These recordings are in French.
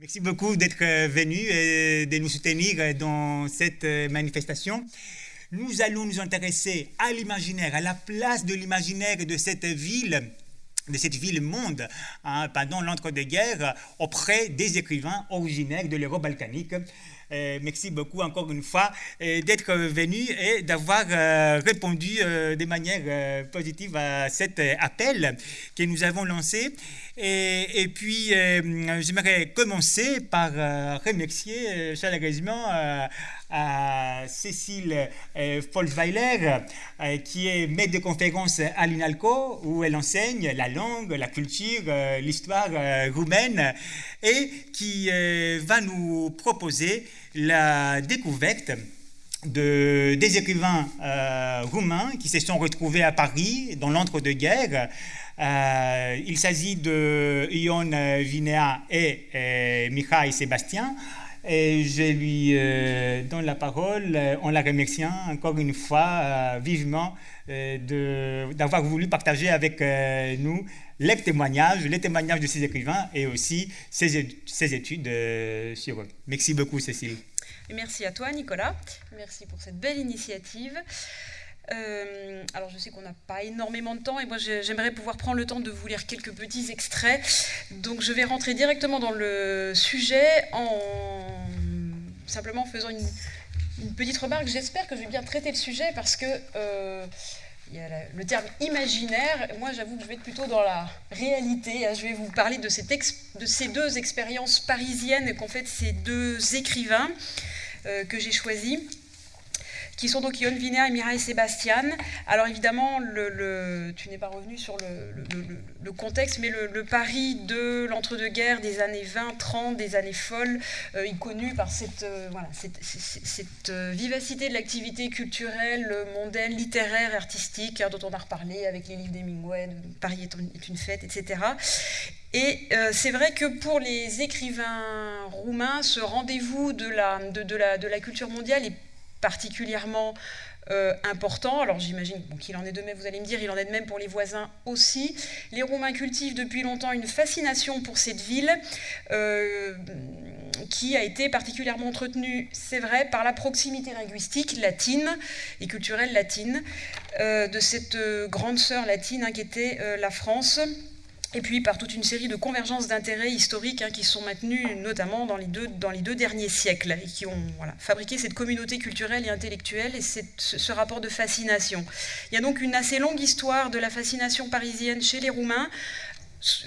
Merci beaucoup d'être venu et de nous soutenir dans cette manifestation. Nous allons nous intéresser à l'imaginaire, à la place de l'imaginaire de cette ville de cette ville-monde hein, pendant l'entre-deux-guerres auprès des écrivains originaires de l'Europe balkanique. Euh, merci beaucoup encore une fois euh, d'être venu et d'avoir euh, répondu de manière positive à cet appel que nous avons lancé. Et, et puis, j'aimerais commencer par remercier chaleureusement à Cécile Folsweiler, qui est maître de conférence à l'INALCO, où elle enseigne la langue, la culture, l'histoire roumaine, et qui va nous proposer la découverte de, des écrivains euh, roumains qui se sont retrouvés à Paris dans l'entre-deux-guerres. Euh, il s'agit de Ion Vinea et euh, Mihai Sébastien. Et je lui donne la parole en la remerciant encore une fois vivement d'avoir voulu partager avec nous les témoignages, les témoignages de ces écrivains et aussi ces, études euh, sur eux. Merci beaucoup, Cécile. merci à toi, Nicolas. Merci pour cette belle initiative. Euh, alors je sais qu'on n'a pas énormément de temps et moi j'aimerais pouvoir prendre le temps de vous lire quelques petits extraits. Donc je vais rentrer directement dans le sujet en simplement faisant une, petite remarque. J'espère que je vais bien traiter le sujet parce que euh, le terme imaginaire. Moi, j'avoue que je vais être plutôt dans la réalité. Hein. Je vais vous parler de, de ces deux expériences parisiennes qu'ont fait ces deux écrivains euh, que j'ai choisis qui sont donc Ion Viner et Mireille Sébastien. Alors évidemment, tu n'es pas revenu sur le, contexte, mais le, Paris de l'entre-deux-guerres des années 20-30, des années folles, euh, est connu par cette, euh, euh, vivacité de l'activité culturelle, mondaine, littéraire, artistique, hein, dont on a reparlé avec les livres d'Hemingway, Paris est, une fête, etc. Et c'est vrai que pour les écrivains roumains, ce rendez-vous de la culture mondiale est particulièrement euh, important. Alors j'imagine qu'il en est de même, vous allez me dire, il en est de même pour les voisins aussi. Les Roumains cultivent depuis longtemps une fascination pour cette ville euh, qui a été particulièrement entretenue, c'est vrai, par la proximité linguistique latine et culturelle latine euh, de cette grande sœur latine hein, qui était la France et puis par toute une série de convergences d'intérêts historiques hein, qui sont maintenues notamment dans les, deux, derniers siècles et qui ont fabriqué cette communauté culturelle et intellectuelle et ce, rapport de fascination. Il y a donc une assez longue histoire de la fascination parisienne chez les Roumains,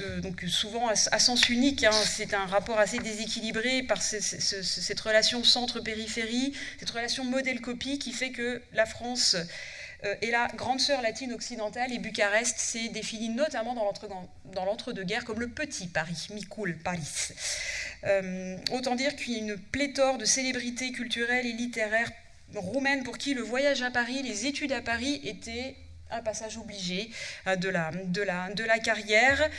euh, donc souvent à, sens unique, hein. c'est un rapport assez déséquilibré par cette relation centre-périphérie, cette relation modèle-copie qui fait que la France et la grande sœur latine occidentale et Bucarest s'est définie notamment dans l'entre-deux-guerres comme le petit Paris, Mikul Paris. Euh, autant dire qu'il y a une pléthore de célébrités culturelles et littéraires roumaines pour qui le voyage à Paris, les études à Paris étaient un passage obligé euh, de la, carrière.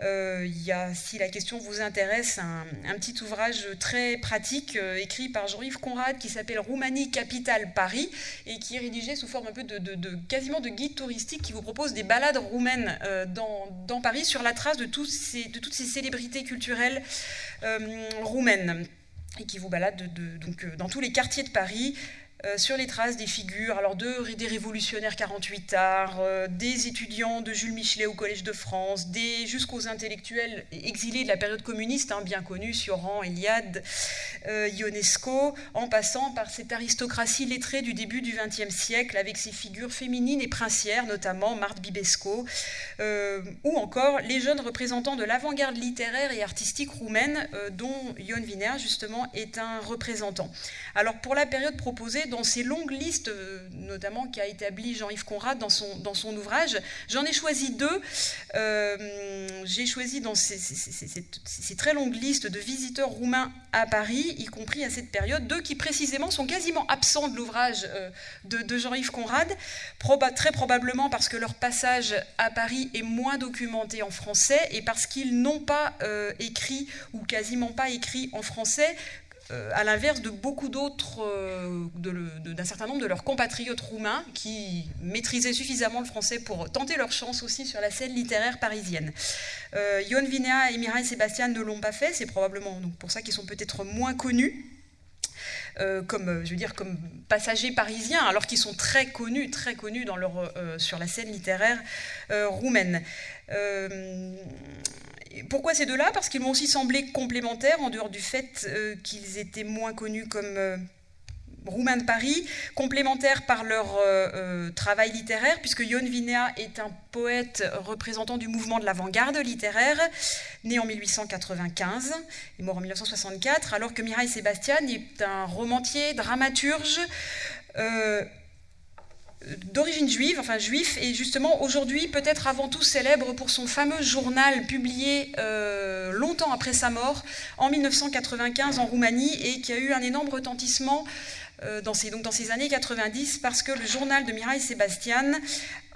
Euh, il y a, si la question vous intéresse, un, petit ouvrage très pratique euh, écrit par Jean-Yves Conrad qui s'appelle Roumanie, capitale Paris et qui est rédigé sous forme un peu de, quasiment de guide touristique qui vous propose des balades roumaines dans, dans, Paris sur la trace de toutes ces célébrités culturelles roumaines et qui vous balade donc, dans tous les quartiers de Paris euh, sur les traces des figures, alors de, des révolutionnaires 48 arts, euh, des étudiants de Jules Michelet au Collège de France, jusqu'aux intellectuels exilés de la période communiste, hein, bien connus, Sioran, Eliade, euh, Ionesco, en passant par cette aristocratie lettrée du début du XXe siècle, avec ses figures féminines et princières, notamment Marthe Bibesco, ou encore les jeunes représentants de l'avant-garde littéraire et artistique roumaine, dont Ion Wiener, justement, est un représentant. Alors, pour la période proposée, dans ces longues listes, euh, notamment qu'a établi Jean-Yves Conrad dans son, dans son ouvrage. J'en ai choisi deux. Euh, j'ai choisi dans ces, très longues listes de visiteurs roumains à Paris, y compris à cette période, deux qui précisément sont quasiment absents de l'ouvrage euh, de, Jean-Yves Conrad, très probablement parce que leur passage à Paris est moins documenté en français et parce qu'ils n'ont pas écrit ou quasiment pas écrit en français à l'inverse de beaucoup d'autres, d'un certain nombre de leurs compatriotes roumains qui maîtrisaient suffisamment le français pour tenter leur chance aussi sur la scène littéraire parisienne. Ion Vinea et Mireille Sébastien ne l'ont pas fait, c'est probablement donc, pour ça qu'ils sont peut-être moins connus. Euh, comme, euh, je veux dire, comme passagers parisiens, alors qu'ils sont très connus, très connus dans leur, euh, sur la scène littéraire roumaine. Pourquoi ces deux-là? Parce qu'ils m'ont aussi semblé complémentaires, en dehors du fait qu'ils étaient moins connus comme roumains de Paris, complémentaires par leur euh, euh, travail littéraire, puisque Ion Vinea est un poète représentant du mouvement de l'avant-garde littéraire, né en 1895 et mort en 1964, alors que Mireille Sébastien est un romancier, dramaturge, euh, d'origine juive, enfin juif, et justement aujourd'hui peut-être avant tout célèbre pour son fameux journal publié longtemps après sa mort, en 1995 en Roumanie, et qui a eu un énorme retentissement euh, dans, ces, donc dans ces années 90 parce que le journal de Mireille Sébastien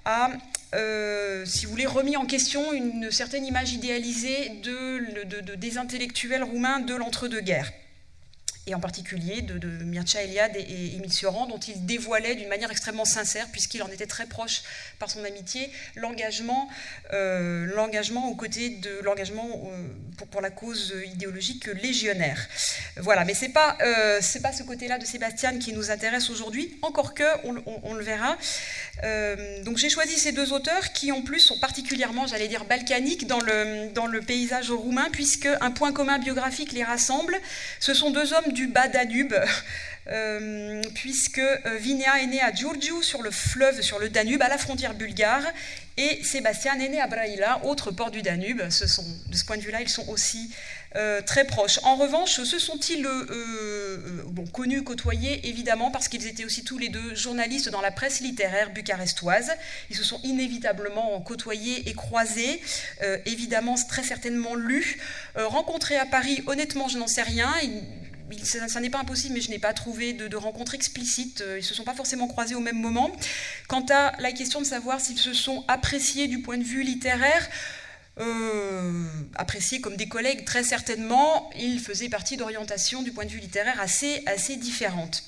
a, euh, si vous voulez, remis en question une certaine image idéalisée de, des intellectuels roumains de l'entre-deux-guerres et en particulier de, Mircea Eliade et, Émile Cioran, dont il dévoilait d'une manière extrêmement sincère, puisqu'il en était très proche par son amitié, l'engagement, euh, l'engagement aux côtés de l'engagement euh, pour, pour, la cause idéologique légionnaire. Voilà, mais c'est pas euh, pas ce côté-là de Sébastien qui nous intéresse aujourd'hui, encore que on, on, le verra. donc j'ai choisi ces deux auteurs qui en plus sont particulièrement, j'allais dire, balkaniques dans le dans le paysage roumain, puisque un point commun biographique les rassemble. Ce sont deux hommes du bas Danube, euh, puisque euh, Vinea est né à Giurgiu, sur le fleuve, sur le Danube, à la frontière bulgare, et Sébastien est né à Braila, autre port du Danube. De ce point de vue-là, ils sont aussi euh, très proches. En revanche, se sont-ils connus, côtoyés, évidemment, parce qu'ils étaient aussi tous les deux journalistes dans la presse littéraire bucarestoise. Ils se sont inévitablement côtoyés et croisés, évidemment, très certainement lus. rencontrés à Paris, honnêtement, je n'en sais rien ça, n'est pas impossible, mais je n'ai pas trouvé de, rencontre explicite. Euh, ils ne se sont pas forcément croisés au même moment. Quant à la question de savoir s'ils se sont appréciés du point de vue littéraire, euh, appréciés comme des collègues, très certainement, ils faisaient partie d'orientations du point de vue littéraire assez, assez différentes.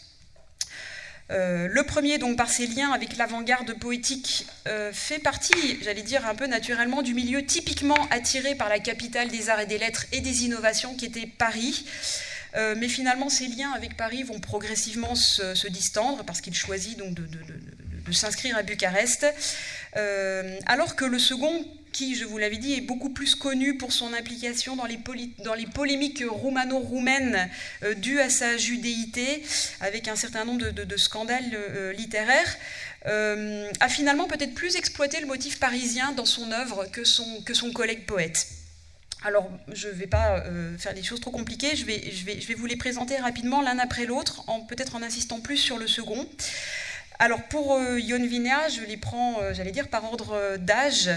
Euh, le premier, donc par ses liens avec l'avant-garde poétique, fait partie, j'allais dire un peu naturellement, du milieu typiquement attiré par la capitale des arts et des lettres et des innovations qui était Paris. Euh, mais finalement, ces liens avec Paris vont progressivement se, distendre parce qu'il choisit donc de, s'inscrire à Bucarest, euh, alors que le second, qui, je vous l'avais dit, est beaucoup plus connu pour son implication dans les, polémiques roumano-roumaines euh, dues à sa judéité, avec un certain nombre de, scandales littéraires, a finalement peut-être plus exploité le motif parisien dans son œuvre que son, que son collègue poète. Alors, je ne vais pas euh, faire des choses trop compliquées, je vais, vous les présenter rapidement l'un après l'autre, peut-être en insistant plus sur le second. Alors, pour euh, je les prends, euh, j'allais dire, par ordre d'âge.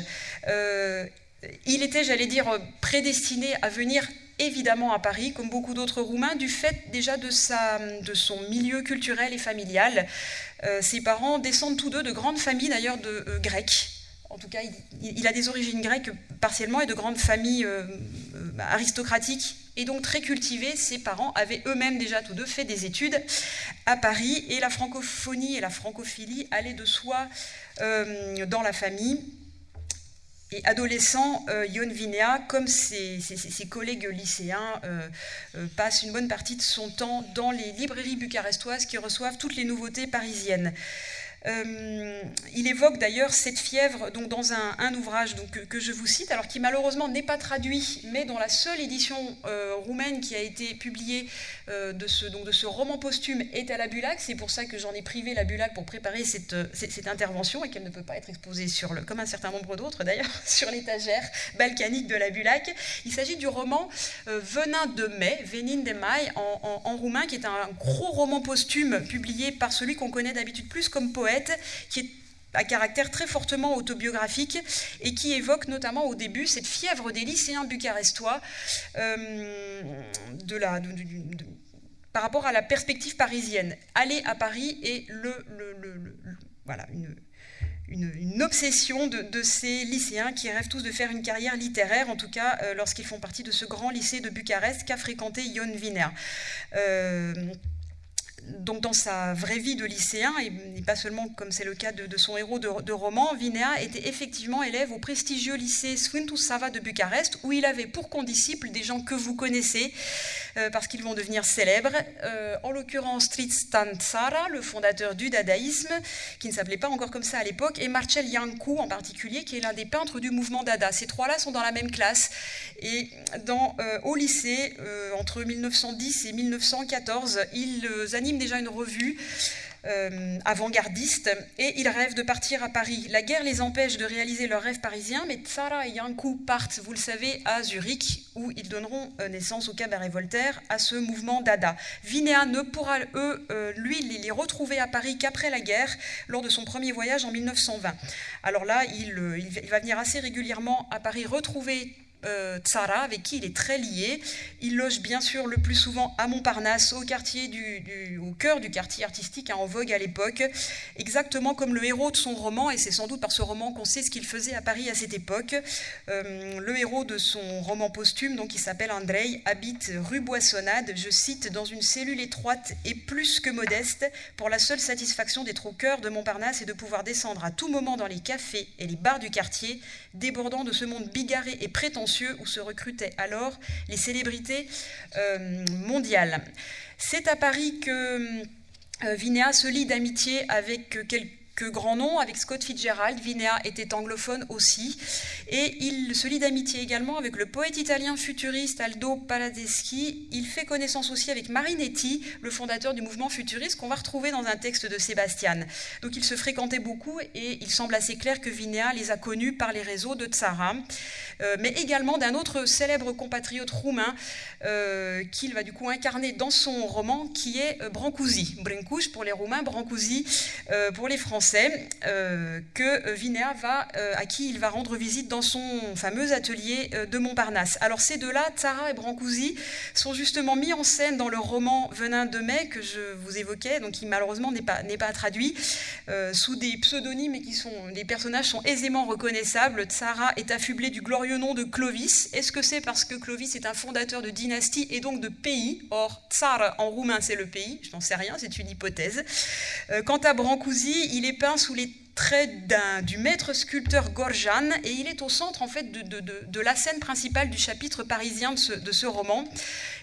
il était, j'allais dire, prédestiné à venir évidemment à Paris, comme beaucoup d'autres Roumains, du fait déjà de, sa, de son milieu culturel et familial. ses parents descendent tous deux de grandes familles, d'ailleurs, de Grecs en tout cas, il, a des origines grecques partiellement et de grandes familles euh, euh, aristocratiques et donc très cultivées. Ses parents avaient eux-mêmes déjà tous deux fait des études à Paris et la francophonie et la francophilie allaient de soi euh, dans la famille. Et adolescent, Ion Vinea, comme ses, collègues lycéens, passe une bonne partie de son temps dans les librairies bucarestoises qui reçoivent toutes les nouveautés parisiennes. Euh, il évoque d'ailleurs cette fièvre donc dans un, ouvrage que, je vous cite, alors qui malheureusement n'est pas traduit, mais dans la seule édition euh, roumaine qui a été publiée euh, de, ce, donc, de ce roman posthume est à la Bulac. C'est pour ça que j'en ai privé la Bulac pour préparer cette, cette, intervention et qu'elle ne peut pas être exposée sur le, comme un certain nombre d'autres d'ailleurs, sur l'étagère balkanique de la Bulac. Il s'agit du roman Venin de mai, Venin de Mai en roumain, qui est un gros roman posthume publié par celui qu'on connaît d'habitude plus comme poète qui est à caractère très fortement autobiographique et qui évoque notamment au début cette fièvre des lycéens bucarestois euh, par rapport à la perspective parisienne. Aller à Paris est le, voilà, une, obsession de, ces lycéens qui rêvent tous de faire une carrière littéraire, en tout cas lorsqu'ils font partie de ce grand lycée de Bucarest qu'a fréquenté Ion Wiener donc dans sa vraie vie de lycéen, et, pas seulement comme c'est le cas de, son héros de, roman, Vinea était effectivement élève au prestigieux lycée Sfântu Sava de Bucarest, où il avait pour condisciples des gens que vous connaissez, euh, parce qu'ils vont devenir célèbres, euh, en l'occurrence Tristan Tzara, le fondateur du dadaïsme, qui ne s'appelait pas encore comme ça à l'époque, et Marcel Yankou en particulier, qui est l'un des peintres du mouvement Dada. Ces trois-là sont dans la même classe, et euh, au lycée, entre 1910 et 1914, ils animent déjà une revue euh, avant-gardiste et ils rêvent de partir à Paris. La guerre les empêche de réaliser leur rêve parisien, mais Tsara et Yankou partent, vous le savez, à Zurich, où ils donneront euh, naissance au cabaret Voltaire, à ce mouvement Dada. Vinéa ne pourra, euh, lui, les retrouver à Paris qu'après la guerre, lors de son premier voyage en 1920. Alors là, il va venir assez régulièrement à Paris retrouver euh, Tsara, avec qui il est très lié. Il loge bien sûr le plus souvent à Montparnasse, au, quartier cœur du quartier artistique hein, en vogue à l'époque, exactement comme le héros de son roman, et c'est sans doute par ce roman qu'on sait ce qu'il faisait à Paris à cette époque. Euh, le héros de son roman posthume, donc qui s'appelle Andrei, habite rue Boissonnade, je cite, dans une cellule étroite et plus que modeste, pour la seule satisfaction d'être au cœur de Montparnasse et de pouvoir descendre à tout moment dans les cafés et les bars du quartier, débordant de ce monde bigarré et prétentieux où se recrutaient alors les célébrités euh, mondiales. C'est à Paris que euh, Vinéa se lie d'amitié avec quelques grand nom avec Scott Fitzgerald. Vinea était anglophone aussi. Et il se lie d'amitié également avec le poète italien futuriste Aldo Paladeschi. Il fait connaissance aussi avec Marinetti, le fondateur du mouvement futuriste, qu'on va retrouver dans un texte de Sébastien. Donc ils se fréquentaient beaucoup et il semble assez clair que Vinea les a connus par les réseaux de Tsara, euh, mais également d'un autre célèbre compatriote roumain euh, qu'il va du coup incarner dans son roman, qui est euh, Brancusi. Brancusi pour les Roumains, Brancusi pour les Français. Euh, que Vinea va, euh, à qui il va rendre visite dans son fameux atelier euh, de Montparnasse. Alors ces deux-là, Tara et Brancusi, sont justement mis en scène dans le roman Venin de mai que je vous évoquais, donc qui malheureusement n'est pas, pas traduit, sous des pseudonymes et qui sont, les personnages sont aisément reconnaissables. Tsara est affublé du glorieux nom de Clovis. Est-ce que c'est parce que Clovis est un fondateur de dynastie et donc de pays? Or, Tsar en roumain c'est le pays, je n'en sais rien, c'est une hypothèse. quant à Brancusi, il est peint sous les traits du maître sculpteur Gorjan et il est au centre en fait de, la scène principale du chapitre parisien de ce, roman.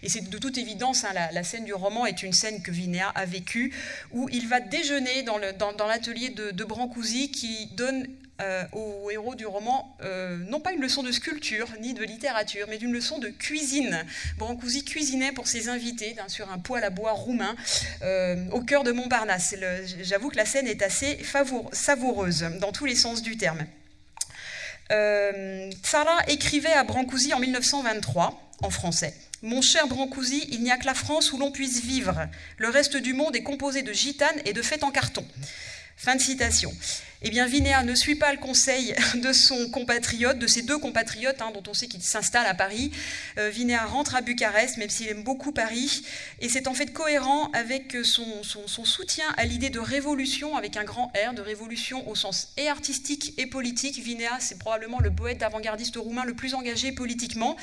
Et c'est de toute évidence, hein, la, scène du roman est une scène que Vinéa a vécue, où il va déjeuner dans l'atelier de, de Brancusi qui donne euh, au héros du roman, euh, non pas une leçon de sculpture ni de littérature, mais d'une leçon de cuisine. Brancusi cuisinait pour ses invités sur un poêle à bois roumain euh, au cœur de Montparnasse. J'avoue que la scène est assez savoureuse dans tous les sens du terme. Tsara écrivait à Brancusi en 1923 en français. Mon cher Brancusi, il n'y a que la France où l'on puisse vivre. Le reste du monde est composé de gitanes et de fêtes en carton. Fin de citation. Eh bien, Vinéa ne suit pas le conseil de son compatriote, de ses deux compatriotes, hein, dont on sait qu'ils s'installent à Paris. Euh, Vinéa rentre à Bucarest, même s'il aime beaucoup Paris, et c'est en fait cohérent avec son, soutien à l'idée de révolution, avec un grand R, de révolution au sens et artistique et politique. Vinéa, c'est probablement le poète avant-gardiste roumain le plus engagé politiquement.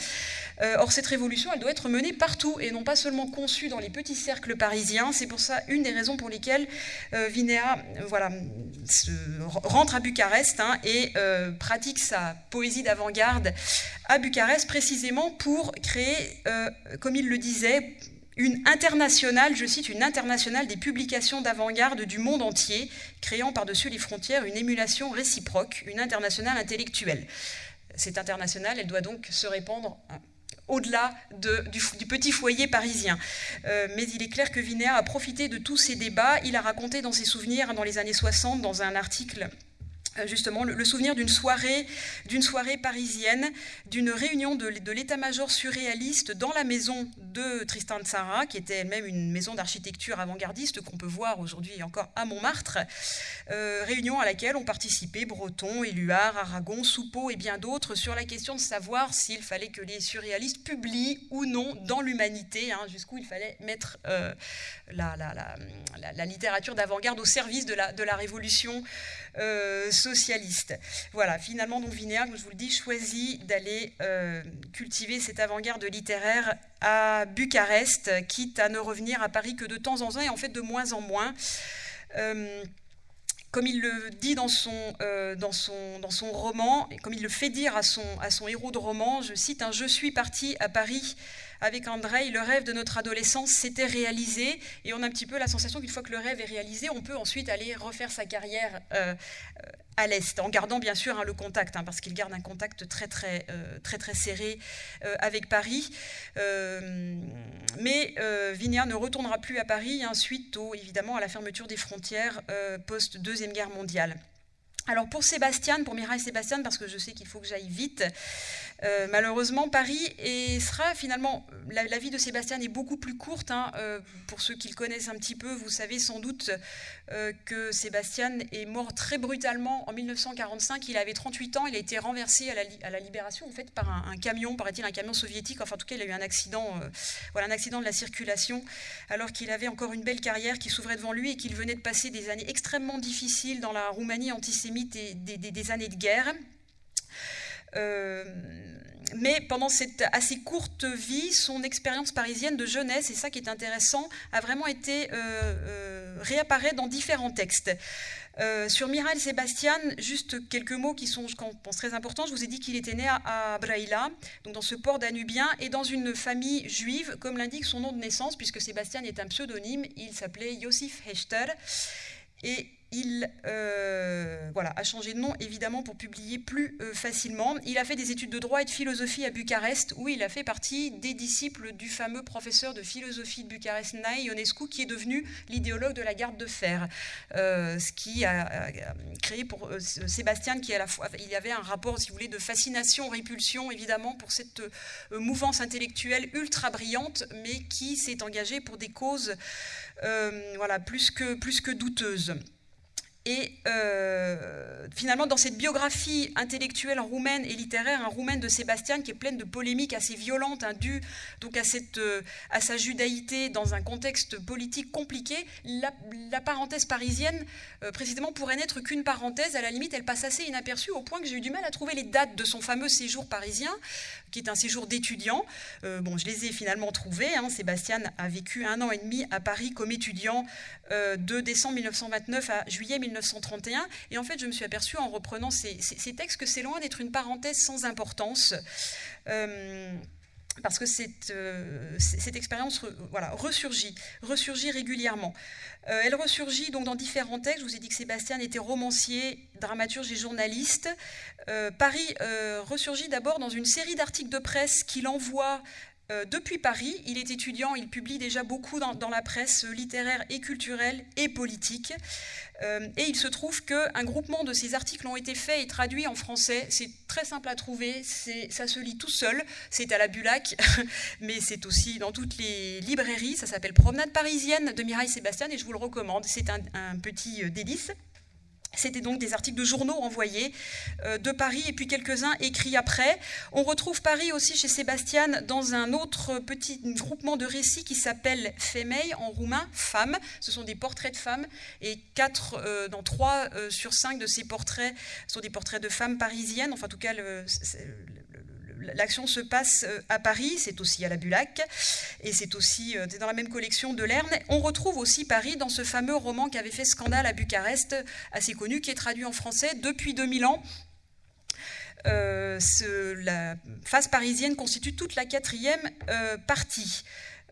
Euh, or, cette révolution, elle doit être menée partout, et non pas seulement conçue dans les petits cercles parisiens. C'est pour ça une des raisons pour lesquelles euh, Vinéa, voilà, se rentre à Bucarest hein, et euh, pratique sa poésie d'avant-garde à Bucarest précisément pour créer, euh, comme il le disait, une internationale, je cite, une internationale des publications d'avant-garde du monde entier, créant par-dessus les frontières une émulation réciproque, une internationale intellectuelle. Cette internationale, elle doit donc se répandre au-delà du, petit foyer parisien. Euh, mais il est clair que Vinéa a profité de tous ces débats. Il a raconté dans ses souvenirs, dans les années 60, dans un article justement le, souvenir d'une soirée, d'une soirée parisienne, d'une réunion de, l'état-major surréaliste dans la maison de Tristan Tzara, qui était elle-même une maison d'architecture avant-gardiste qu'on peut voir aujourd'hui encore à Montmartre. Euh, réunion à laquelle ont participé Breton, Éluard, Aragon, Soupeau et bien d'autres sur la question de savoir s'il fallait que les surréalistes publient ou non dans l'humanité, hein, jusqu'où il fallait mettre euh, la, littérature d'avant-garde au service de de la révolution socialiste. Voilà, finalement, donc comme je vous le dis, choisit d'aller cultiver cette avant-garde littéraire à Bucarest, quitte à ne revenir à Paris que de temps en temps et en fait de moins en moins comme il le dit dans son, euh, dans son, dans son roman, et comme il le fait dire à son, à son héros de roman, je cite, un Je suis parti à Paris avec André, le rêve de notre adolescence s'était réalisé, et on a un petit peu la sensation qu'une fois que le rêve est réalisé, on peut ensuite aller refaire sa carrière euh, euh, à l'Est, en gardant bien sûr hein, le contact, hein, parce qu'il garde un contact très très, euh, très, très serré avec Paris. mais Vinéa ne retournera plus à Paris hein, suite évidemment à la fermeture des frontières post-Deuxième Guerre mondiale. Alors pour Sébastien, pour Mireille Sébastien, parce que je sais qu'il faut que j'aille vite, euh, malheureusement Paris et sera finalement, la, vie de Sébastien est beaucoup plus courte. Hein, euh, pour ceux qui le connaissent un petit peu, vous savez sans doute euh, que Sébastien est mort très brutalement en 1945. Il avait 38 ans, il a été renversé à la, libération en fait par un, camion, paraît-il un camion soviétique. Enfin en tout cas, il a eu un accident, voilà, un accident de la circulation, alors qu'il avait encore une belle carrière qui s'ouvrait devant lui et qu'il venait de passer des années extrêmement difficiles dans la Roumanie antisémite des, années de guerre. Euh, mais pendant cette assez courte vie, son expérience parisienne de jeunesse, et ça qui est intéressant, a vraiment été euh, euh réapparaît dans différents textes. Sur Miral Sébastien, juste quelques mots qui sont, je pense, très importants. Je vous ai dit qu'il était né à, Braila, donc dans ce port danubien, et dans une famille juive, comme l'indique son nom de naissance, puisque Sébastien est un pseudonyme. Il s'appelait Josif Hechter. Et il euh, a changé de nom évidemment pour publier plus euh, facilement. Il a fait des études de droit et de philosophie à Bucarest, où il a fait partie des disciples du fameux professeur de philosophie de Bucarest, Nae Ionescu, qui est devenu l'idéologue de la garde de fer. Euh, ce qui a, créé pour Sébastien, qui à la fois, y avait un rapport, si vous voulez, de fascination, répulsion évidemment pour cette mouvance intellectuelle ultra brillante, mais qui s'est engagée pour des causes voilà, plus que douteuses. Et euh, finalement, dans cette biographie intellectuelle roumaine et littéraire, un roumaine de Sébastien qui est pleine de polémiques assez violentes, hein, donc euh, à sa judaïté dans un contexte politique compliqué, la, parenthèse parisienne, euh, précisément, pourrait n'être qu'une parenthèse. À la limite, elle passe assez inaperçue au point que j'ai eu du mal à trouver les dates de son fameux séjour parisien, qui est un séjour d'étudiant. bon, je les ai finalement trouvées. Hein. Sébastien a vécu un an et demi à Paris comme étudiant de décembre 1929 à juillet 1929. 1931. Et en fait, je me suis aperçue en reprenant ces, textes que c'est loin d'être une parenthèse sans importance. Euh, parce que cette, euh, expérience voilà, ressurgit, ressurgit régulièrement. Euh, elle ressurgit donc dans différents textes. Je vous ai dit que Sébastien était romancier, dramaturge et journaliste. Paris ressurgit d'abord dans une série d'articles de presse qu'il envoie euh, depuis Paris. Il est étudiant, il publie déjà beaucoup dans, la presse littéraire et culturelle et politique. Euh, et il se trouve qu'un groupement de ces articles ont été faits et traduits en français. C'est très simple à trouver, ça se lit tout seul. C'est à la Bulac, mais c'est aussi dans toutes les librairies. Ça s'appelle Promenade parisienne de Mireille Sébastien et je vous le recommande. C'est un petit euh, délice. C'était donc des articles de journaux envoyés euh, de Paris et puis quelques-uns écrits après. On retrouve Paris aussi chez Sébastien dans un autre petit groupement de récits qui s'appelle Femei en roumain, femmes. Ce sont des portraits de femmes et quatre, euh, dans trois euh, sur cinq de ces portraits sont des portraits de femmes parisiennes. Enfin, en tout cas, L'action se passe euh, à Paris, c'est aussi à la Bulac, et c'est aussi euh, dans la même collection de Lerne. On retrouve aussi Paris dans ce fameux roman qui avait fait scandale à Bucarest, assez connu, qui est traduit en français depuis 2000 ans. Euh, la phase parisienne constitue toute la quatrième partie.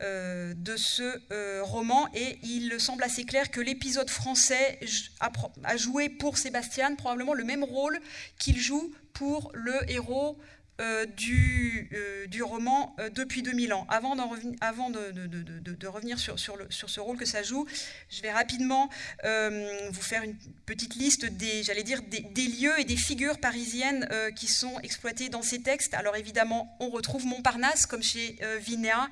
de ce roman et il semble assez clair que l'épisode français a, joué pour Sébastien probablement le même rôle qu'il joue pour le héros du, euh, du, roman euh, depuis 2000 ans. Avant, de, revenir sur, ce rôle que ça joue, je vais rapidement vous faire une petite liste des, j'allais dire, des, lieux et des figures parisiennes qui sont exploitées dans ces textes. Alors évidemment, on retrouve Montparnasse, comme chez Vinéa.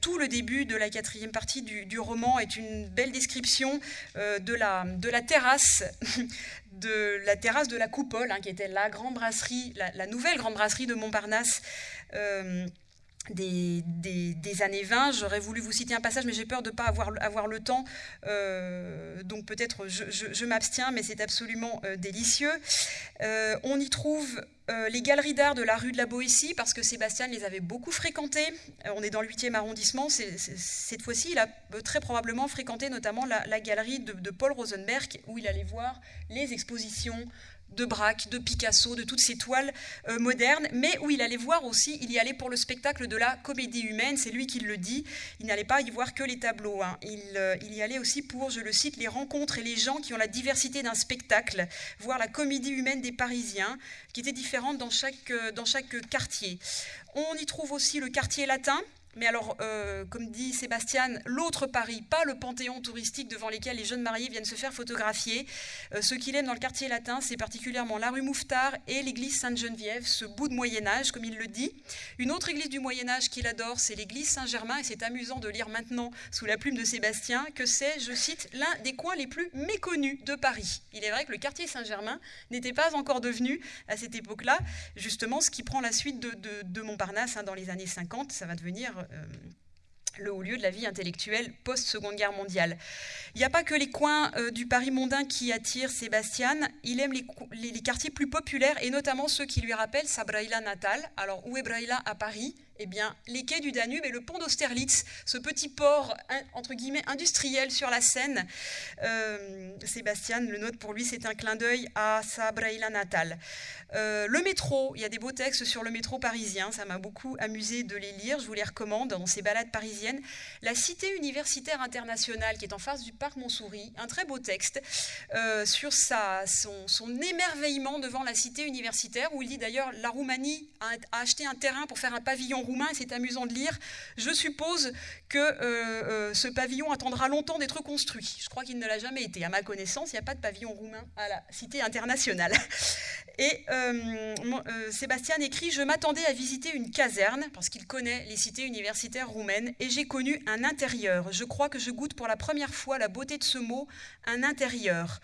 tout le début de la quatrième partie du, roman est une belle description de la terrasse de la terrasse de la Coupole, hein, qui était la grande brasserie, la, nouvelle grande brasserie de Montparnasse. Euh, des, années 20. J'aurais voulu vous citer un passage, mais j'ai peur de ne pas avoir, avoir, le temps. Euh, donc peut-être je, m'abstiens, mais c'est absolument euh, délicieux. Euh, on y trouve les galeries d'art de la rue de la Boétie, parce que Sébastien les avait beaucoup fréquentées. on est dans le 8e arrondissement. cette fois-ci, il a très probablement fréquenté notamment la, galerie de, Paul Rosenberg, où il allait voir les expositions de Braque, de Picasso, de toutes ces toiles euh, modernes, mais où il allait voir aussi, il y allait pour le spectacle de la comédie humaine, c'est lui qui le dit, il n'allait pas y voir que les tableaux, hein. euh, il, y allait aussi pour, je le cite, les rencontres et les gens qui ont la diversité d'un spectacle, voir la comédie humaine des Parisiens, qui était différente dans chaque, euh, dans chaque quartier. On y trouve aussi le quartier latin, mais alors, euh, comme dit Sébastien, l'autre Paris, pas le panthéon touristique devant lequel les jeunes mariés viennent se faire photographier. Euh, ce qu'il aime dans le quartier latin, c'est particulièrement la rue Mouffetard et l'église Sainte-Geneviève, ce bout de Moyen-Âge, comme il le dit. Une autre église du Moyen-Âge qu'il adore, c'est l'église Saint-Germain, et c'est amusant de lire maintenant, sous la plume de Sébastien, que c'est, je cite, l'un des coins les plus méconnus de Paris. Il est vrai que le quartier Saint-Germain n'était pas encore devenu, à cette époque-là, justement ce qui prend la suite de, Montparnasse hein, dans les années 50. Ça va devenir euh, le haut lieu de la vie intellectuelle post-seconde guerre mondiale. Il n'y a pas que les coins euh, du Paris mondain qui attirent Sébastien, il aime les, quartiers plus populaires et notamment ceux qui lui rappellent sa Braïla natale. Alors où est Braïla? À Paris eh bien, les quais du Danube et le pont d'Austerlitz, ce petit port industriel sur la Seine. Euh, Sébastien le note pour lui, c'est un clin d'œil à sa Braïla natale. Euh, le métro, il y a des beaux textes sur le métro parisien, ça m'a beaucoup amusé de les lire, je vous les recommande dans ces balades parisiennes. La cité universitaire internationale qui est en face du parc Montsouris, un très beau texte euh, sur son, émerveillement devant la cité universitaire, où il dit d'ailleurs la Roumanie a acheté un terrain pour faire un pavillon roumain, c'est amusant de lire. Je suppose que euh, euh, ce pavillon attendra longtemps d'être construit. Je crois qu'il ne l'a jamais été. À ma connaissance, il n'y a pas de pavillon roumain à la Cité internationale. Et euh, Sébastien écrit Je m'attendais à visiter une caserne, parce qu'il connaît les cités universitaires roumaines, et j'ai connu un intérieur. Je crois que je goûte pour la première fois la beauté de ce mot, un intérieur.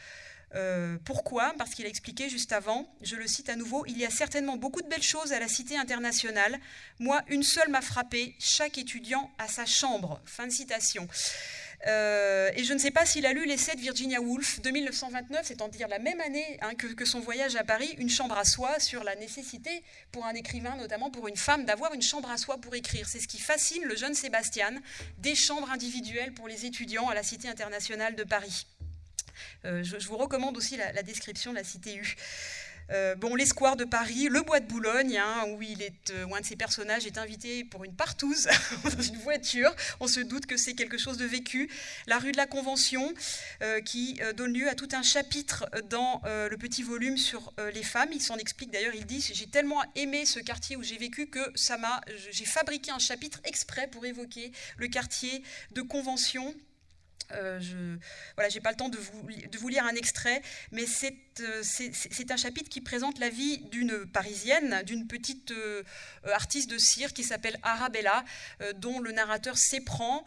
Euh, pourquoi? Parce qu'il a expliqué juste avant, je le cite à nouveau, il y a certainement beaucoup de belles choses à la Cité internationale. Moi, une seule m'a frappé, chaque étudiant a sa chambre. Fin de citation. Euh, et je ne sais pas s'il a lu l'essai de Virginia Woolf de 1929, c'est-à-dire la même année hein, que, que, son voyage à Paris, Une chambre à soi, sur la nécessité pour un écrivain, notamment pour une femme, d'avoir une chambre à soi pour écrire. C'est ce qui fascine le jeune Sébastien, des chambres individuelles pour les étudiants à la Cité internationale de Paris. Euh, je, vous recommande aussi la, description de la cité U. Euh, bon, l'espoir de Paris, le bois de Boulogne, hein, où, il est, euh, un de ses personnages est invité pour une partouze dans une voiture. On se doute que c'est quelque chose de vécu. La rue de la Convention, qui donne lieu à tout un chapitre dans le petit volume sur les femmes. Il s'en explique d'ailleurs, il dit J'ai tellement aimé ce quartier où j'ai vécu que ça m'a, j'ai fabriqué un chapitre exprès pour évoquer le quartier de Convention euh, je voilà, pas le temps de vous, lire un extrait, mais c'est, euh, c'est, un chapitre qui présente la vie d'une Parisienne, d'une petite euh, artiste de cire qui s'appelle Arabella, dont le narrateur s'éprend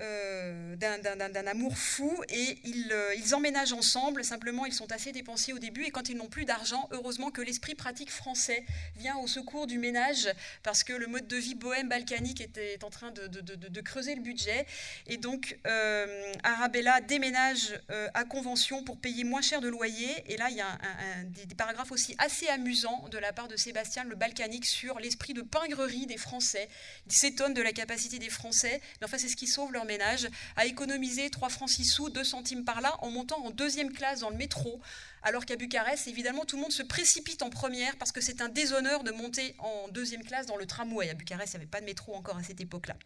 euh, d'un amour fou et ils, euh, ils, emménagent ensemble. Simplement, ils sont assez dépensiers au début et quand ils n'ont plus d'argent, heureusement que l'esprit pratique français vient au secours du ménage parce que le mode de vie bohème balkanique était en train de, de, creuser le budget. Et donc, euh, Arabella déménage à Convention pour payer moins cher de loyer. Et là, il y a des, des, paragraphes aussi assez amusants de la part de Sébastien le balkanique sur l'esprit de pingrerie des Français. Il s'étonne de la capacité des Français, mais enfin, c'est ce qui sauve leur ménage, à économiser 3 francs 6 sous, 2 centimes par là, en montant en deuxième classe dans le métro, alors qu'à Bucarest, évidemment, tout le monde se précipite en première parce que c'est un déshonneur de monter en deuxième classe dans le tramway. À Bucarest, il n'y avait pas de métro encore à cette époque-là.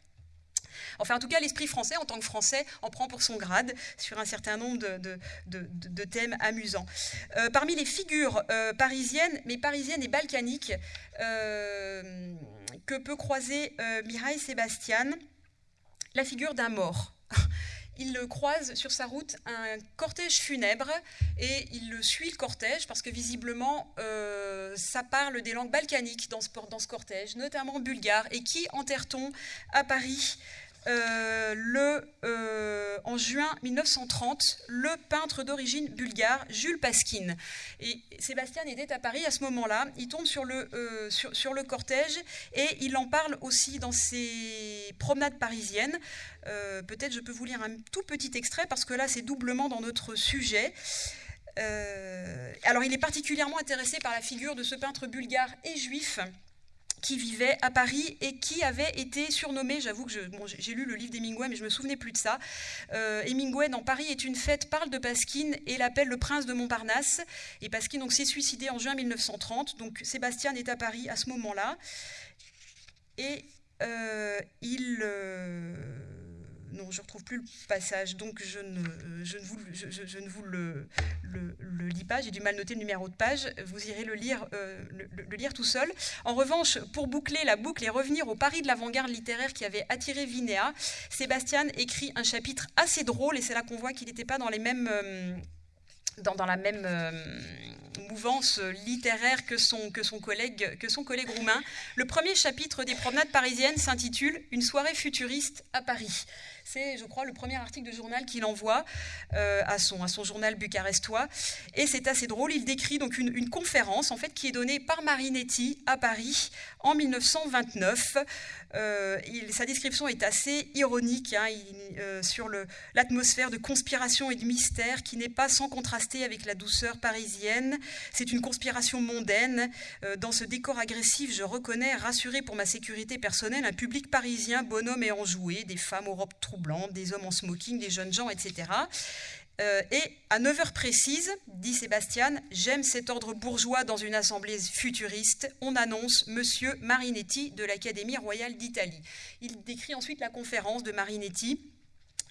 Enfin, en tout cas, l'esprit français, en tant que français, en prend pour son grade sur un certain nombre de, thèmes amusants. Euh, parmi les figures euh, parisiennes, mais parisiennes et balkaniques, euh, que peut croiser Mireille Sébastien, la figure d'un mort. Il croise sur sa route un cortège funèbre et il le suit le cortège parce que visiblement euh, ça parle des langues balkaniques dans ce, dans ce cortège, notamment bulgare. Et qui enterre-t-on à Paris? Euh, le, euh, en juin 1930 le peintre d'origine bulgare Jules Pasquine. Et Sébastien était à Paris à ce moment-là. Il tombe sur le, euh, sur, sur, le cortège et il en parle aussi dans ses promenades parisiennes. Peut-être je peux vous lire un tout petit extrait parce que là c'est doublement dans notre sujet. alors il est particulièrement intéressé par la figure de ce peintre bulgare et juif qui vivait à Paris et qui avait été surnommé, j'avoue que j'ai lu le livre d'Hemingway, mais je me souvenais plus de ça. Euh, Hemingway, dans Paris est une fête, parle de Pasquine et l'appelle le prince de Montparnasse. Et Pasquine s'est suicidé en juin 1930. Donc Sébastien est à Paris à ce moment-là. Et euh, il. Euh, je ne retrouve plus le passage, donc je ne, je ne vous, je, ne vous le, le, lis pas. J'ai du mal noter le numéro de page. Vous irez le lire, euh, le, lire tout seul. En revanche, pour boucler la boucle et revenir au Paris de l'avant-garde littéraire qui avait attiré Vinéa, Sébastien écrit un chapitre assez drôle, et c'est là qu'on voit qu'il n'était pas dans les mêmes... Euh, dans, la même euh, mouvance littéraire que son, que, son collègue, que son collègue roumain. Le premier chapitre des promenades parisiennes s'intitule Une soirée futuriste à Paris. C'est, je crois, le premier article de journal qu'il envoie euh, à, son, journal bucarestois. Et c'est assez drôle. Il décrit donc une, conférence en fait, qui est donnée par Marinetti à Paris en 1929. Euh, sa description est assez ironique hein, euh, sur l'atmosphère de conspiration et de mystère qui n'est pas sans contraster avec la douceur parisienne. C'est une conspiration mondaine. dans ce décor agressif, je reconnais, rassuré pour ma sécurité personnelle, un public parisien bonhomme et enjoué, des femmes aux robes troubles blancs, des hommes en smoking, des jeunes gens, etc. Euh, et à 9h précises, dit Sébastien, j'aime cet ordre bourgeois dans une assemblée futuriste, on annonce Monsieur Marinetti de l'Académie royale d'Italie. Il décrit ensuite la conférence de Marinetti.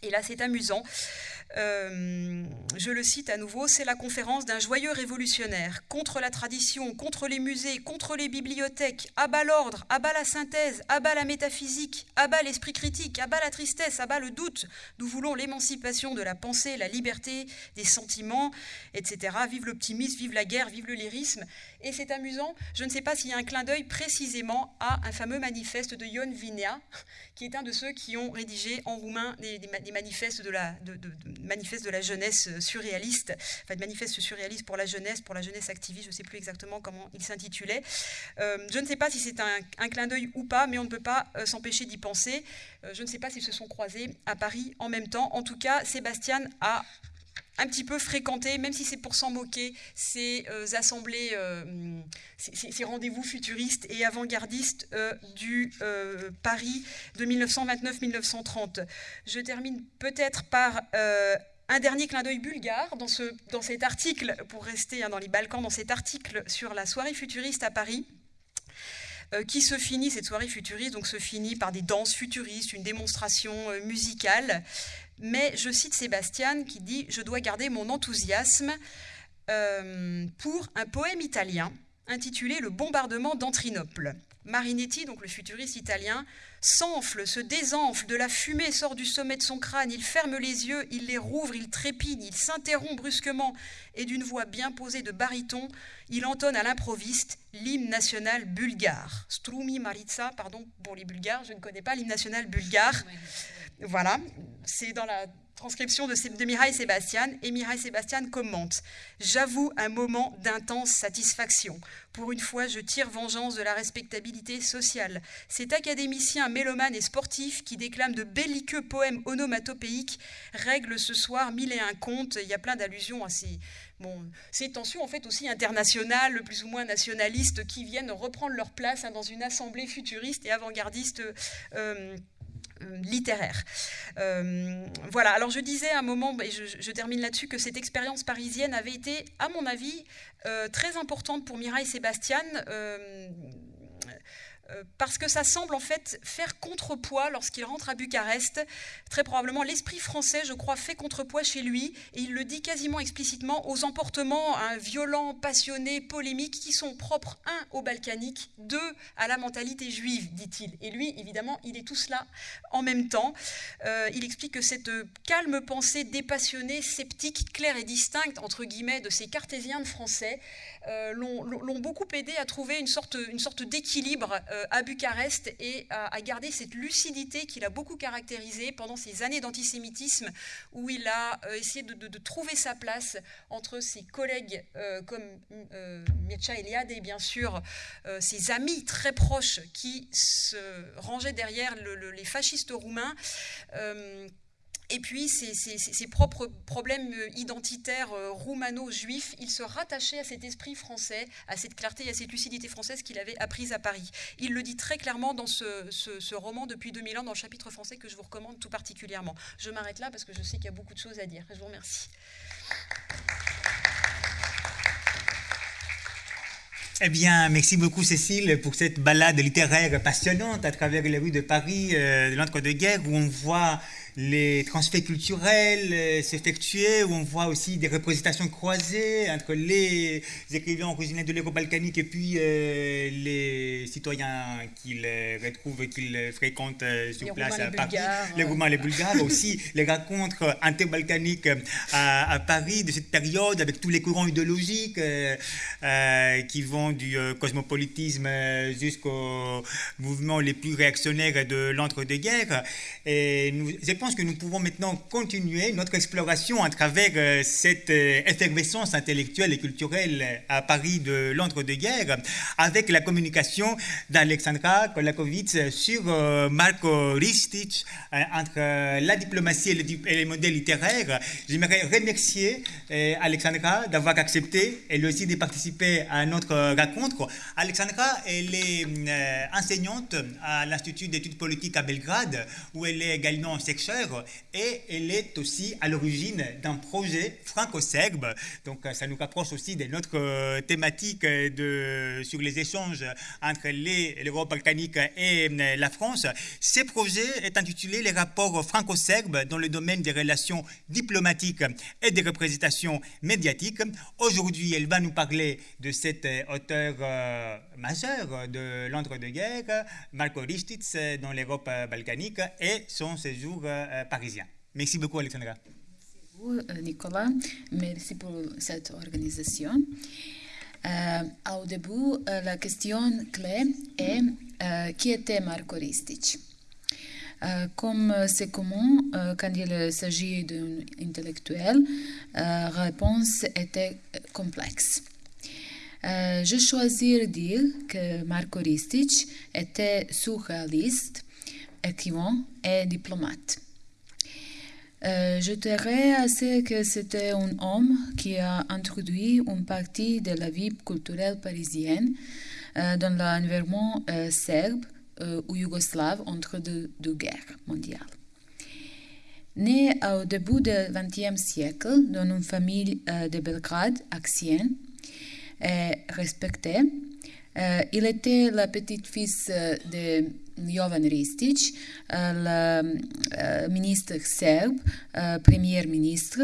Et là, c'est amusant. Euh, je le cite à nouveau, c'est la conférence d'un joyeux révolutionnaire contre la tradition, contre les musées, contre les bibliothèques, abat l'ordre, abat la synthèse, abat la métaphysique, abat l'esprit critique, abat la tristesse, abat le doute. Nous voulons l'émancipation de la pensée, la liberté des sentiments, etc. Vive l'optimisme, vive la guerre, vive le lyrisme. Et c'est amusant, je ne sais pas s'il y a un clin d'œil précisément à un fameux manifeste de Ion Vinea, qui est un de ceux qui ont rédigé en roumain des, manifestes de la, manifeste de la jeunesse surréaliste, enfin manifeste surréaliste pour la jeunesse, pour la jeunesse activiste, je ne sais plus exactement comment il s'intitulait. Euh, je ne sais pas si c'est un, clin d'œil ou pas, mais on ne peut pas euh, s'empêcher d'y penser. Euh, je ne sais pas s'ils se sont croisés à Paris en même temps. En tout cas, Sébastien a un petit peu fréquenté, même si c'est pour s'en moquer, ces assemblées, ces, rendez-vous futuristes et avant-gardistes du Paris de 1929-1930. Je termine peut-être par un dernier clin d'œil bulgare dans, ce, dans cet article, pour rester hein, dans les Balkans, dans cet article sur la soirée futuriste à Paris euh, qui se finit, cette soirée futuriste, donc se finit par des danses futuristes, une démonstration euh, musicale. Mais je cite Sébastien qui dit « Je dois garder mon enthousiasme euh, pour un poème italien intitulé Le bombardement d'Antrinople ». Marinetti, donc le futuriste italien, s'enfle, se désenfle, de la fumée sort du sommet de son crâne, il ferme les yeux, il les rouvre, il trépigne, il s'interrompt brusquement, et d'une voix bien posée de baryton, il entonne à l'improviste l'hymne national bulgare. Strumi Maritza, pardon pour les Bulgares, je ne connais pas l'hymne national bulgare. Voilà, c'est dans la transcription de, de Mireille Sébastien, et Mireille Sébastien commente J'avoue un moment d'intense satisfaction. Pour une fois, je tire vengeance de la respectabilité sociale. Cet académicien mélomane et sportif qui déclame de belliqueux poèmes onomatopéiques règle ce soir mille et un contes. Il y a plein d'allusions à ces, tensions en fait aussi internationales, plus ou moins nationalistes, qui viennent reprendre leur place hein, dans une assemblée futuriste et avant-gardiste. Euh, littéraire. Euh, voilà, alors je disais à un moment, et je, termine là-dessus, que cette expérience parisienne avait été, à mon avis, euh, très importante pour Mireille Sébastien euh, parce que ça semble en fait faire contrepoids lorsqu'il rentre à Bucarest. Très probablement, l'esprit français, je crois, fait contrepoids chez lui, et il le dit quasiment explicitement, aux emportements hein, violents, passionnés, polémiques, qui sont propres, un, aux balkaniques, deux, à la mentalité juive, dit-il. Et lui, évidemment, il est tout cela en même temps. Euh, il explique que cette calme pensée dépassionnée, sceptique, claire et distincte, entre guillemets, de ces cartésiens de français, euh, l'ont beaucoup aidé à trouver une sorte, d'équilibre à Bucarest et a, gardé cette lucidité qu'il a beaucoup caractérisée pendant ces années d'antisémitisme où il a essayé de, trouver sa place entre ses collègues comme Mircea Eliade et bien sûr ses amis très proches qui se rangeaient derrière les fascistes roumains. Et puis ses, propres problèmes identitaires euh, roumano-juifs, il se rattachait à cet esprit français, à cette clarté et à cette lucidité française qu'il avait apprise à Paris. Il le dit très clairement dans ce, roman depuis 2000 ans, dans le chapitre français que je vous recommande tout particulièrement. Je m'arrête là parce que je sais qu'il y a beaucoup de choses à dire. Je vous remercie. Eh bien, merci beaucoup Cécile pour cette balade littéraire passionnante à travers les rues de Paris euh, de l'entre-deux-guerres où on voit les transferts culturels euh, s'effectuer, où on voit aussi des représentations croisées entre les écrivains originaires de l'Europe balkanique et puis euh, les citoyens qu'ils retrouvent, qu'ils fréquentent euh, sur place à Paris. Les Roumains, les Bulgares, aussi les rencontres interbalkaniques à, à, Paris de cette période avec tous les courants idéologiques qui vont du cosmopolitisme jusqu'aux mouvements les plus réactionnaires de l'entre-deux-guerres. Et nous, je pense que nous pouvons maintenant continuer notre exploration à travers euh, cette euh, effervescence intellectuelle et culturelle à Paris de l'entre-deux-guerres avec la communication d'Alexandra Kolakovic sur euh, Marco Ristic entre la diplomatie et les modèles littéraires. J'aimerais remercier Alexandra d'avoir accepté elle aussi de participer à notre rencontre. Alexandra, elle est enseignante à l'Institut d'études politiques à Belgrade où elle est également et elle est aussi à l'origine d'un projet franco-serbe. Donc ça nous rapproche aussi de notre euh, thématique de, sur les échanges entre l'Europe balkanique et euh, la France. Ce projet est intitulé Les rapports franco-serbes dans le domaine des relations diplomatiques et des représentations médiatiques. Aujourd'hui, elle va nous parler de cet euh, auteur majeur de l'entre-deux-guerres, Marko Ristic, dans l'Europe balkanique et son séjour euh, parisien. Merci beaucoup, Alexandra. Merci beaucoup, euh, Nicolas. Merci pour cette organisation. Euh, au début, la question clé est qui était Marco Ristic comme c'est commun quand il s'agit d'un intellectuel, la réponse était complexe. je choisis de dire que Marco Ristic était surréaliste, écrivain et diplomate. Euh, je dirais assez que c'était un homme qui a introduit une partie de la vie culturelle parisienne euh, dans l'environnement euh, serbe ou yougoslave entre deux, guerres mondiales. Né au début du XXe siècle dans une famille de Belgrade ancienne et respectée, il était la petite-fille de Jovan Ristic, le ministre serbe, premier ministre,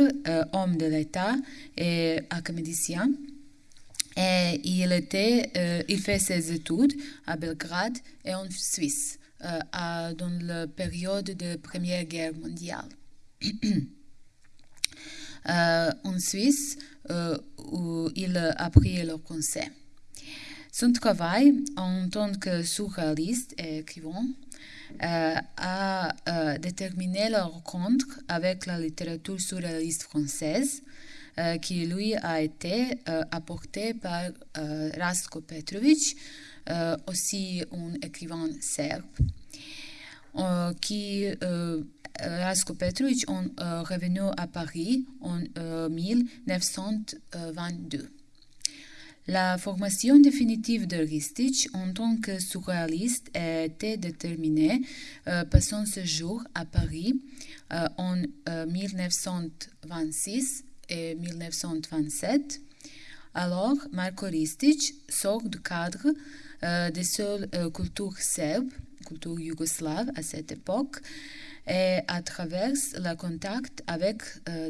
homme de l'État et académicien. Il, était, il fait ses études à Belgrade et en Suisse dans la période de la Première Guerre mondiale. en Suisse, où il a appris le conseil. Son travail en tant que surréaliste et écrivain euh, a euh, déterminé la rencontre avec la littérature surréaliste française euh, qui lui a été apportée par Rastko Petrovic, aussi un écrivain serbe, qui Rastko Petrovic est revenu à Paris en 1922. La formation définitive de Ristich en tant que surréaliste été déterminée euh, par son séjour à Paris euh, en 1926 euh, et 1927. Alors, Marko Ristich sort du cadre des seules cultures serbes, culture yougoslave à cette époque, et à travers le contact avec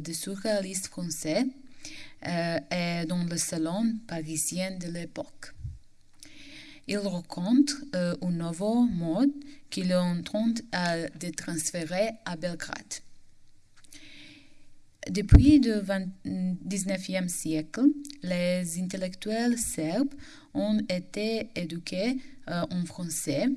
des surréalistes français euh, est dans le salon parisien de l'époque. Il rencontre euh, un nouveau mode en train de transférer à Belgrade. Depuis le XIXe siècle, les intellectuels serbes ont été éduqués en français,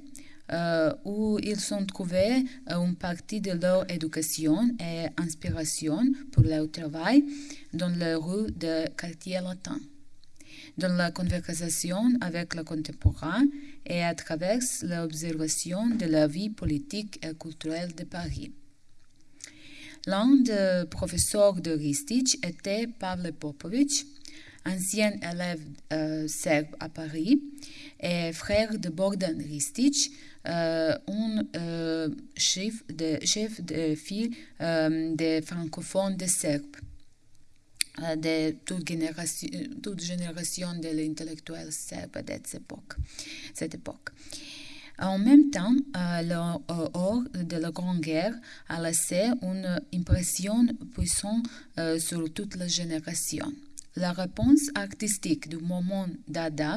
où ils ont trouvé une partie de leur éducation et inspiration pour leur travail dans les rues de quartier latin dans la conversation avec le contemporain et à travers l'observation de la vie politique et culturelle de Paris. L'un des professeurs de Ristich était Pavle Popovic, ancien élève euh, serbe à Paris et frère de Bogdan Ristich, euh, un euh, chef de, chef de file des francophones de Serbes de toute génération, toute génération de l'intellectuel serbe de cette époque. Cette époque. En même temps, l'or de la Grande Guerre a laissé une impression puissante sur toute la génération. La réponse artistique du moment Dada,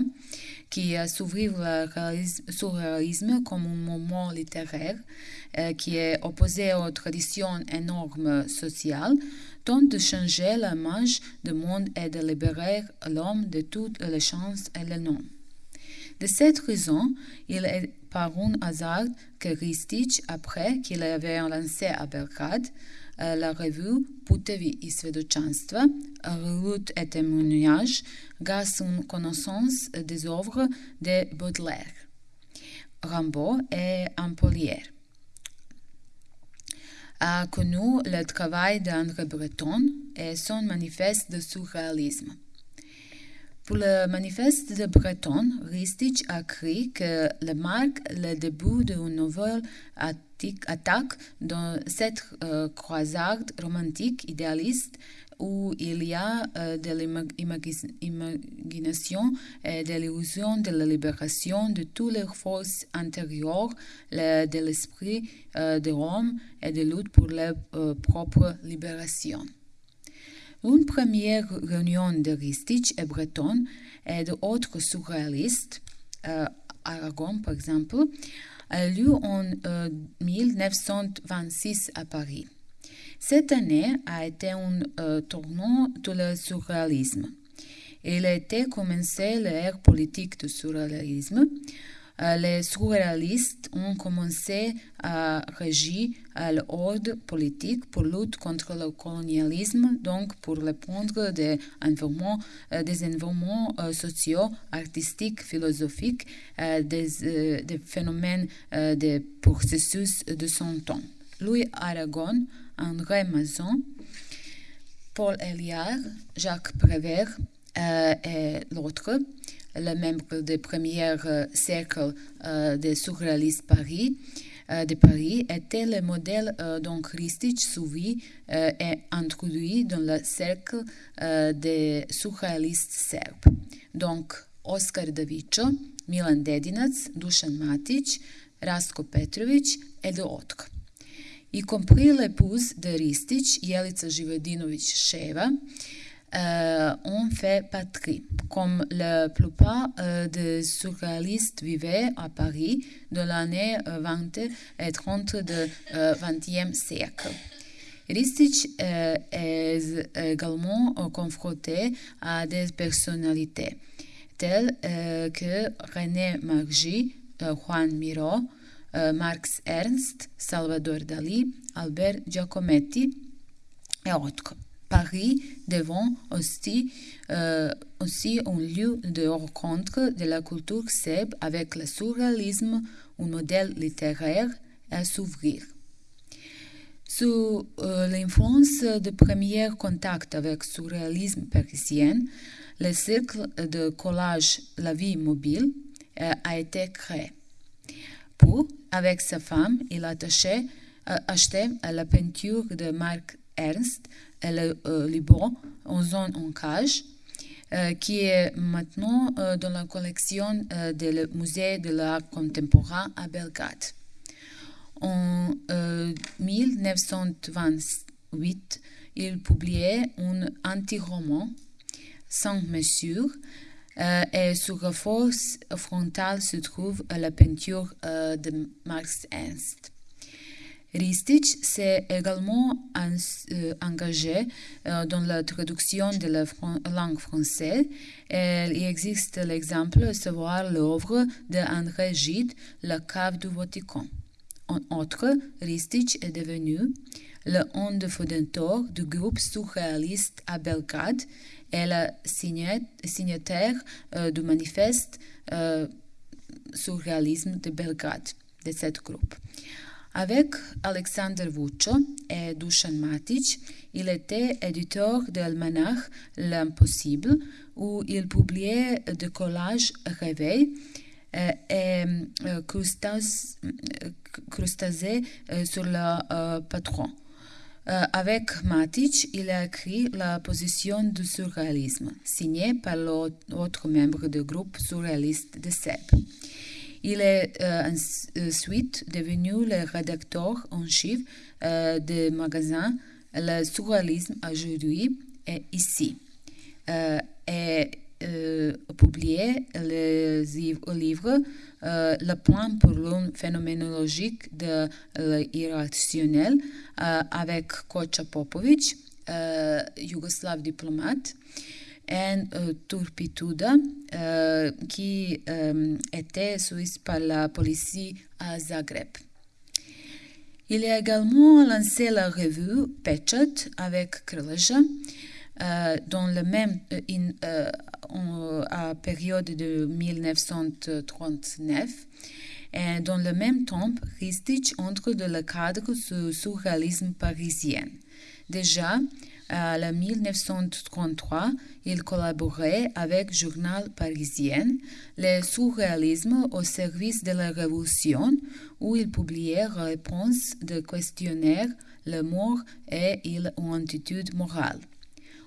qui a s'ouvrir le surréalisme comme un moment littéraire, qui est opposé aux traditions et normes sociales, tente de changer l'image du monde et de libérer l'homme de toutes les chances et les noms. De cette raison, il est par un hasard que Ristich, après qu'il avait lancé à Belgrade la revue Putevi i svedočanstva, route et témoignage, grâce à une connaissance des œuvres de Baudelaire, Rimbaud et Ampollière a connu le travail d'André Breton et son manifeste de surréalisme. Pour le manifeste de Breton, Ristich a écrit que le marque le début d'une nouvelle attaque dans cette euh, croisade romantique idéaliste où il y a euh, de l'imagination et de l'illusion de la libération de toutes les forces intérieures de l'esprit euh, de Rome et de lutte pour leur propre libération. Une première réunion de Ristich et Breton et d'autres surréalistes, Aragon par exemple, a lieu en 1926 à Paris. Cette année a été un euh, tournant de le surréalisme. Il a été commencé l'ère politique du surréalisme. Euh, les surréalistes ont commencé à régir l'ordre politique pour lutter contre le colonialisme, donc pour répondre des environnements, euh, des environnements sociaux, artistiques, philosophiques, des, phénomènes, des processus de son temps. Louis Aragon André Mazon, Paul Eliard, Jacques Prévert euh, et l'autre, le membre du premier euh, cercle euh, des surréalistes Paris, de Paris était le modèle dont Ristich suivi et introduit dans le cercle des surréalistes serbes. Donc, Oskar Davičo, Milan Dedinac, Dušan Matic, Rasko Petrović et d'autres y compris l'épouse de Ristich, Jelica Živodinović-Sheva, euh, ont fait patrie, comme la plupart euh, des surréalistes vivaient à Paris dans l'année 20 et 30 du XXe siècle. Ristich euh, est également confronté à des personnalités telles que René Maggi, Juan euh, Marx Ernst, Salvador Dali, Albert Giacometti et autres. Paris devant aussi, euh, aussi un lieu de rencontre de la culture serbe avec le surréalisme, un modèle littéraire à s'ouvrir. Sous euh, l'influence du premier contact avec le surréalisme parisien, le cercle de collage La vie mobile a été créé. Pour, avec sa femme, il a acheté, la peinture de Marc Ernst le euh, Liban en zone en cage, euh, qui est maintenant euh, dans la collection du Musée de l'art contemporain à Belgrade. En 1928, il publiait un anti-roman sans mesure euh, et sur la force frontale se trouve la peinture de Marx Ernst. Ristich s'est également euh, engagé euh, dans la traduction de la langue française. il existe l'exemple de savoir l'œuvre d'André Gide, La cave du Vatican. En outre, Ristich est devenu le fondateur du groupe surréaliste à Belgrade et le signataire euh, du manifeste surréalisme de Belgrade, de ce groupe. Avec Alexander Vuccio et Dusan Matic, il était éditeur de l'almanach L'Impossible, où il publiait des collages réveils euh, et euh, crustacés euh, sur le patron. avec Matic, il a écrit La position du surréalisme, signé par l'autre membre du groupe surréaliste de SEB. Il est euh, ensuite devenu le rédacteur en chef euh, du magazine Le surréalisme aujourd'hui et ici. Euh, et publié le livre Le plan pour l'une phénoménologique de l'irrationnel avec Kocha Popovic, yougoslave diplomate, et euh, Turpituda, euh, qui euh, était suisse par la police à Zagreb. Il a également lancé la revue Pechat avec Krleja, dans le même période de 1939 et dans le même temps, Ristich entre dans le cadre du surréalisme parisien. Déjà, en 1933, il collaborait avec journal parisien Le surréalisme au service de la Révolution, où il publiait réponses de questionnaires Le mort et l'attitude morale.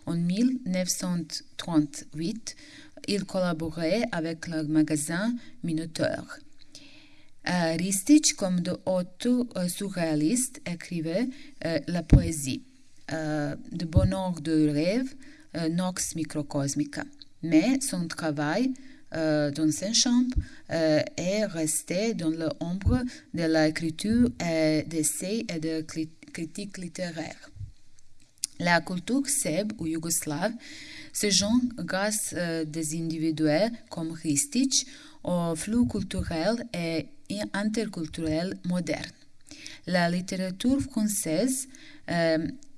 En 1938, il collaborait avec le magazine Minuteur. Euh, Ristich, comme de autres surréalistes, écrivait euh, la poésie. Euh, de bonheur de rêve, euh, Nox Microcosmica. Mais son travail euh, dans cette chambre est resté dans l'ombre de l'écriture d'essais et de critique littéraire. La culture serbe ou yougoslave se joint grâce à des individus comme Ristic au flux culturel et interculturel moderne. La littérature française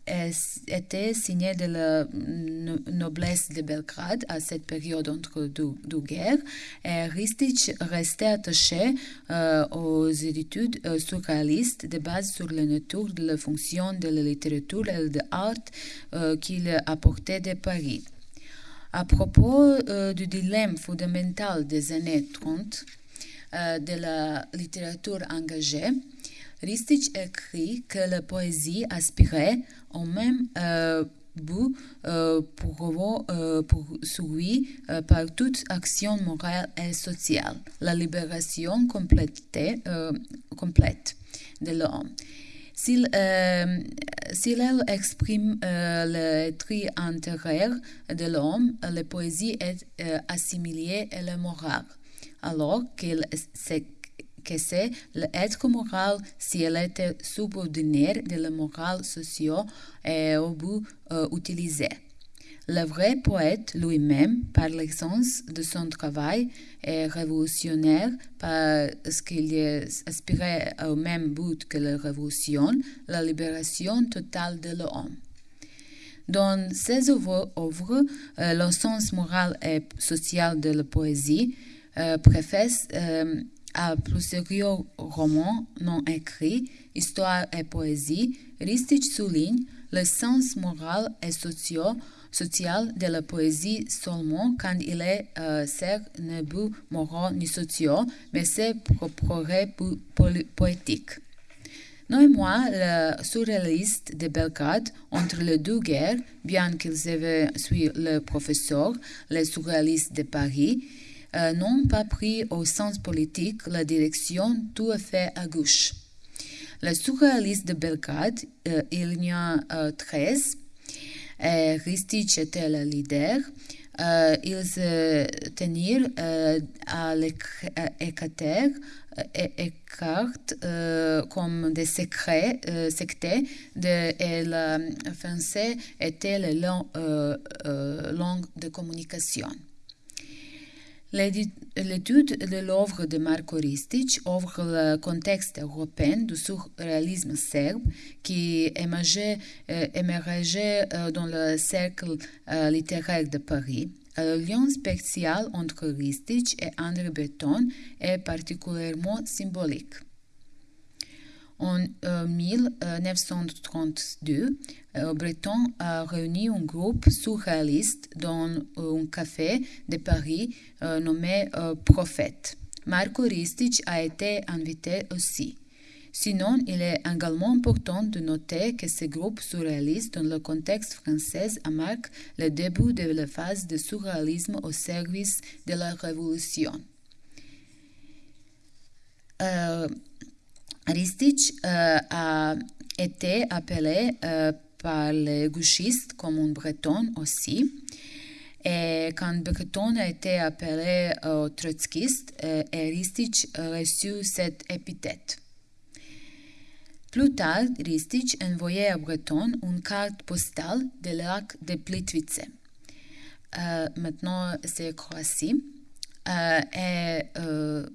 était signé de la noblesse de Belgrade à cette période entre deux, guerres. Et Ristic restait attaché euh, aux études euh, surréalistes de base sur la nature de la fonction de la littérature et de l'art euh, qu'il apportait de Paris. À propos du dilemme fondamental des années 30 de la littérature engagée, Ristich écrit que la poésie aspirait au même euh, but euh, pour, euh, euh, par toute action morale et sociale, la libération complète, de l'homme. S'il elle exprime le tri intérieur de l'homme, la poésie est assimilée à la morale, alors qu'il que c'est l'être moral si elle était subordonnée de la morale sociale et au bout euh, utilisée. Le vrai poète lui-même, par l'essence de son travail, est révolutionnaire parce qu'il aspirait au même but que la révolution, la libération totale de l'homme. Dans ses œuvres, euh, le sens moral et social de la poésie euh, préface euh, à plusieurs romans non écrits, histoire et poésie, Ristich souligne le sens moral et social de la poésie seulement quand il est euh, certes ne but moral ni social, mais c'est progrès poétique. moi, le surréaliste de Belgrade, entre les deux guerres, bien qu'ils avaient suivi le professeur, le surréaliste de Paris, euh, n'ont pas pris au sens politique la direction tout à fait à gauche. Le surréaliste de Belgrade, il y a 13, et Ristic était le leader, Euh, ils se tenirent euh, à écarte euh, comme des secrets euh, de, et le français était la euh, langue de communication. L'étude de l'œuvre de Marko Ristic ouvre le contexte européen du surréalisme serbe qui émergeait, émergeait dans le cercle littéraire de Paris. Le lien spécial entre Ristic et André Breton est particulièrement symbolique. En 1932, Breton a réuni un groupe surréaliste dans un café de Paris nommé Prophète. Marco Ristic a été invité aussi. Sinon, il est également important de noter que ce groupe surréaliste dans le contexte français marque le début de la phase de surréalisme au service de la Révolution. Euh, Ristich euh, a été appelé euh, par les gauchistes comme un breton aussi. Et quand Breton a été appelé euh, trotskiste, Ristich a reçu cette épithète. Plus tard, Ristich envoyait à Breton une carte postale de lac de Plitvice. Euh, maintenant, c'est Croatie. Euh, et euh,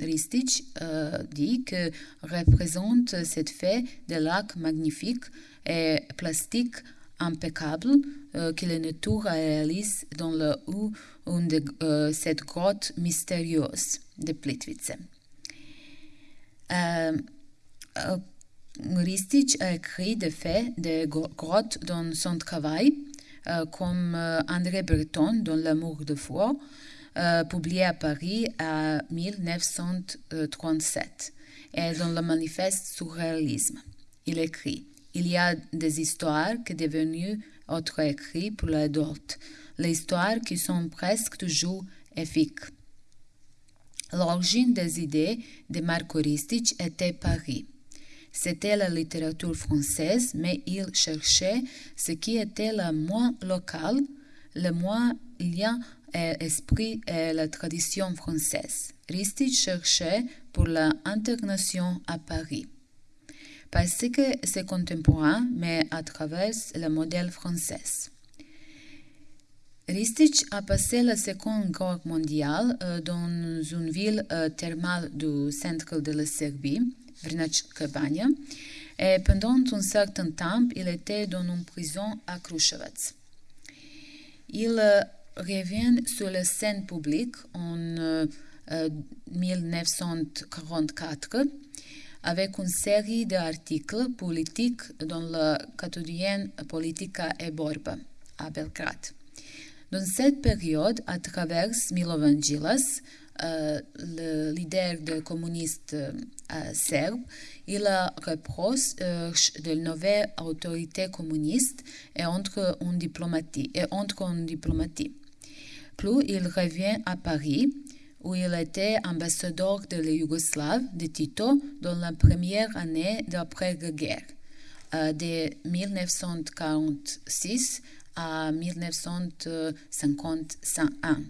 Ristich euh, dit que représente cette fée de lac magnifique et plastique impeccable euh, que la nature réalise dans le haut de cette grotte mystérieuse de Plitvice. Ristic a écrit des faits de grottes dans son travail, comme André Breton dans L'amour de foi, euh, publié à Paris en 1937, et dans le manifeste surréalisme. Il écrit Il y a des histoires qui sont devenues autres écrits pour l'adulte, les histoires qui sont presque toujours efficaces. L'origine des idées de Marco Ristic était Paris. C'était la littérature française, mais il cherchait ce qui était le moins local, le moins lien à l'esprit et la tradition française. Ristic cherchait pour l'intégration à Paris. Parce que c'est contemporain, mais à travers le modèle français. Ristic a passé la Seconde Guerre mondiale euh, dans une ville euh, thermale du centre de la Serbie, Vrnach-Kebania, et pendant un certain temps, il était dans une prison à Kruševac. Il euh, revient sur la scène publique en euh, 1944 avec une série d'articles politiques dans le quotidien Politica et Borba à Belgrade. Dans cette période, à travers Milovan Djilas, euh, le leader des communistes euh, serbes, il reproche euh, de nouvelles autorités communistes et. Et entre en diplomatie. Plus il revient à Paris, où il était ambassadeur de la Yougoslave de Tito dans la première année d'après-guerre, euh, de 1946 à 1951.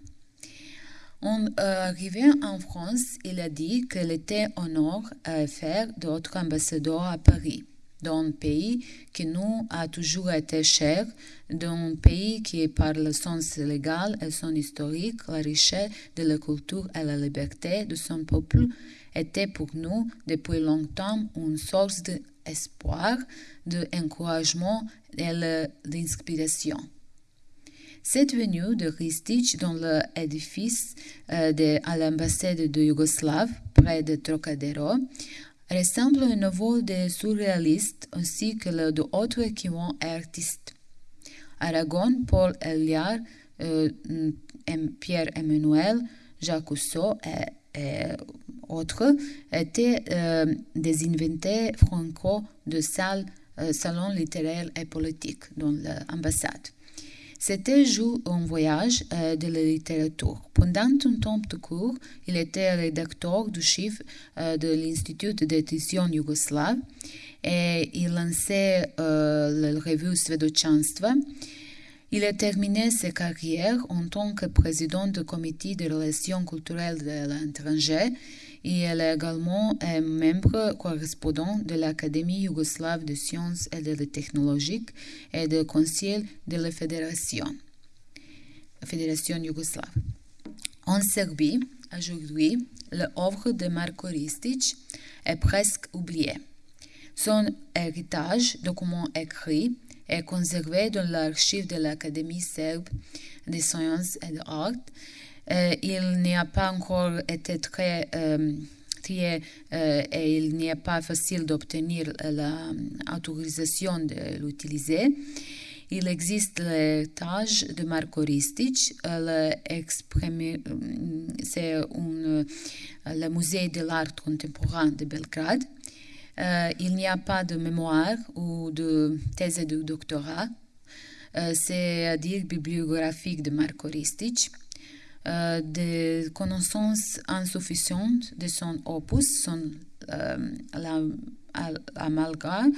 En euh, arrivant en France, il a dit qu'il était honneur à faire d'autres ambassadeurs à Paris, dans un pays qui nous a toujours été cher, dans un pays qui, par le sens légal et son historique, la richesse de la culture et la liberté de son peuple, était pour nous depuis longtemps une source d'espoir, d'encouragement et d'inspiration. Cette venue de Ristic dans l'édifice euh, de, à l'ambassade de Yougoslave, près de Trocadero, ressemble à un nouveau des surréalistes ainsi que d'autres équipements artistes. Aragon, Paul Eluard, euh, Pierre-Emmanuel, Jacques Rousseau et, et autres étaient euh, des invités franco de salles, euh, salons littéraires et politiques dans l'ambassade. C'était jour un voyage euh, de la littérature. Pendant un temps de cours, il était rédacteur du chiffre euh, de l'Institut d'édition yougoslave et il lançait euh, la revue Svedočanstva. Il a terminé sa carrière en tant que président du comité de relations culturelles de l'étranger et il est également membre correspondant de l'Académie yougoslave de sciences et de technologies et du Conseil de la Fédération, Fédération yougoslave. En Serbie, aujourd'hui, l'œuvre de Marko Ristic est presque oubliée. Son héritage, document écrit, est conservé dans l'archive de l'Académie serbe des sciences et des arts. Euh, il n'a pas encore été très euh, trié euh, et il n'est pas facile d'obtenir l'autorisation de l'utiliser. Il existe tâche de Marko Ristic, c'est le musée de l'art contemporain de Belgrade. Euh, il n'y a pas de mémoire ou de thèse de doctorat, euh, c'est-à-dire bibliographique de Marko Ristic. Euh, des connaissances insuffisantes de son opus sont l'amalgame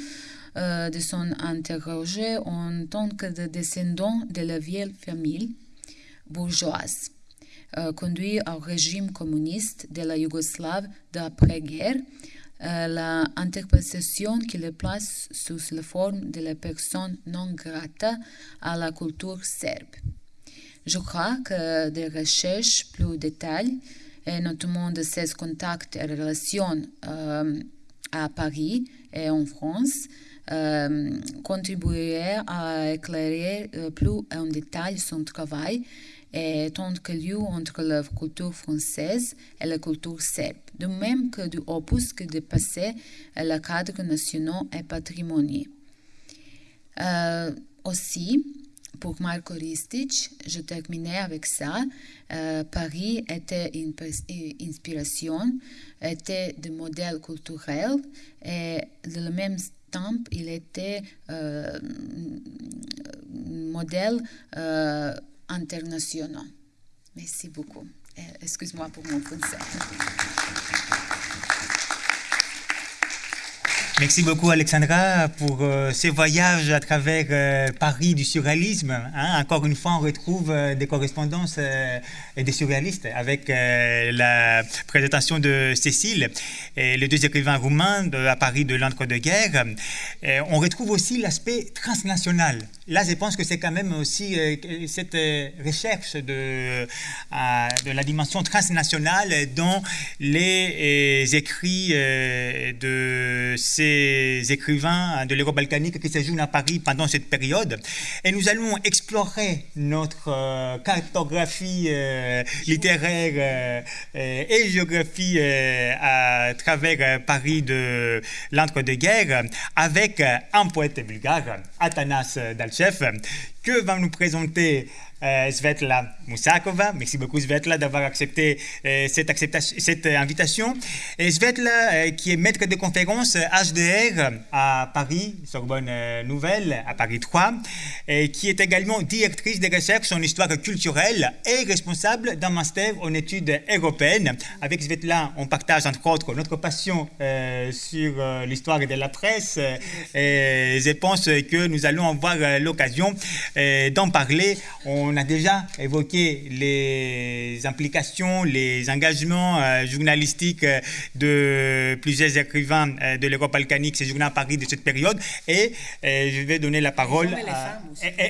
de son interrogé en tant que descendant de la vieille famille bourgeoise, conduit au régime communiste de la Yougoslave d'après-guerre euh, l'interprétation qui le place sous la forme de la personne non grata à la culture serbe. Je crois que des recherches plus détaillées, notamment de ses contacts et relations euh, à Paris et en France, euh, contribueraient à éclairer euh, plus en détail son travail et tant que lieu entre la culture française et la culture serbe, de même que du opus qui dépassait le cadre national et patrimonial. Euh, aussi, pour Marco Ristic, je terminais avec ça. Euh, Paris était une inspiration, était de modèle culturel et de le même temps, il était euh, modèle euh, internationaux. Merci beaucoup. Excuse-moi pour mon français. Merci beaucoup Alexandra pour euh, ce voyage à travers euh, Paris du surréalisme. Hein. Encore une fois, on retrouve euh, des correspondances et des surréalistes avec la présentation de Cécile et les deux écrivains roumains à Paris de l'entre-deux-guerres. on retrouve aussi l'aspect transnational. Là, je pense que c'est quand même aussi cette recherche de, de la dimension transnationale dans les écrits de ces écrivains de l'Euro-Balkanique qui séjournent à Paris pendant cette période. Et nous allons explorer notre euh, cartographie euh, littéraire euh, et géographie à travers Paris de l'entre-deux-guerres avec un poète bulgare, Atanas Dalchev, que va nous présenter euh, Svetla Moussakova. Merci beaucoup Svetla d'avoir accepté euh, cette, cette invitation. Et Svetla, euh, qui est maître de conférence HDR à Paris, Sorbonne Nouvelle, à Paris 3, et qui est également directrice de recherche en histoire culturelle et responsable d'un master en études européennes. Avec Svetla, on partage entre autres notre passion sur l'histoire de la presse et je pense que nous allons avoir l'occasion d'en parler. On a déjà évoqué les implications, les engagements euh, journalistiques euh, de plusieurs écrivains euh, de l'Europe balkanique séjournant à Paris de cette période. Et je vais donner la parole les à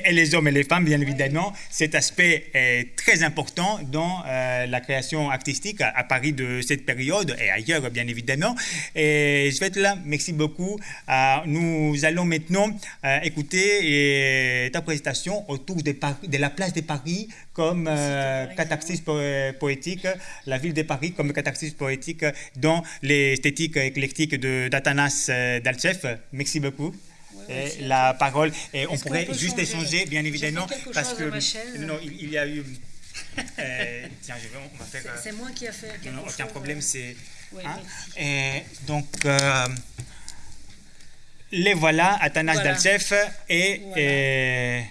et, les hommes et les femmes, bien évidemment. Cet aspect est très important dans la création artistique à, Paris de cette période et ailleurs, bien évidemment. Et je vais être là. Merci beaucoup. nous allons maintenant écouter ta présentation autour de, de la place de Paris comme euh, catharsis poétique, la ville de Paris comme catharsis poétique dans l'esthétique éclectique d'Athanas euh, Dalchev. Merci beaucoup. et la parole, et on pourrait juste échanger, bien évidemment, parce que non, il, y a eu. Euh, tiens, je vais, on va faire. C'est moi qui a fait. Non, non, aucun problème, c'est. Hein, et donc. les voilà, Athanas voilà. Dalchev et, et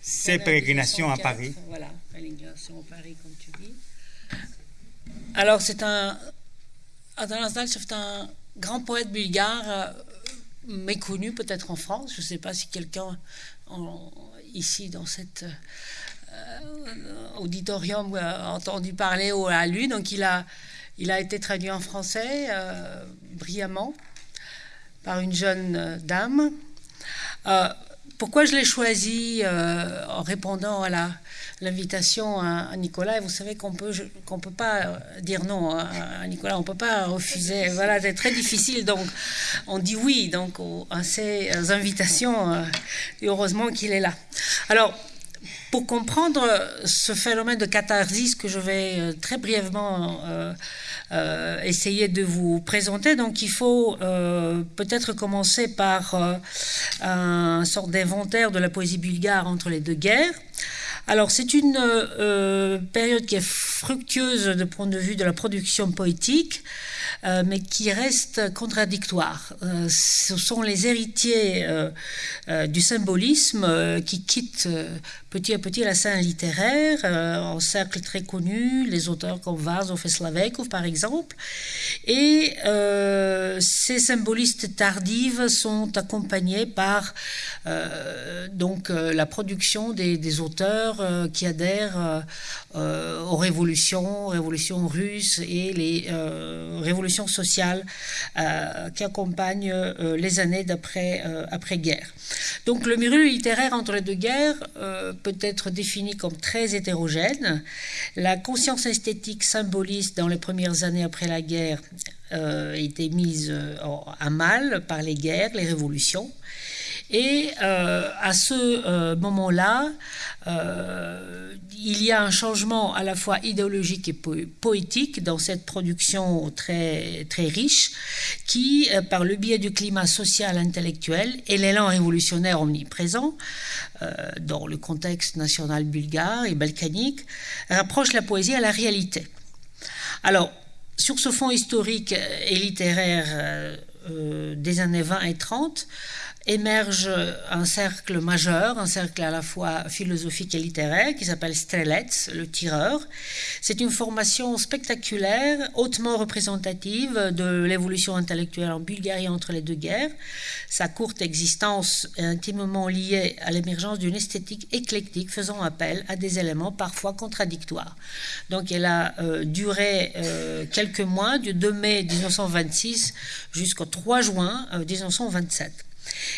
ces pérégrinations à Paris. Voilà, à Paris, comme tu dis. Alors, c'est un. C'est un grand poète bulgare, euh, méconnu peut-être en France. Je ne sais pas si quelqu'un ici dans cet auditorium entendu parler à lui. Donc il a, il a été traduit en français brillamment par une jeune dame. Pourquoi je l'ai choisi en répondant à la l'invitation à, Nicolas? vous savez qu'on peut qu'on peut pas euh, dire non à, Nicolas, on peut pas refuser. Voilà, c'est très difficile. Donc, on dit oui donc à ces invitations. Euh, et heureusement qu'il est là. Alors. Pour comprendre ce phénomène de catharsis que je vais euh, très brièvement essayer de vous présenter. Donc il faut peut-être commencer par un sort d'inventaire de la poésie bulgare entre les deux guerres. Alors c'est une euh, période qui est fructueuse de point de vue de la production poétique. Euh, mais qui reste contradictoire. Euh, ce sont les héritiers du symbolisme qui quittent petit à petit la scène littéraire, en cercle très connu, les auteurs comme Vazov et Slavekov par exemple. Et ces symbolistes tardives sont accompagnés par donc la production des auteurs qui adhèrent aux révolutions, révolutions russes et les révolutions sociales qui accompagnent les années d'après après-guerre. Donc le milieu littéraire entre les deux guerres peut être défini comme très hétérogène. La conscience esthétique symboliste dans les premières années après la guerre euh, était mise à mal par les guerres, les révolutions. Et euh, à ce euh, moment-là, euh, il y a un changement à la fois idéologique et poétique dans cette production très, très riche qui, par le biais du climat social intellectuel et l'élan révolutionnaire omniprésent, dans le contexte national bulgare et balkanique, rapproche la poésie à la réalité. Alors, sur ce fond historique et littéraire des années 20 et 30, émerge un cercle majeur, un cercle à la fois philosophique et littéraire qui s'appelle Strelets, le tireur. C'est une formation spectaculaire, hautement représentative de l'évolution intellectuelle en Bulgarie entre les deux guerres. Sa courte existence est intimement liée à l'émergence d'une esthétique éclectique faisant appel à des éléments parfois contradictoires. Donc elle a euh, duré euh, quelques mois, du 2 mai 1926 jusqu'au 3 juin 1927.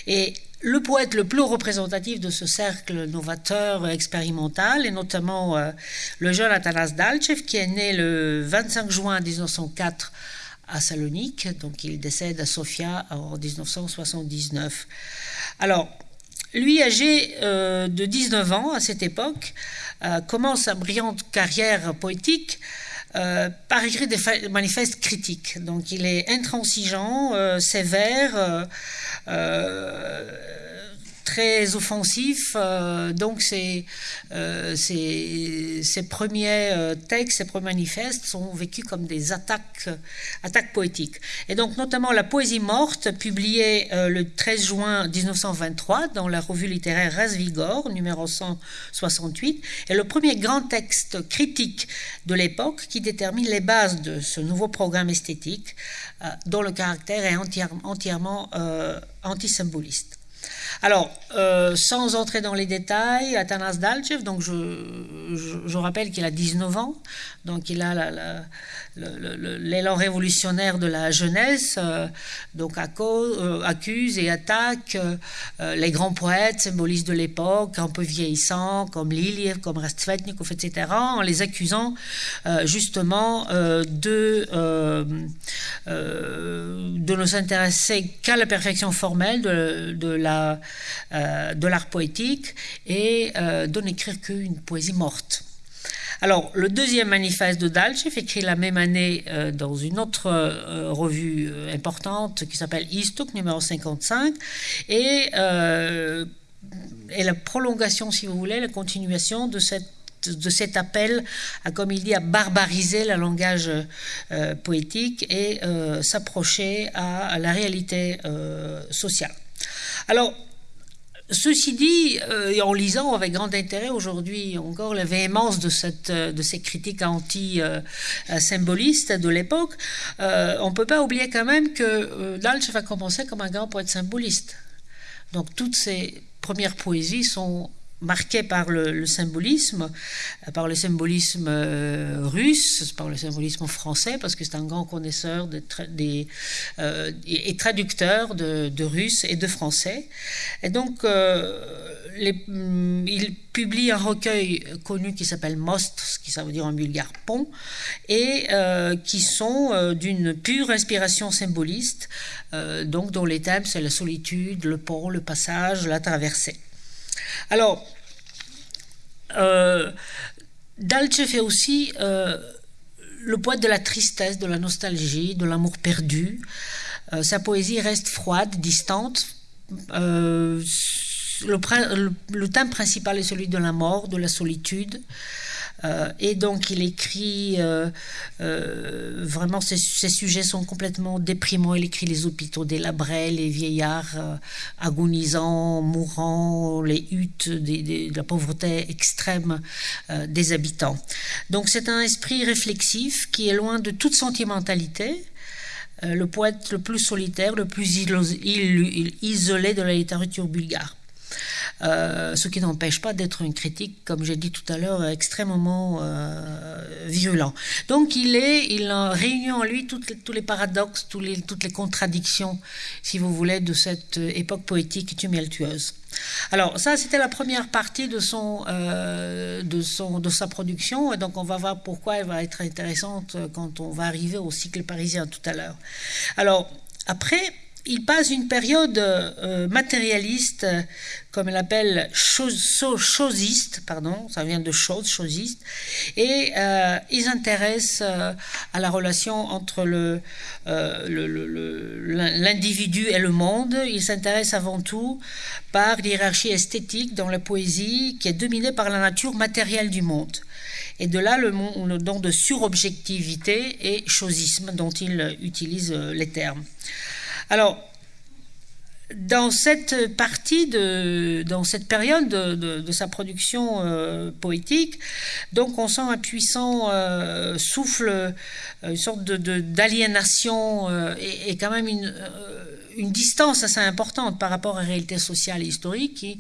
Euh, et le poète le plus représentatif de ce cercle novateur expérimental est notamment euh, le jeune Atanas Dalchev qui est né le 25 juin 1904 à Salonique, donc il décède à Sofia en 1979. Alors, lui, âgé euh, de 19 ans à cette époque, euh, commence sa brillante carrière poétique euh, par écrire des manifestes critiques. Donc il est intransigeant, euh, sévère, euh, très offensif. donc ses, premiers textes, ses premiers manifestes sont vécus comme des attaques, attaques poétiques. Et donc notamment la poésie morte, publiée le 13 juin 1923 dans la revue littéraire Razvigor, numéro 168, est le premier grand texte critique de l'époque qui détermine les bases de ce nouveau programme esthétique euh, dont le caractère est entièrement euh, antisymboliste. Alors, euh, sans entrer dans les détails, Atanas Dalchev, donc je, rappelle qu'il a 19 ans, donc il a l'élan révolutionnaire de la jeunesse, euh, donc euh, accuse et attaque les grands poètes, symbolistes de l'époque, un peu vieillissants, comme Liliev, comme Rastvetnikov, etc., en les accusant justement de, ne s'intéresser qu'à la perfection formelle de, de la euh, de l'art poétique et euh, de n'écrire qu'une poésie morte. Alors, le deuxième manifeste de Dalchev, écrit la même année euh, dans une autre revue importante qui s'appelle Istok, numéro 55, et est la prolongation, si vous voulez, la continuation de cet appel à, comme il dit, à barbariser le langage poétique et s'approcher à, la réalité sociale. Alors, Ceci dit, euh, en lisant avec grand intérêt aujourd'hui encore la véhémence de, cette, euh, de ces critiques anti-symbolistes de l'époque, euh, on ne peut pas oublier quand même que Dalch va commencer comme un grand poète symboliste. Donc toutes ses premières poésies sont marqué par le, symbolisme, par le symbolisme russe, par le symbolisme français, parce que c'est un grand connaisseur des, et traducteur de, russe et de français. Et donc, Mm, il publie un recueil connu qui s'appelle Most, ce qui ça veut dire en bulgare pont, et euh, qui sont euh, d'une pure inspiration symboliste, euh, donc dont les thèmes c'est la solitude, le pont, le passage, la traversée. Alors, Dalche fait aussi le poète de la tristesse, de la nostalgie, de l'amour perdu. sa poésie reste froide, distante le, thème principal est celui de la mort, de la solitude. Euh, et donc il écrit euh, euh, vraiment ces, sujets sont complètement déprimants. Il écrit les hôpitaux délabrés, les vieillards agonisants, mourants, les huttes, de la pauvreté extrême des habitants. Donc c'est un esprit réflexif qui est loin de toute sentimentalité le poète le plus solitaire, le plus isolé de la littérature bulgare. Euh, ce qui n'empêche pas d'être une critique, comme j'ai dit tout à l'heure, extrêmement euh, violent. Donc il est, il réunit en lui tous les paradoxes, toutes les contradictions, si vous voulez, de cette époque poétique tumultueuse. Alors ça, c'était la première partie de son, euh, de son, de sa production, et donc on va voir pourquoi elle va être intéressante quand on va arriver au cycle parisien tout à l'heure. Alors après, il passe une période euh, matérialiste, comme elle appelle chosiste, pardon, ça vient de chose, chosiste, et euh, il s'intéresse euh, à la relation entre l'individu et le monde. Il s'intéresse avant tout par l'hierarchie esthétique dans la poésie qui est dominée par la nature matérielle du monde. Et de là le, le don de surobjectivité et chosisme dont il utilise les termes. Alors, dans cette partie de, dans cette période de, sa production euh, poétique, donc on sent un puissant euh, souffle, euh, une sorte d'aliénation et, quand même une, une, distance assez importante par rapport à la réalité sociale et historique qui,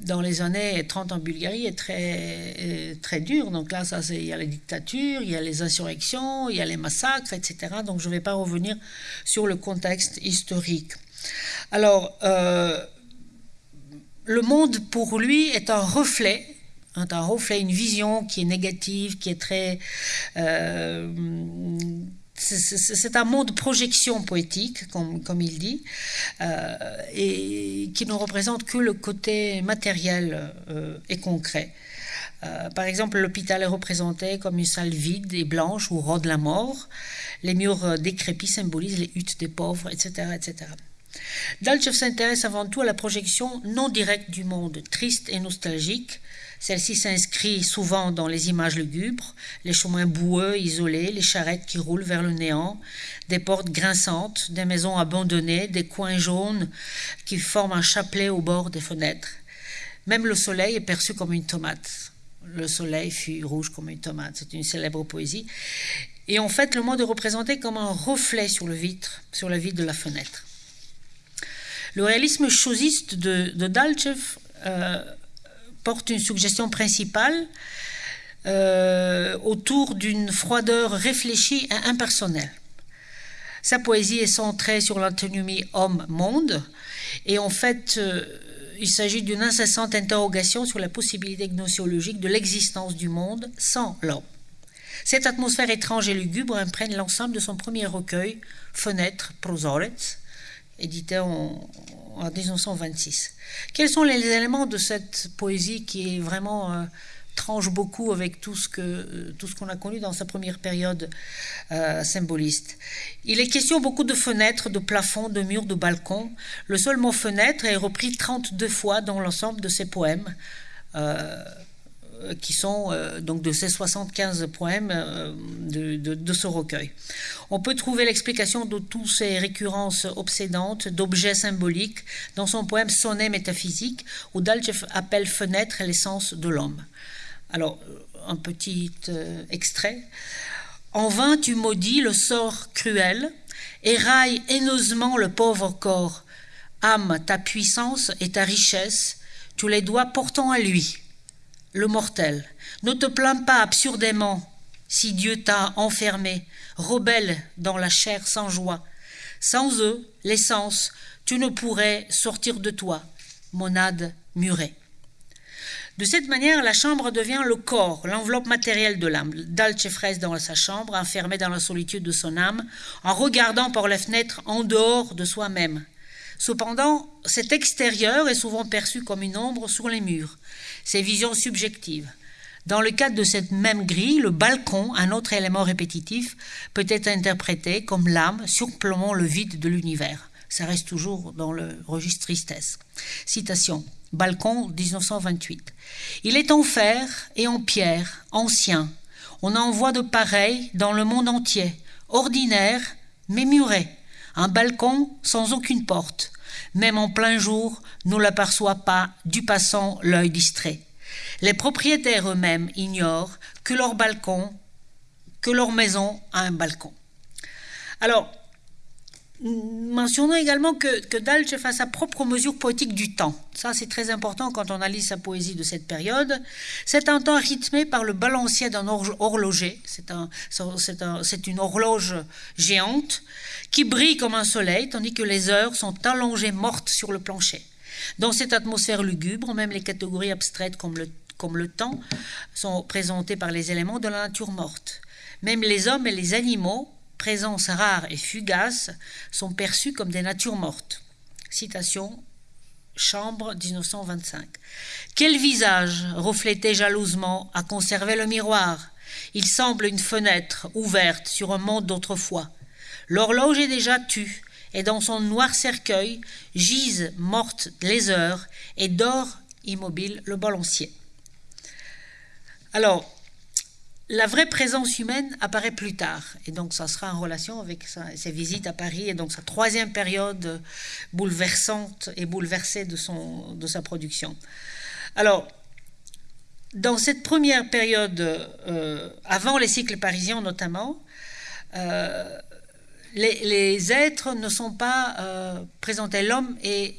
dans les années 30 en Bulgarie, est très, très dure. Donc là, ça, il y a la dictature, il y a les insurrections, il y a les massacres, etc. Donc je ne vais pas revenir sur le contexte historique. Alors, euh, le monde pour lui est un reflet, un reflet, une vision qui est négative, qui est très... Euh, c'est un monde de projection poétique, comme, comme il dit, euh, et qui ne représente que le côté matériel et concret. par exemple, l'hôpital est représenté comme une salle vide et blanche où rôde la mort. Les murs décrépits symbolisent les huttes des pauvres, etc. etc. Dalchev s'intéresse avant tout à la projection non directe du monde, triste et nostalgique. Celle-ci s'inscrit souvent dans les images lugubres, les chemins boueux, isolés, les charrettes qui roulent vers le néant, des portes grinçantes, des maisons abandonnées, des coins jaunes qui forment un chapelet au bord des fenêtres. Même le soleil est perçu comme une tomate. Le soleil fut rouge comme une tomate. C'est une célèbre poésie. Et en fait, le monde est représenté comme un reflet sur le vitre, sur la vitre de la fenêtre. Le réalisme chosiste de, de Dalchev euh, porte une suggestion principale euh, autour d'une froideur réfléchie et impersonnelle. Sa poésie est centrée sur l'antinomie homme-monde et en fait, euh, il s'agit d'une incessante interrogation sur la possibilité gnoséologique de l'existence du monde sans l'homme. Cette atmosphère étrange et lugubre imprègne l'ensemble de son premier recueil, Fenêtre, Prozorets, édité en, 1926. Quels sont les éléments de cette poésie qui est vraiment euh, tranche beaucoup avec tout ce que euh, tout ce qu'on a connu dans sa première période euh, symboliste? Il est question beaucoup de fenêtres, de plafonds, de murs, de balcons. Le seul mot fenêtre est repris 32 fois dans l'ensemble de ses poèmes. Euh, qui sont euh, donc de ces 75 poèmes euh, de, ce recueil. On peut trouver l'explication de toutes ces récurrences obsédantes d'objets symboliques dans son poème Sonnet métaphysique, où Dalchev appelle fenêtre l'essence de l'homme. Alors, un petit extrait. En vain tu maudis le sort cruel, éraille haineusement le pauvre corps. Âme, ta puissance et ta richesse, tu les dois pourtant à lui, le mortel. Ne te plains pas absurdément si Dieu t'a enfermé, rebelle dans la chair sans joie. Sans eux, l'essence, tu ne pourrais sortir de toi, monade murée. De cette manière, la chambre devient le corps, l'enveloppe matérielle de l'âme. Dalce dans sa chambre, enfermé dans la solitude de son âme, en regardant par les fenêtres en dehors de soi-même. Cependant, cet extérieur est souvent perçu comme une ombre sur les murs, ses visions subjectives. Dans le cadre de cette même grille, le balcon, un autre élément répétitif, peut être interprété comme l'âme surplombant le vide de l'univers. Ça reste toujours dans le registre tristesse. Citation. Balcon 1928. Il est en fer et en pierre, ancien. On en voit de pareils dans le monde entier, ordinaire, mais muré. Un balcon sans aucune porte. Même en plein jour, ne l'aperçoit pas du passant l'œil distrait. Les propriétaires eux-mêmes ignorent que leur balcon, que leur maison a un balcon. Alors, Mentionnons également que, que Dalche fait sa propre mesure poétique du temps. Ça, c'est très important quand on analyse sa poésie de cette période. C'est un temps rythmé par le balancier d'un horloger. C'est un, une horloge géante qui brille comme un soleil, tandis que les heures sont allongées mortes sur le plancher. Dans cette atmosphère lugubre, même les catégories abstraites comme le temps sont présentées par les éléments de la nature morte. Même les hommes et les animaux présences rares et fugaces sont perçues comme des natures mortes. Citation Chambre 1925. Quel visage reflétait jalousement à conserver le miroir? Il semble une fenêtre ouverte sur un monde d'autrefois. L'horloge est déjà tue, et dans son noir cercueil gisent mortes les heures et dort immobile le balancier. Alors, la vraie présence humaine apparaît plus tard, et donc ça sera en relation avec ses visites à Paris, et donc sa troisième période bouleversante et bouleversée de, son, de sa production. Alors, dans cette première période, euh, avant les cycles parisiens notamment, euh, les, êtres ne sont pas euh, présentés. L'homme est,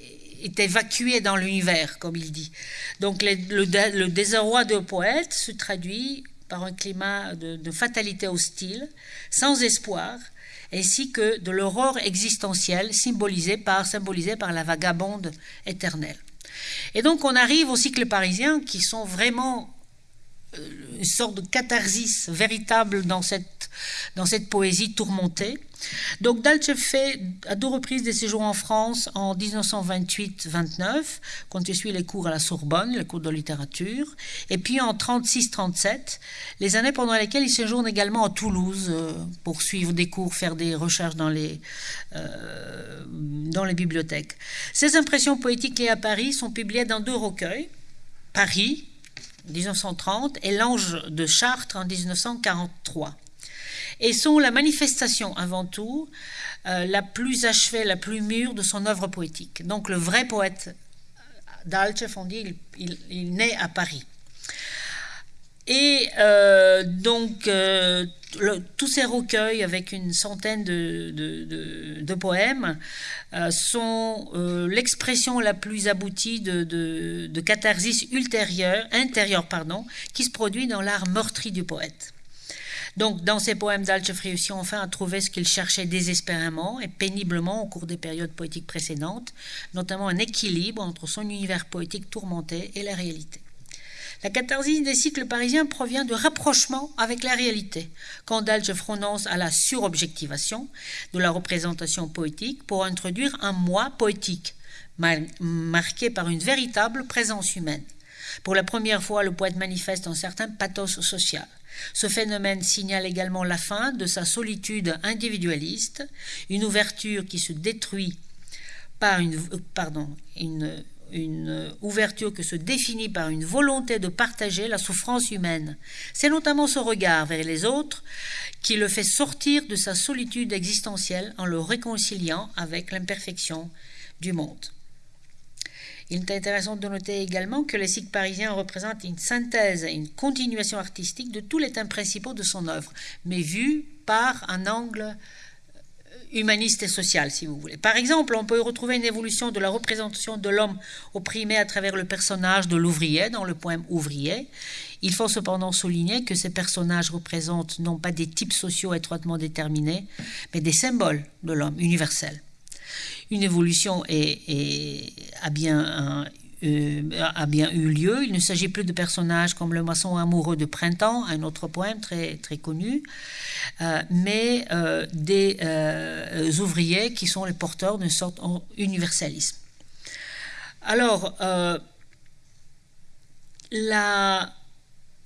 évacué dans l'univers, comme il dit. Donc le, le désarroi de poète se traduit par un climat de, fatalité hostile, sans espoir, ainsi que de l'aurore existentielle symbolisée par, symbolisée par la vagabonde éternelle. Et donc on arrive aux cycles parisiens qui sont vraiment une sorte de catharsis véritable dans cette, dans cette poésie tourmentée. Donc Dalche fait à deux reprises des séjours en France en 1928-29, quand il suit les cours à la Sorbonne, les cours de littérature, et puis en 36-37, les années pendant lesquelles il séjourne également à Toulouse euh, pour suivre des cours, faire des recherches dans les, euh, dans les bibliothèques. Ses impressions poétiques liées à Paris sont publiées dans deux recueils, Paris, 1930, et L'Ange de Chartres en 1943 et sont la manifestation avant tout euh, la plus achevée, la plus mûre de son œuvre poétique. Donc le vrai poète d'Alchef, on dit, il, naît à Paris. Et euh, donc, euh, tous ces recueils, avec une centaine de, poèmes, sont l'expression la plus aboutie de, catharsis ultérieure, intérieure pardon, qui se produit dans l'art meurtri du poète. Donc, dans ses poèmes, Dalchev réussit enfin à trouver ce qu'il cherchait désespérément et péniblement au cours des périodes poétiques précédentes, notamment un équilibre entre son univers poétique tourmenté et la réalité. La catharsis des cycles parisiens provient de rapprochement avec la réalité, quand renonce à la surobjectivation de la représentation poétique pour introduire un moi poétique, marqué par une véritable présence humaine. Pour la première fois, le poète manifeste un certain pathos social. Ce phénomène signale également la fin de sa solitude individualiste, une ouverture qui se détruit par une, une ouverture que se définit par une volonté de partager la souffrance humaine. C'est notamment ce regard vers les autres qui le fait sortir de sa solitude existentielle en le réconciliant avec l'imperfection du monde. Il est intéressant de noter également que les cycles parisiens représentent une synthèse une continuation artistique de tous les thèmes principaux de son œuvre, mais vus par un angle humaniste et social, si vous voulez. Par exemple, on peut retrouver une évolution de la représentation de l'homme opprimé à travers le personnage de l'ouvrier dans le poème Ouvrier. Il faut cependant souligner que ces personnages représentent non pas des types sociaux étroitement déterminés, mais des symboles de l'homme universel. Une évolution est, a bien euh, a bien eu lieu. Il ne s'agit plus de personnages comme le maçon amoureux de printemps, un autre poème très, connu, euh, mais euh, des ouvriers qui sont les porteurs d'une sorte d'universalisme. Alors,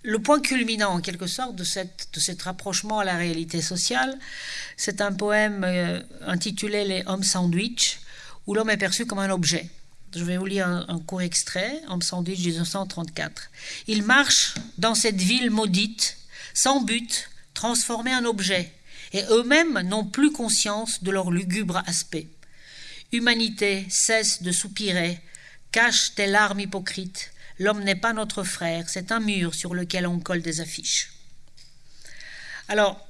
le point culminant en quelque sorte de, de cet rapprochement à la réalité sociale, c'est un poème intitulé Les hommes sandwich, où l'homme est perçu comme un objet. Je vais vous lire un, court extrait, en sandwich 1934. Ils marchent dans cette ville maudite, sans but, transformés en objet, et eux-mêmes n'ont plus conscience de leur lugubre aspect. Humanité, cesse de soupirer, cache tes larmes hypocrites. L'homme n'est pas notre frère, c'est un mur sur lequel on colle des affiches. Alors,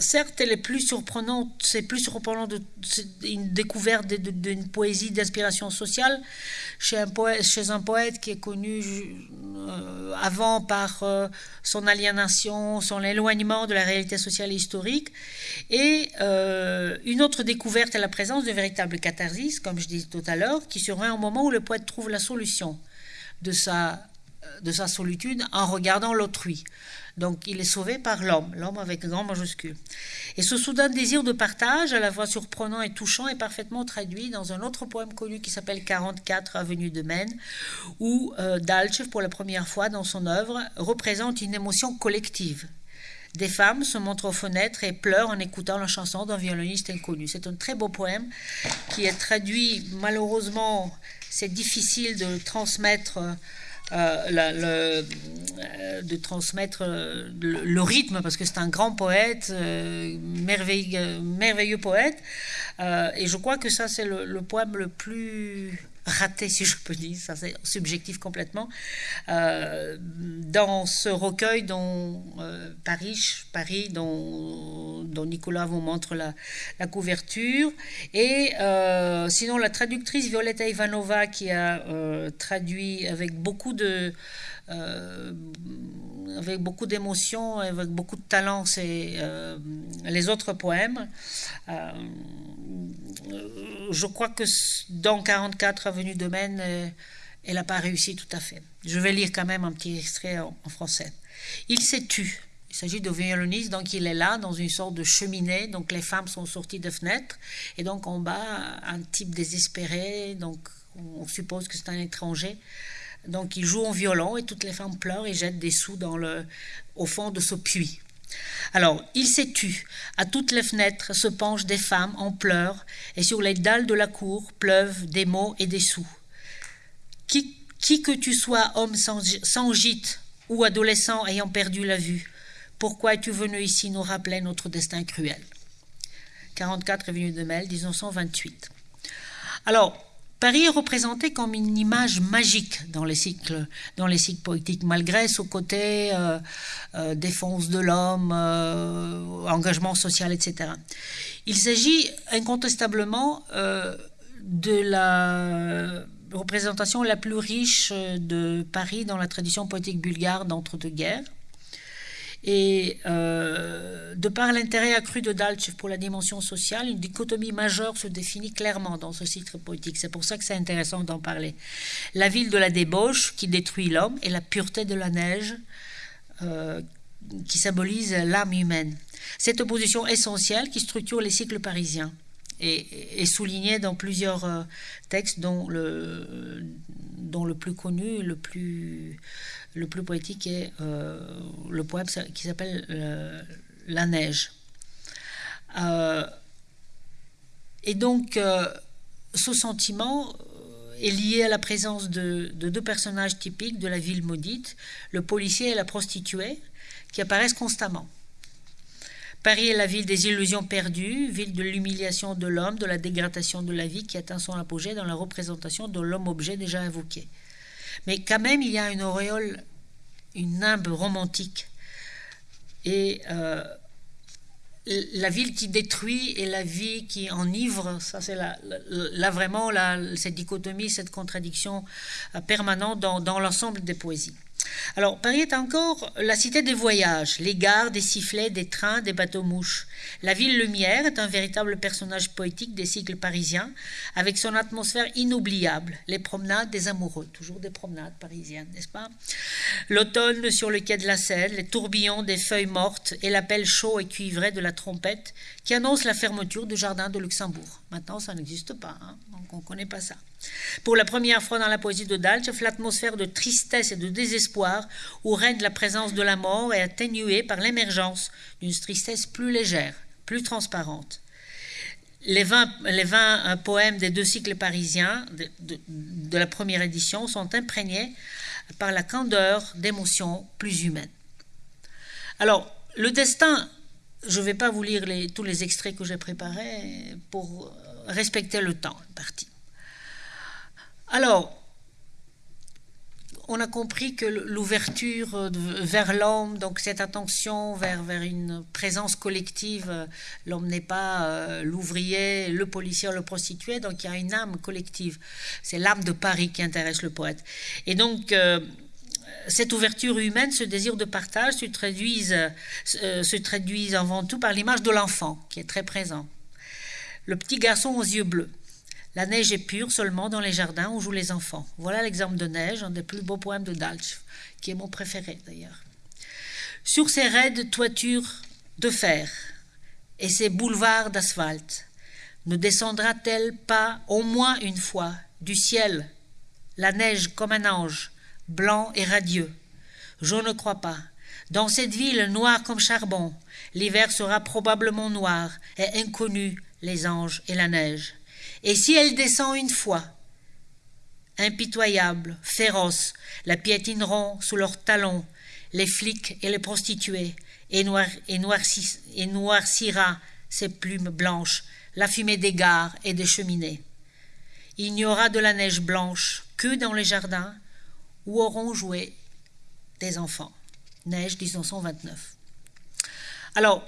certes, elle est plus surprenante, c'est plus surprenant de, une découverte d'une poésie d'inspiration sociale chez un, poète, qui est connu euh, avant par euh, son aliénation, son éloignement de la réalité sociale et historique, et euh, une autre découverte est la présence d'une véritable catharsis, comme je disais tout à l'heure, qui serait un moment où le poète trouve la solution de de sa solitude en regardant l'autrui. Donc il est sauvé par l'homme, l'homme avec grand majuscule. Et ce soudain désir de partage, à la fois surprenant et touchant, est parfaitement traduit dans un autre poème connu qui s'appelle 44 Avenue de Maine, où euh, pour la première fois dans son œuvre, représente une émotion collective. Des femmes se montrent aux fenêtres et pleurent en écoutant la chanson d'un violoniste inconnu. C'est un très beau poème qui est traduit, malheureusement, c'est difficile de transmettre euh, euh, de transmettre euh, le, rythme, parce que c'est un grand poète, merveilleux poète. et je crois que ça, c'est le, poème le plus raté, si je peux dire, ça c'est subjectif complètement, euh, dans ce recueil dont euh, Paris, Paris dont, Nicolas vous montre la, la couverture. Et euh, sinon, la traductrice Violetta Ivanova qui a traduit avec beaucoup de avec beaucoup d'émotion, avec beaucoup de talent, c'est les autres poèmes. je crois que dans 44 Avenue de Maine, elle n'a pas réussi tout à fait. Je vais lire quand même un petit extrait en, français. Il s'est tu. Il s'agit de violoniste, donc il est là dans une sorte de cheminée, donc les femmes sont sorties de fenêtres, et donc en bas, un type désespéré, donc on suppose que c'est un étranger, donc il joue en violon et toutes les femmes pleurent et jettent des sous dans le, au fond de ce puits. Alors, il tu. À toutes les fenêtres se penchent des femmes en pleurs, et sur les dalles de la cour pleuvent des mots et des sous. Qui, qui que tu sois, homme sans, sans gîte ou adolescent ayant perdu la vue, pourquoi es-tu venu ici nous rappeler notre destin cruel? 44 Avenue de Mel, 1928. Alors, Paris est représenté comme une image magique dans les cycles, dans les cycles poétiques, malgré ce côté euh, euh, défense de l'homme, euh, engagement social, etc. Il s'agit incontestablement de la représentation la plus riche de Paris dans la tradition poétique bulgare d'entre-deux-guerres. Et euh, de par l'intérêt accru de Dalchev pour la dimension sociale, une dichotomie majeure se définit clairement dans ce cycle politique. C'est pour ça que c'est intéressant d'en parler. La ville de la débauche qui détruit l'homme et la pureté de la neige euh, qui symbolise l'âme humaine. Cette opposition essentielle qui structure les cycles parisiens est, soulignée dans plusieurs euh, textes dont le plus connu, le plus le plus poétique est euh, le poème qui s'appelle euh, La neige. Euh, et donc, ce sentiment est lié à la présence de, deux personnages typiques de la ville maudite, le policier et la prostituée, qui apparaissent constamment. Paris est la ville des illusions perdues, ville de l'humiliation de l'homme, de la dégradation de la vie qui atteint son apogée dans la représentation de l'homme-objet déjà évoqué. Mais quand même, il y a une auréole, une nimbe romantique. Et euh, la ville qui détruit et la vie qui enivre, ça c'est là, vraiment cette dichotomie, cette contradiction euh, permanente dans l'ensemble des poésies. Alors, Paris est encore la cité des voyages, les gares, des sifflets, des trains, des bateaux-mouches. La ville lumière est un véritable personnage poétique des cycles parisiens, avec son atmosphère inoubliable, les promenades des amoureux, toujours des promenades parisiennes, n'est-ce pas? L'automne sur le quai de la Seine, les tourbillons des feuilles mortes et l'appel chaud et cuivré de la trompette qui annonce la fermeture du jardin de Luxembourg. Maintenant, ça n'existe pas, hein, donc on ne connaît pas ça. Pour la première fois dans la poésie de Dalchev, l'atmosphère de tristesse et de désespoir où règne la présence de la mort est atténuée par l'émergence d'une tristesse plus légère, plus transparente. Les 20, les 20 euh, poèmes des deux cycles parisiens de, la première édition sont imprégnés par la candeur d'émotions plus humaines. Alors, le destin, je ne vais pas vous lire tous les extraits que j'ai préparés pour respecter le temps parti. Alors, on a compris que l'ouverture vers l'homme, donc cette attention vers, vers une présence collective, l'homme n'est pas euh, l'ouvrier, le policier, le prostitué, donc il y a une âme collective. C'est l'âme de Paris qui intéresse le poète. Et donc, euh, cette ouverture humaine, ce désir de partage se traduisent, euh, se traduisent avant tout par l'image de l'enfant, qui est très présent. Le petit garçon aux yeux bleus la neige est pure seulement dans les jardins où jouent les enfants. Voilà l'exemple de neige, un des plus beaux poèmes de Dalch, qui est mon préféré d'ailleurs. Sur ces raides toitures de fer et ces boulevards d'asphalte, ne descendra-t-elle pas au moins une fois du ciel la neige comme un ange, blanc et radieux? Je ne crois pas. Dans cette ville noire comme charbon, l'hiver sera probablement noir et inconnu les anges et la neige. Et si elle descend une fois, impitoyable, féroce, la piétineront sous leurs talons, les flics et les prostituées, et, noircira ses plumes blanches, la fumée des gares et des cheminées. Il n'y aura de la neige blanche que dans les jardins où auront joué des enfants. Neige 1929. Alors,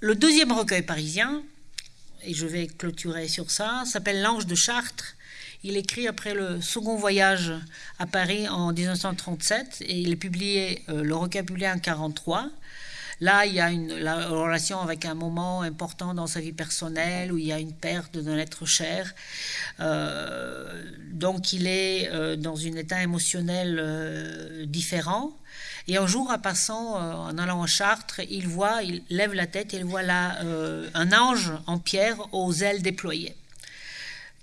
le deuxième recueil parisien, et je vais clôturer sur ça, s'appelle L'Ange de Chartres. Il écrit après le second voyage à Paris en 1937 et il est publié, euh, le publié en 1943. Là, il y a une la relation avec un moment important dans sa vie personnelle où il y a une perte d'un être cher. Euh, donc, il est euh, dans un état émotionnel différent. Et un jour, en passant, euh, en allant à Chartres, il voit, il lève la tête et il voit là euh, un ange en pierre aux ailes déployées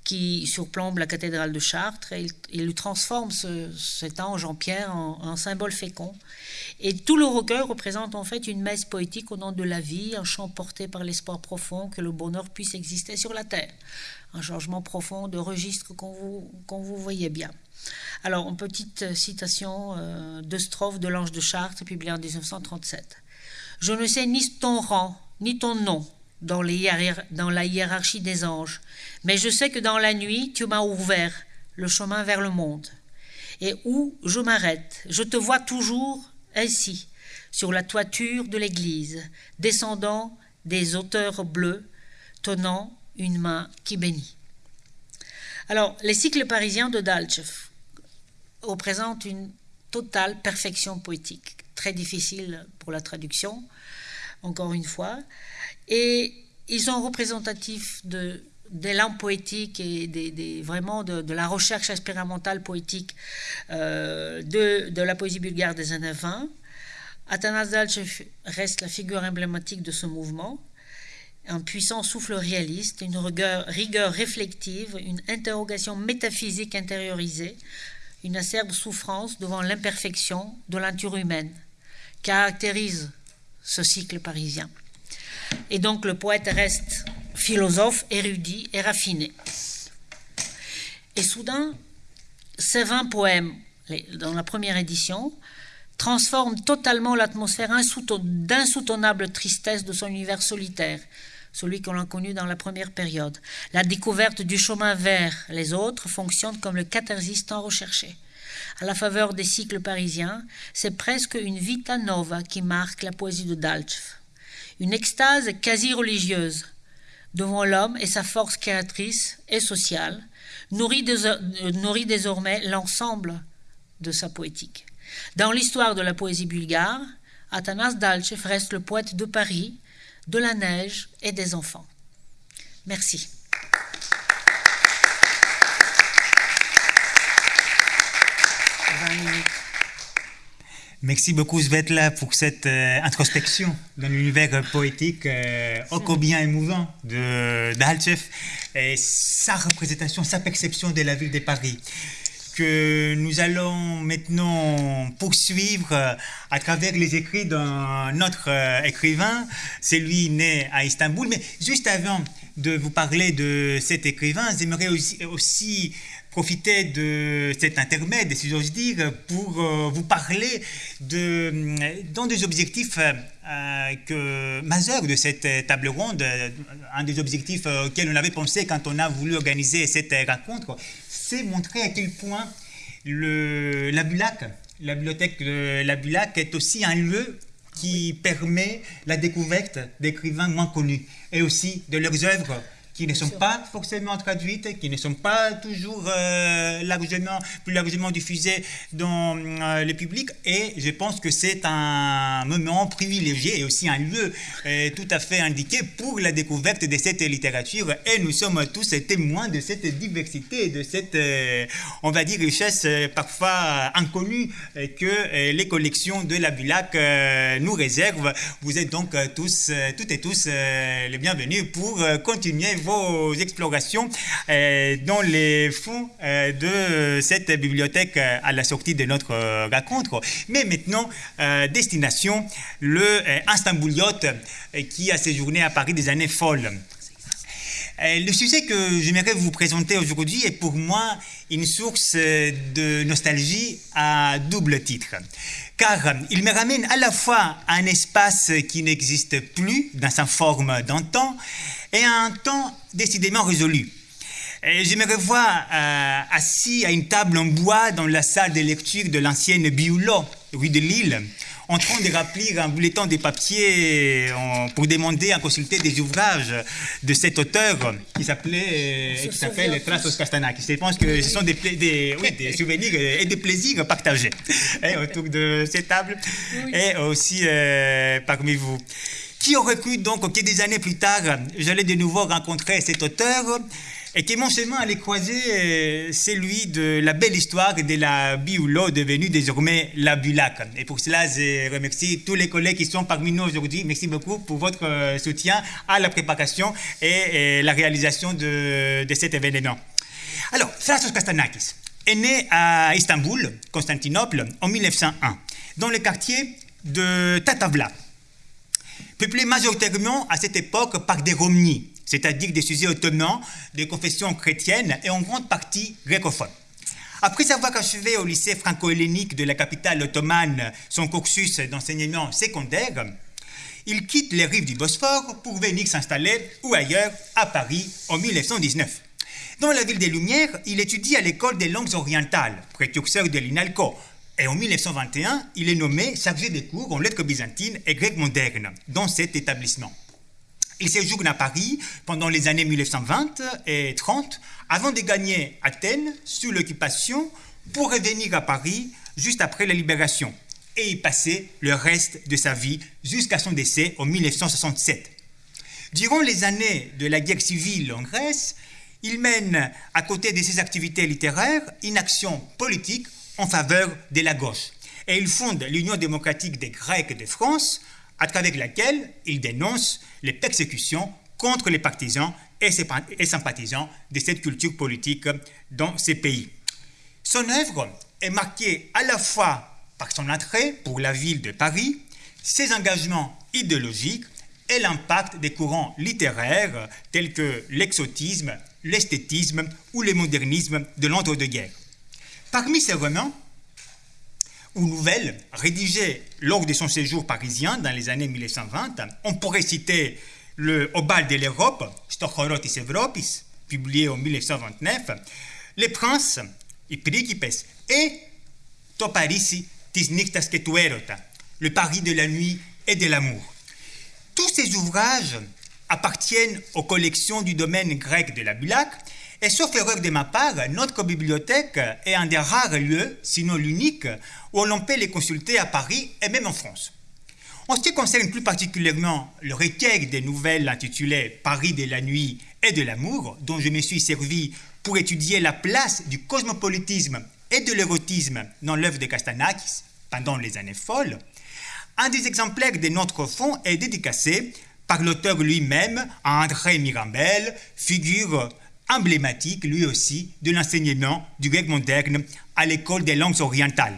qui surplombe la cathédrale de Chartres et il, lui transforme cet ange en pierre en, en, symbole fécond. Et tout le recueil représente en fait une messe poétique au nom de la vie, un chant porté par l'espoir profond que le bonheur puisse exister sur la terre. Un changement profond de registre qu'on vous, vous voyez bien. Alors, une petite citation euh, de strophe de l'Ange de Chartres, publiée en 1937. Je ne sais ni ton rang, ni ton nom dans, dans la hiérarchie des anges, mais je sais que dans la nuit, tu m'as ouvert le chemin vers le monde. Et où je m'arrête, je te vois toujours ainsi, sur la toiture de l'église, descendant des auteurs bleus, tenant une main qui bénit. Alors, les cycles parisiens de Dalchev représente une totale perfection poétique, très difficile pour la traduction, encore une fois. Et ils sont représentatifs de d'élan poétique et vraiment de, la recherche expérimentale poétique euh, de, de, la poésie bulgare des années 20. Athanas Dalchev reste la figure emblématique de ce mouvement, un puissant souffle réaliste, une rigueur, rigueur réflective, une interrogation métaphysique intériorisée, une acerbe souffrance devant l'imperfection de l'entour humaine, caractérise ce cycle parisien. Et donc le poète reste philosophe, érudit et raffiné. Et soudain, ces 20 poèmes, dans la première édition, transforment totalement l'atmosphère d'insoutenable tristesse de son univers solitaire, celui qu'on a connu dans la première période. La découverte du chemin vers les autres fonctionne comme le catharsis tant recherché. À la faveur des cycles parisiens, c'est presque une vita nova qui marque la poésie de Dalchev. une extase quasi religieuse devant l'homme et sa force créatrice et sociale, nourrit, nourrit désormais l'ensemble de sa poétique. Dans l'histoire de la poésie bulgare, Athanas Dalchev reste le poète de Paris, de la neige et des enfants. Merci. Merci beaucoup Svetla pour cette euh, introspection dans l'univers poétique euh, ô combien émouvant de d'Alchev et sa représentation, sa perception de la ville de Paris que nous allons maintenant poursuivre à travers les écrits d'un autre euh, écrivain, c'est lui né à Istanbul. Mais juste avant de vous parler de cet écrivain, j'aimerais aussi, aussi profiter de cet intermède, si j'ose dire, pour euh, vous parler de, des objectifs euh, majeurs de cette table ronde, un des objectifs auxquels on avait pensé quand on a voulu organiser cette rencontre, c'est montrer à quel point la Bulac, la bibliothèque de la Bulac est aussi un lieu qui permet la découverte d'écrivains moins connus et aussi de leurs œuvres qui ne sont pas forcément traduites, qui ne sont pas toujours euh, largement, plus largement diffusées dans euh, le public. Et je pense que c'est un moment privilégié et aussi un lieu euh, tout à fait indiqué pour la découverte de cette littérature. Et nous sommes tous témoins de cette diversité, de cette, on va dire, richesse parfois inconnue que les collections de la Bulac nous réservent. Vous êtes donc tous, toutes et tous les bienvenus pour continuer vos explorations euh, dans les fonds euh, de cette bibliothèque euh, à la sortie de notre rencontre. Mais maintenant, destination le Istanbuliote qui a séjourné à Paris des années folles. Le sujet que j'aimerais vous présenter aujourd'hui est pour moi une source de nostalgie à double titre. Car il me ramène à la fois à un espace qui n'existe plus dans sa forme d'antan et à un temps décidément résolu. je me revois euh, assis à une table en bois dans la salle de lecture de l'ancienne Bioulo, rue de Lille, en train de remplir un bulletin de papier pour demander à consulter des ouvrages de cet auteur qui s'appelait euh, qui s'appelle Trasos Castanakis. Je pense que ce sont des, des, oui, des souvenirs et des plaisirs partagés hein, autour de cette table et aussi euh, parmi vous. Qui aurait cru donc que des années plus tard, j'allais de nouveau rencontrer cet auteur et que mon chemin allait croiser euh, celui de la belle histoire de la Bioulo devenue désormais la Bulac. Et pour cela, je remercie tous les collègues qui sont parmi nous aujourd'hui. Merci beaucoup pour votre euh, soutien à la préparation et, la réalisation de, cet événement. Alors, Thrasos Kastanakis est né à Istanbul, Constantinople, en 1901, dans le quartier de Tatavla peuplé majoritairement à cette époque par des Romnis, c'est-à-dire des sujets ottomans de confession chrétienne et en grande partie grécophones. Après avoir achevé au lycée franco-hellénique de la capitale ottomane son cursus d'enseignement secondaire, il quitte les rives du Bosphore pour venir s'installer ou ailleurs à Paris en 1919. Dans la ville des Lumières, il étudie à l'école des langues orientales, précurseur de l'INALCO, et en 1921, il est nommé chargé des cours en lettres byzantines et grecques modernes dans cet établissement. Il séjourne à Paris pendant les années 1920 et 30 avant de gagner Athènes sous l'occupation pour revenir à Paris juste après la libération et y passer le reste de sa vie jusqu'à son décès en 1967. Durant les années de la guerre civile en Grèce, il mène, à côté de ses activités littéraires, une action politique en faveur de la gauche. Et il fonde l'Union démocratique des Grecs de France, à travers laquelle il dénonce les persécutions contre les partisans et sympathisants de cette culture politique dans ces pays. Son œuvre est marquée à la fois par son attrait pour la ville de Paris, ses engagements idéologiques et l'impact des courants littéraires tels que l'exotisme, l'esthétisme ou le modernisme de l'entre-deux-guerres. Parmi ces romans ou nouvelles rédigées lors de son séjour parisien dans les années 1920, on pourrait citer le Obal de l'Europe, Stochorotis Evropis, publié en 1929, Les Princes, et Principes et nixtas que tu Le Paris de la nuit et de l'amour. Tous ces ouvrages appartiennent aux collections du domaine grec de la Bulac, et sauf erreur de ma part, notre bibliothèque est un des rares lieux, sinon l'unique, où l'on peut les consulter à Paris et même en France. En ce qui concerne plus particulièrement le recueil des nouvelles intitulées Paris de la nuit et de l'amour, dont je me suis servi pour étudier la place du cosmopolitisme et de l'érotisme dans l'œuvre de Castanakis pendant les années folles, un des exemplaires de notre fonds est dédicacé par l'auteur lui-même à André Mirambel, figure emblématique lui aussi de l'enseignement du grec moderne à l'école des langues orientales.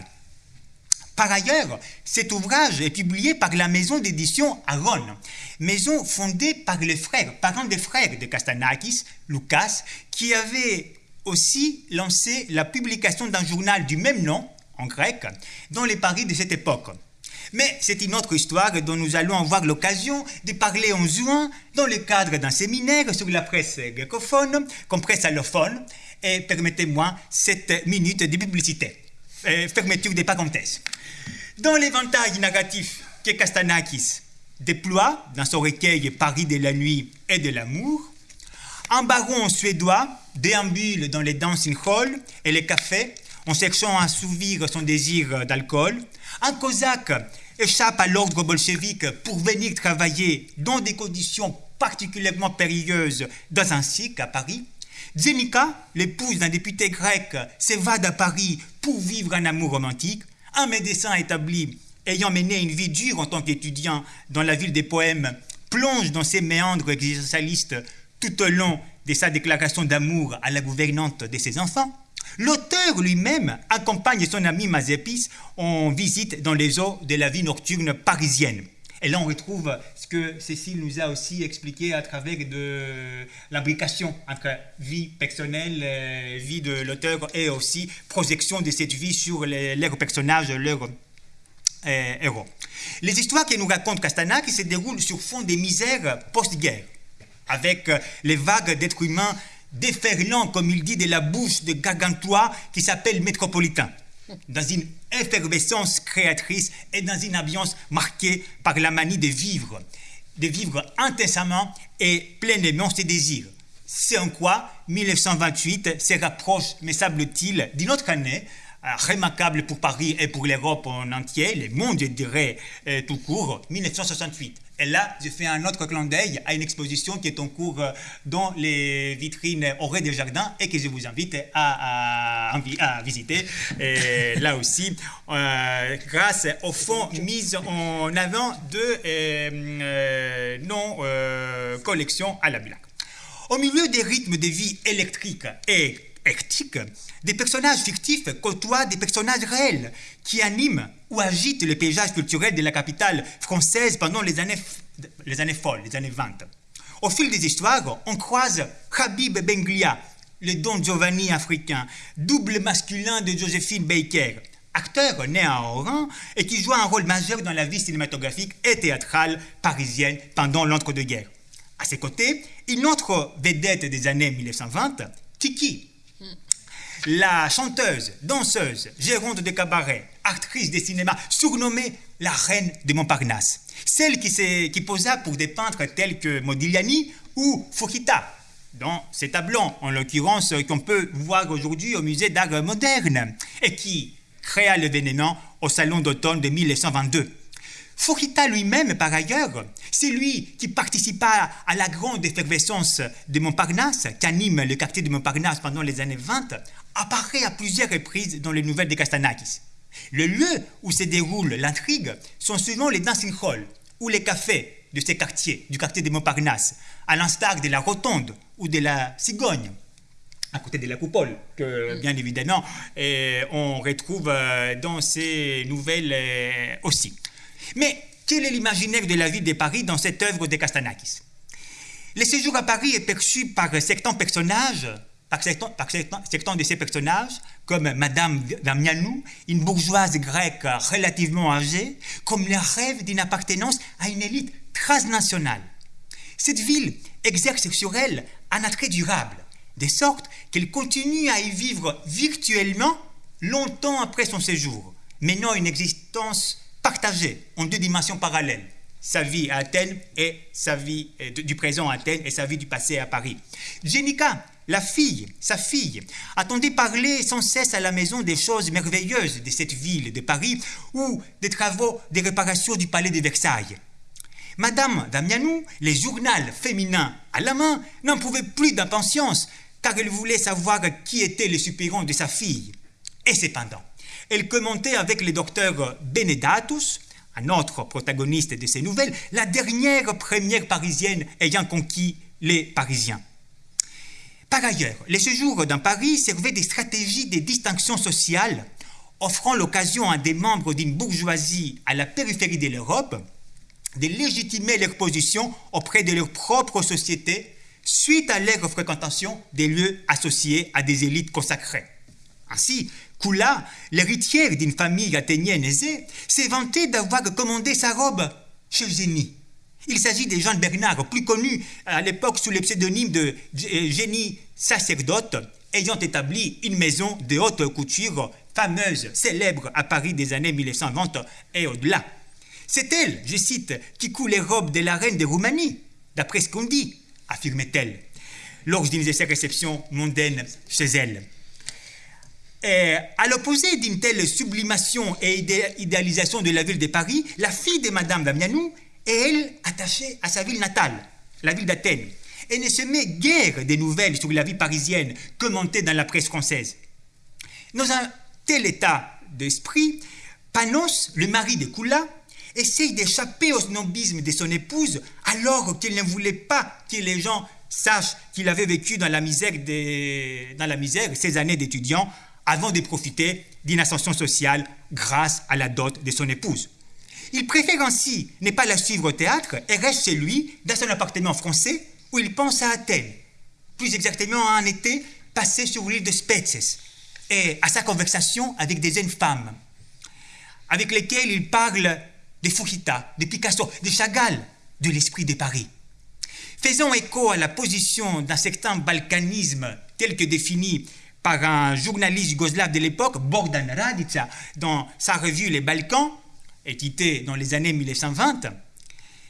Par ailleurs, cet ouvrage est publié par la maison d'édition Aaron, maison fondée par les frères, parents des frères de Castanakis, Lucas, qui avait aussi lancé la publication d'un journal du même nom, en grec, dans les Paris de cette époque. Mais c'est une autre histoire dont nous allons avoir l'occasion de parler en juin dans le cadre d'un séminaire sur la presse greccophone, comme presse allophone, et permettez-moi cette minute de publicité. Euh, fermeture des parenthèses. Dans l'éventail narratif que Castanakis déploie dans son recueil Paris de la nuit et de l'amour, un baron suédois déambule dans les dancing halls et les cafés en cherchant à assouvir son désir d'alcool. Un cosaque échappe à l'ordre bolchevique pour venir travailler dans des conditions particulièrement périlleuses dans un cirque à Paris. Zenika, l'épouse d'un député grec, s'évade à Paris pour vivre un amour romantique un médecin établi ayant mené une vie dure en tant qu'étudiant dans la ville des poèmes plonge dans ses méandres existentialistes tout au long de sa déclaration d'amour à la gouvernante de ses enfants. L'auteur lui-même accompagne son ami Mazepis en visite dans les eaux de la vie nocturne parisienne. Et là, on retrouve ce que Cécile nous a aussi expliqué à travers de l'imbrication entre vie personnelle, euh, vie de l'auteur et aussi projection de cette vie sur leurs personnages, leurs euh, héros. Les histoires que nous raconte Castanak se déroulent sur fond des misères post-guerre, avec les vagues d'êtres humains déferlant, comme il dit, de la bouche de Gargantua qui s'appelle métropolitain dans une effervescence créatrice et dans une ambiance marquée par la manie de vivre, de vivre intensément et pleinement ses désirs. C'est en quoi 1928 se rapproche, me semble-t-il, d'une autre année euh, remarquable pour Paris et pour l'Europe en entier, le monde, je dirais, euh, tout court, 1968. Et là, je fais un autre clin d'œil à une exposition qui est en cours euh, dans les vitrines Auré des Jardins et que je vous invite à, visiter. Là aussi, euh, grâce au fonds mis en avant de euh, nos collections à la Bulac. Au milieu des rythmes de vie électriques et des personnages fictifs côtoient des personnages réels qui animent ou agitent le paysage culturel de la capitale française pendant les années, les années folles, les années 20. Au fil des histoires, on croise Habib Benglia, le Don Giovanni africain, double masculin de Josephine Baker, acteur né à Oran et qui joue un rôle majeur dans la vie cinématographique et théâtrale parisienne pendant l'entre-deux-guerres. À ses côtés, une autre vedette des années 1920, Tiki, la chanteuse, danseuse, gérante de cabaret, actrice de cinéma, surnommée la reine de Montparnasse. Celle qui, qui posa pour des peintres tels que Modigliani ou Fukita, dans ces tableaux, en l'occurrence, qu'on peut voir aujourd'hui au musée d'art moderne, et qui créa l'événement au salon d'automne de 1922. Fukita lui-même, par ailleurs, c'est lui qui participa à la grande effervescence de Montparnasse, qui anime le quartier de Montparnasse pendant les années 20, apparaît à plusieurs reprises dans les nouvelles de Castanakis. Le lieu où se déroule l'intrigue sont souvent les dancing halls ou les cafés de ces quartiers, du quartier de Montparnasse, à l'instar de la Rotonde ou de la Cigogne, à côté de la Coupole, que bien évidemment eh, on retrouve euh, dans ces nouvelles euh, aussi. Mais quel est l'imaginaire de la ville de Paris dans cette œuvre de Castanakis Le séjour à Paris est perçu par certains personnages par certains, de ces personnages, comme Madame Damianou, une bourgeoise grecque relativement âgée, comme le rêve d'une appartenance à une élite transnationale. Cette ville exerce sur elle un attrait durable, de sorte qu'elle continue à y vivre virtuellement longtemps après son séjour, menant une existence partagée en deux dimensions parallèles, sa vie à Athènes et sa vie euh, du présent à Athènes et sa vie du passé à Paris. Jenica, la fille, sa fille, attendait parler sans cesse à la maison des choses merveilleuses de cette ville de Paris ou des travaux de réparation du palais de Versailles. Madame Damianou, les journaux féminins à la main, n'en pouvait plus d'impatience, car elle voulait savoir qui était le supérieur de sa fille. Et cependant, elle commentait avec le docteur Benedatus, un autre protagoniste de ces nouvelles, la dernière première parisienne ayant conquis les Parisiens. Par ailleurs, les séjours dans Paris servaient des stratégies de distinction sociale, offrant l'occasion à des membres d'une bourgeoisie à la périphérie de l'Europe de légitimer leur position auprès de leur propre société suite à leur fréquentation des lieux associés à des élites consacrées. Ainsi, Kula, l'héritière d'une famille athénienne aisée, s'est vantée d'avoir commandé sa robe chez Génie. Il s'agit de Jean Bernard, plus connu à l'époque sous le pseudonyme de Génie sacerdote, ayant établi une maison de haute couture fameuse, célèbre à Paris des années 1920 et au-delà. C'est elle, je cite, qui coule les robes de la reine de Roumanie, d'après ce qu'on dit, affirmait-elle, lors d'une de ses réceptions mondaines chez elle. Et à l'opposé d'une telle sublimation et idéalisation de la ville de Paris, la fille de Madame Damianou est, elle, attachée à sa ville natale, la ville d'Athènes, et ne se met guère des nouvelles sur la vie parisienne commentées dans la presse française. Dans un tel état d'esprit, Panos, le mari de Kula, essaye d'échapper au snobisme de son épouse alors qu'il ne voulait pas que les gens sachent qu'il avait vécu dans la misère, dans la misère ces années d'étudiant avant de profiter d'une ascension sociale grâce à la dot de son épouse. Il préfère ainsi ne pas la suivre au théâtre et reste chez lui dans son appartement français où il pense à Athènes, plus exactement à un été passé sur l'île de Spetses et à sa conversation avec des jeunes femmes avec lesquelles il parle de Fujita, de Picasso, de Chagall, de l'esprit de Paris. Faisant écho à la position d'un certain balkanisme tel que défini par un journaliste yougoslave de l'époque, Bogdan Radica, dans sa revue Les Balkans, éditée dans les années 1920,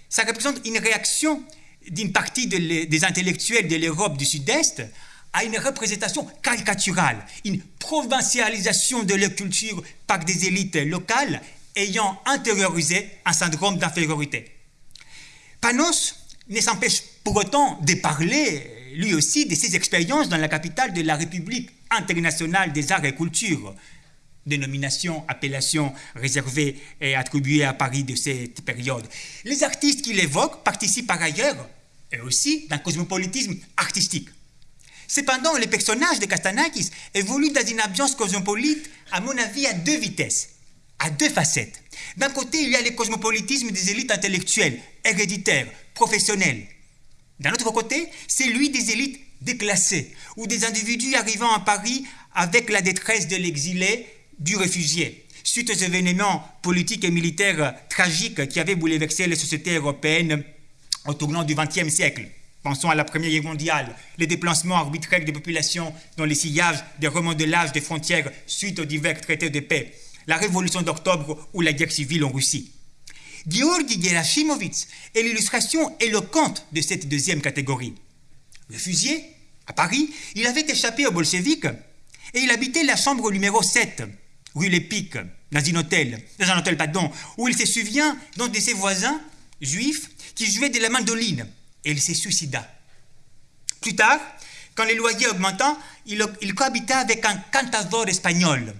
ça représente une réaction d'une partie des intellectuels de l'Europe du Sud-Est à une représentation caricaturale, une provincialisation de leur culture par des élites locales ayant intériorisé un syndrome d'infériorité. Panos ne s'empêche pour autant de parler, lui aussi, de ses expériences dans la capitale de la République internationale des arts et cultures, dénomination, appellation réservée et attribuée à Paris de cette période. Les artistes qu'il évoque participent par ailleurs, eux aussi, d'un cosmopolitisme artistique. Cependant, le personnage de Castanakis évolue dans une ambiance cosmopolite, à mon avis, à deux vitesses à deux facettes. D'un côté, il y a le cosmopolitisme des élites intellectuelles, héréditaires, professionnelles. D'un autre côté, c'est lui des élites déclassées, ou des individus arrivant à Paris avec la détresse de l'exilé, du réfugié, suite aux événements politiques et militaires tragiques qui avaient bouleversé les sociétés européennes au tournant du XXe siècle. Pensons à la Première Guerre mondiale, les déplacements arbitraires des populations dans les sillages des remodelages des frontières suite aux divers traités de paix, la révolution d'octobre ou la guerre civile en Russie. Georgi Gerasimovitz est l'illustration éloquente de cette deuxième catégorie. Réfugié, à Paris, il avait échappé aux bolcheviks et il habitait la chambre numéro 7, rue Lépic, dans un hôtel, dans un hôtel pardon, où il se souvient d'un de ses voisins juifs qui jouait de la mandoline et il se suicida. Plus tard, quand les loyers augmentant, il, il cohabita avec un cantador espagnol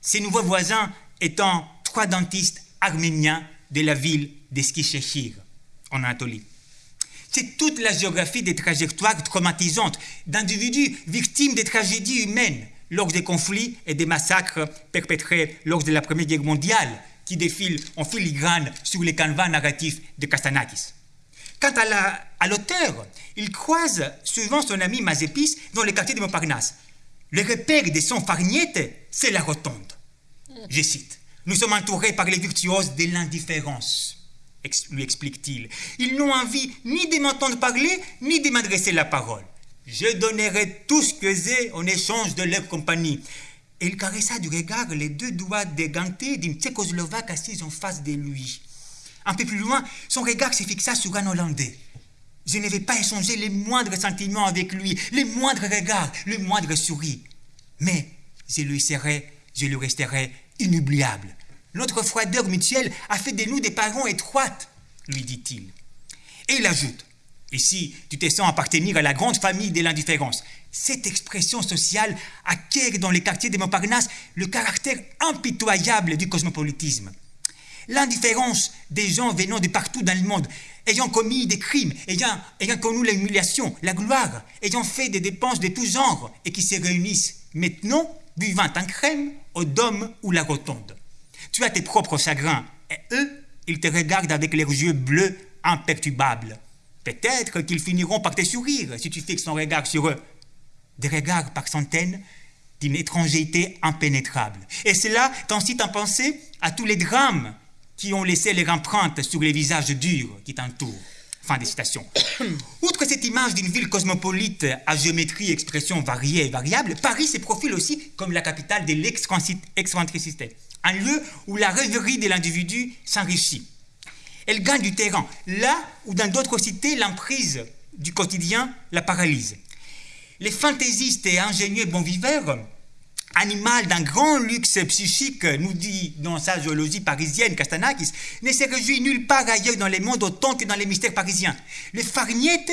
ses nouveaux voisins étant trois dentistes arméniens de la ville d'Eskishehir, en Anatolie. C'est toute la géographie des trajectoires traumatisantes d'individus victimes des tragédies humaines lors des conflits et des massacres perpétrés lors de la Première Guerre mondiale qui défilent en filigrane sur les canevas narratifs de Castanakis. Quant à l'auteur, il croise souvent son ami Mazepis dans le quartier de Montparnasse. Le repère de son farniette, c'est la rotonde. Je cite Nous sommes entourés par les virtuoses de l'indifférence, lui explique-t-il. Ils n'ont envie ni de m'entendre parler, ni de m'adresser la parole. Je donnerai tout ce que j'ai en échange de leur compagnie. Et il caressa du regard les deux doigts dégantés d'une tchécoslovaque assise en face de lui. Un peu plus loin, son regard se fixa sur un Hollandais. Je n'avais pas échangé les moindres sentiments avec lui, les moindres regards, le moindre sourire. Mais je lui serai, je lui resterai inoubliable. Notre froideur mutuelle a fait de nous des parents étroites, lui dit-il. Et il ajoute, ici tu te sens appartenir à la grande famille de l'indifférence. Cette expression sociale acquiert dans les quartiers de Montparnasse le caractère impitoyable du cosmopolitisme. L'indifférence des gens venant de partout dans le monde, ayant commis des crimes, ayant, connu l'humiliation, la gloire, ayant fait des dépenses de tous genres et qui se réunissent maintenant, buvant un crème, au dôme ou la rotonde. Tu as tes propres chagrins et eux, ils te regardent avec leurs yeux bleus imperturbables. Peut-être qu'ils finiront par te sourire si tu fixes ton regard sur eux. Des regards par centaines d'une étrangeté impénétrable. Et cela t'incite à penser à tous les drames qui ont laissé leur empreinte sur les visages durs qui t'entourent. Fin de citation. Outre cette image d'une ville cosmopolite à géométrie expression variée et variable, Paris se profile aussi comme la capitale de l'excentricité, un lieu où la rêverie de l'individu s'enrichit. Elle gagne du terrain, là où dans d'autres cités, l'emprise du quotidien la paralyse. Les fantaisistes et ingénieux bons viveurs animal d'un grand luxe psychique, nous dit dans sa zoologie parisienne Castanakis, ne se réjouit nulle part ailleurs dans le monde autant que dans les mystères parisiens. Le farignette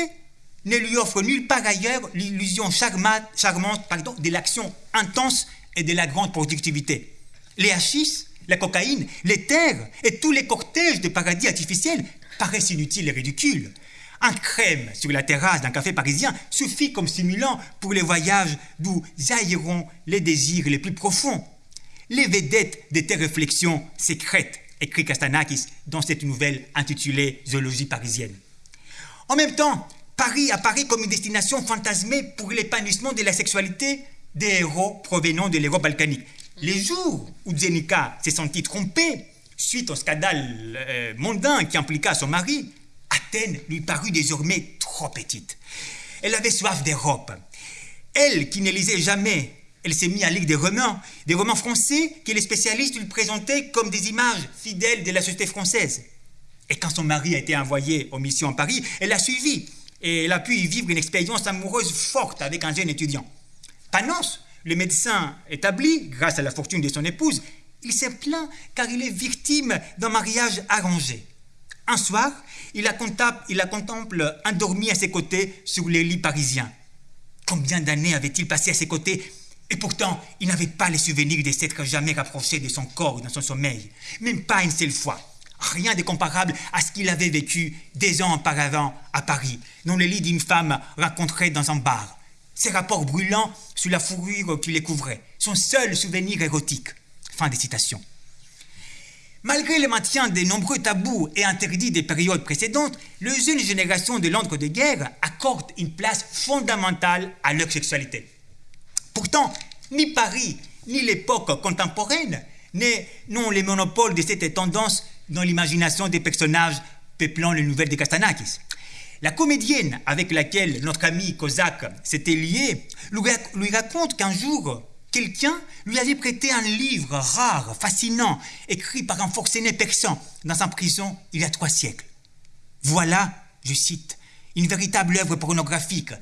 ne lui offre nulle part ailleurs l'illusion charmante pardon, de l'action intense et de la grande productivité. Les hachis, la cocaïne, les terres et tous les cortèges de paradis artificiels paraissent inutiles et ridicules. Un crème sur la terrasse d'un café parisien suffit comme stimulant pour les voyages d'où jailliront les désirs les plus profonds. Les vedettes de tes réflexions secrètes, écrit Castanakis dans cette nouvelle intitulée Zoologie parisienne. En même temps, Paris apparaît comme une destination fantasmée pour l'épanouissement de la sexualité des héros provenant de l'Europe balkanique. Les jours où Zenica s'est sentie trompée suite au scandale euh, mondain qui impliqua son mari, Athènes lui parut désormais trop petite. Elle avait soif d'Europe. Elle, qui ne lisait jamais, elle s'est mise à lire des romans, des romans français que les spécialistes lui présentaient comme des images fidèles de la société française. Et quand son mari a été envoyé aux missions à Paris, elle l'a suivi et elle a pu y vivre une expérience amoureuse forte avec un jeune étudiant. Panos, le médecin établi, grâce à la fortune de son épouse, il s'est plaint car il est victime d'un mariage arrangé. Un soir, il la, contemple, il endormie à ses côtés sur les lits parisiens. Combien d'années avait-il passé à ses côtés Et pourtant, il n'avait pas les souvenirs de s'être jamais rapproché de son corps dans son sommeil. Même pas une seule fois. Rien de comparable à ce qu'il avait vécu des ans auparavant à Paris, dans le lit d'une femme rencontrée dans un bar. Ses rapports brûlants sur la fourrure qui les couvrait. Son seul souvenir érotique. Fin de citation. Malgré le maintien des nombreux tabous et interdits des périodes précédentes, les jeunes générations de l'entre-deux-guerres accordent une place fondamentale à leur sexualité. Pourtant, ni Paris, ni l'époque contemporaine n'ont les monopoles de cette tendance dans l'imagination des personnages peuplant les nouvelles de Castanakis. La comédienne avec laquelle notre ami Kozak s'était lié lui raconte qu'un jour, quelqu'un lui avait prêté un livre rare, fascinant, écrit par un forcené persan dans sa prison il y a trois siècles. Voilà, je cite, une véritable œuvre pornographique,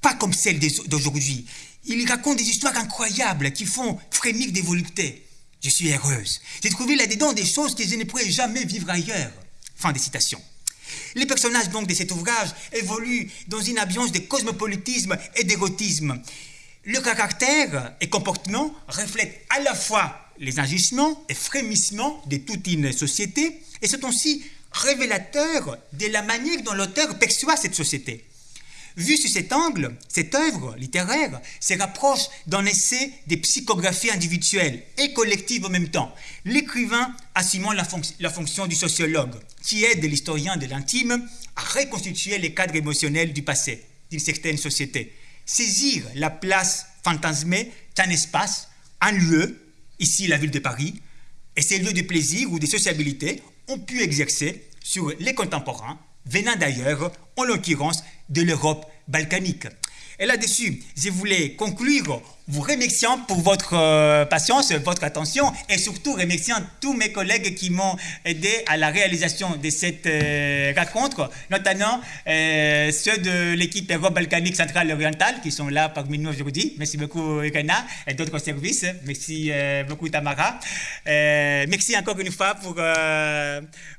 pas comme celle d'aujourd'hui. Il raconte des histoires incroyables qui font frémir des voluptés. Je suis heureuse. J'ai trouvé là-dedans des choses que je ne pourrais jamais vivre ailleurs. Fin de citation. Les personnages donc de cet ouvrage évoluent dans une ambiance de cosmopolitisme et d'érotisme. Le caractère et comportement reflètent à la fois les agissements et frémissements de toute une société et sont aussi révélateurs de la manière dont l'auteur perçoit cette société. Vu sous cet angle, cette œuvre littéraire se rapproche d'un essai des psychographies individuelles et collectives en même temps, l'écrivain assumant la, la, fonction du sociologue, qui aide l'historien de l'intime à reconstituer les cadres émotionnels du passé d'une certaine société. Saisir la place fantasmée d'un espace, un lieu, ici la ville de Paris, et ces lieux de plaisir ou de sociabilité ont pu exercer sur les contemporains venant d'ailleurs, en l'occurrence de l'Europe balkanique. Et là-dessus, je voulais conclure vous remerciant pour votre euh, patience, votre attention et surtout remerciant tous mes collègues qui m'ont aidé à la réalisation de cette euh, rencontre, notamment euh, ceux de l'équipe Europe balkanique centrale orientale qui sont là parmi nous aujourd'hui. Merci beaucoup Irena et d'autres services. Merci beaucoup Tamara. merci encore une fois pour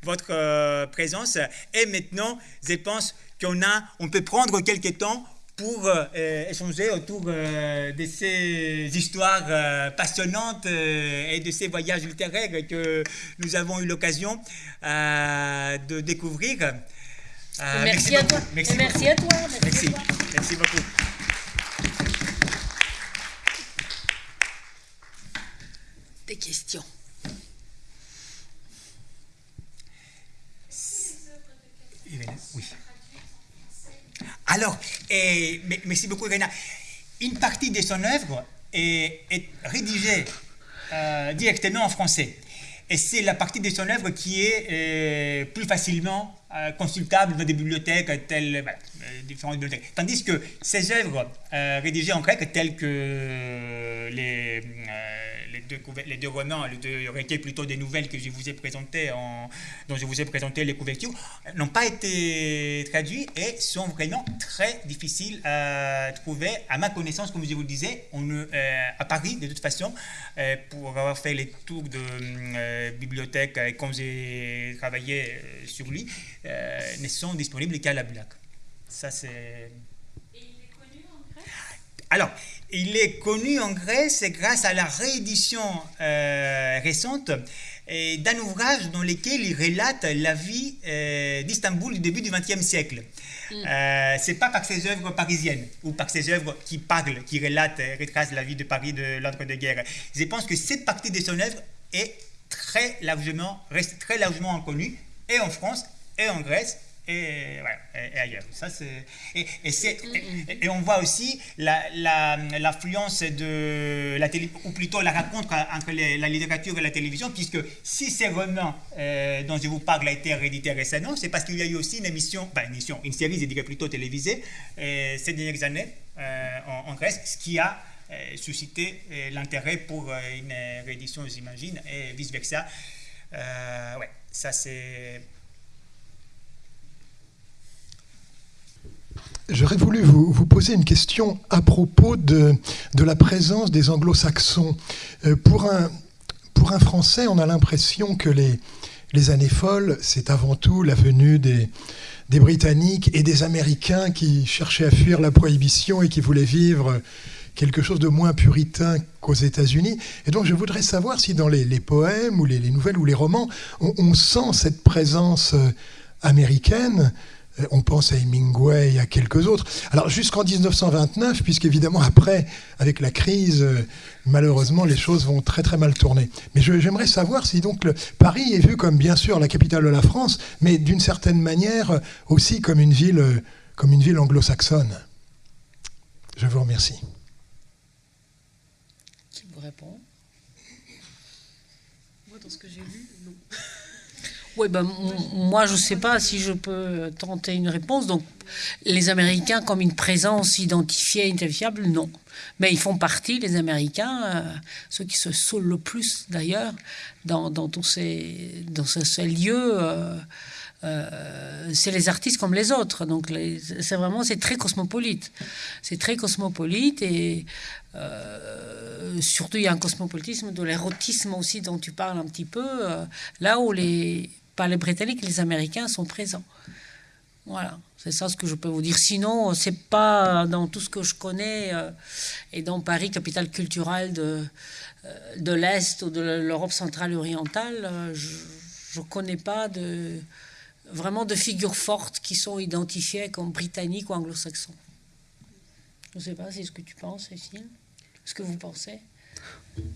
votre présence. Et maintenant, je pense qu'on a, on peut prendre quelques temps pour euh, échanger autour euh, de ces histoires euh, passionnantes et de ces voyages littéraires que nous avons eu l'occasion de découvrir. merci, à toi. Merci, merci à toi. Merci, merci beaucoup. Des questions. Oui. Alors, merci beaucoup, Irena. Une partie de son œuvre est, rédigée euh, directement en français. Et c'est la partie de son œuvre qui est euh, plus facilement euh, consultable dans des bibliothèques telles, différentes bibliothèques. Tandis que ces œuvres rédigées en grec, telles que les les deux romans, les deux recueils plutôt des nouvelles que je vous ai présentées, en, dont je vous ai présenté les couvertures, n'ont pas été traduits et sont vraiment très difficiles à trouver. À ma connaissance, comme je vous le disais, on, euh, à Paris, de toute façon, euh, pour avoir fait les tours de euh, bibliothèques et quand j'ai travaillé sur lui, ne sont disponibles qu'à la blague. Ça, c'est. Alors, il est connu en Grèce grâce à la réédition euh, récente d'un ouvrage dans lequel il relate la vie euh, d'Istanbul du début du XXe siècle. Mm. Euh, c'est pas par ses œuvres parisiennes ou par ses œuvres qui parlent, qui relatent, retracent la vie de Paris de l'entre-deux-guerres. Je pense que cette partie de son œuvre est très largement, reste très largement inconnue, et en France, et en Grèce, et, ailleurs. Ça, c'est, et, et, on voit aussi l'affluence la, de la télé, ou plutôt la rencontre entre la littérature et la télévision, puisque si ces romans euh, dont je vous parle a été réédité récemment, c'est parce qu'il y a eu aussi une émission, une émission, une série, je dirais plutôt télévisée, euh, ces dernières années euh, en, Grèce, ce qui a suscité l'intérêt pour une réédition, j'imagine, et vice-versa. ouais, ça c'est J'aurais voulu vous, poser une question à propos de, la présence des anglo-saxons. Euh, pour, un, Français, on a l'impression que les, années folles, c'est avant tout la venue des, Britanniques et des Américains qui cherchaient à fuir la prohibition et qui voulaient vivre quelque chose de moins puritain qu'aux États-Unis. Et donc je voudrais savoir si dans les, poèmes ou les, les, nouvelles ou les romans, on, sent cette présence euh, américaine on pense à Hemingway et à quelques autres. Alors jusqu'en 1929, puisqu'évidemment après, avec la crise, euh, malheureusement les choses vont très très mal tourner. Mais j'aimerais savoir si donc Paris est vu comme bien sûr la capitale de la France, mais d'une certaine manière euh, aussi comme une ville, comme une ville anglo-saxonne. Je vous remercie. Qui vous répond Moi, dans ce que j'ai lu, non. Oui, ben, moi, je ne sais pas si je peux tenter une réponse. Donc, les Américains, comme une présence identifiée, identifiable, non. Mais ils font partie, les Américains, euh, ceux qui se saoulent le plus d'ailleurs, dans, tous ces, dans ces, lieux. Euh, euh, c'est les artistes comme les autres. Donc, c'est vraiment, c'est très cosmopolite. C'est très cosmopolite et surtout, il y a un cosmopolitisme de l'érotisme aussi dont tu parles un petit peu. là où les pas les Britanniques, les Américains sont présents. Voilà, c'est ça ce que je peux vous dire. Sinon, c'est pas dans tout ce que je connais euh, et dans Paris, capitale culturelle de, euh, de l'Est ou de l'Europe centrale orientale, euh, je ne connais pas vraiment de figures fortes qui sont identifiées comme britanniques ou anglo-saxons. Je ne sais pas, c'est ce que tu penses, Cécile? Ce que vous pensez?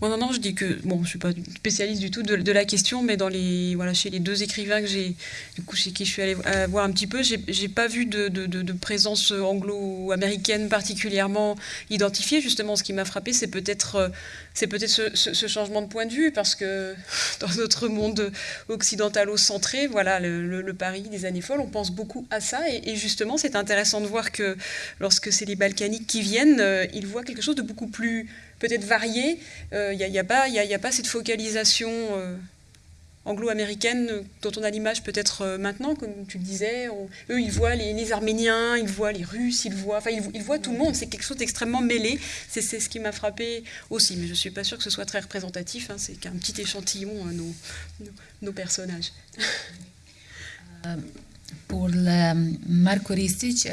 Non, non, je dis que bon, je suis pas spécialiste du tout de, la question, mais dans les voilà chez les deux écrivains que j'ai du coup chez qui je suis allée euh, voir un petit peu, j'ai pas vu de, présence anglo-américaine particulièrement identifiée. Justement, ce qui m'a frappé, c'est peut-être euh, c'est peut-être ce, changement de point de vue parce que dans notre monde occidentalo-centré, voilà le, Paris des années folles, on pense beaucoup à ça et, justement, c'est intéressant de voir que lorsque c'est les Balkaniques qui viennent, euh, ils voient quelque chose de beaucoup plus peut-être varié. Il n'y a, pas, cette focalisation euh, anglo-américaine dont on a l'image peut-être euh, maintenant, comme tu le disais. eux, ils voient les, Arméniens, ils voient les Russes, ils voient, ils, voient tout le monde. C'est quelque chose d'extrêmement mêlé. C'est ce qui m'a frappé aussi. Mais je ne suis pas sûre que ce soit très représentatif. Hein. C'est qu'un petit échantillon, nos, nos, personnages. Pour le Marco Ristic,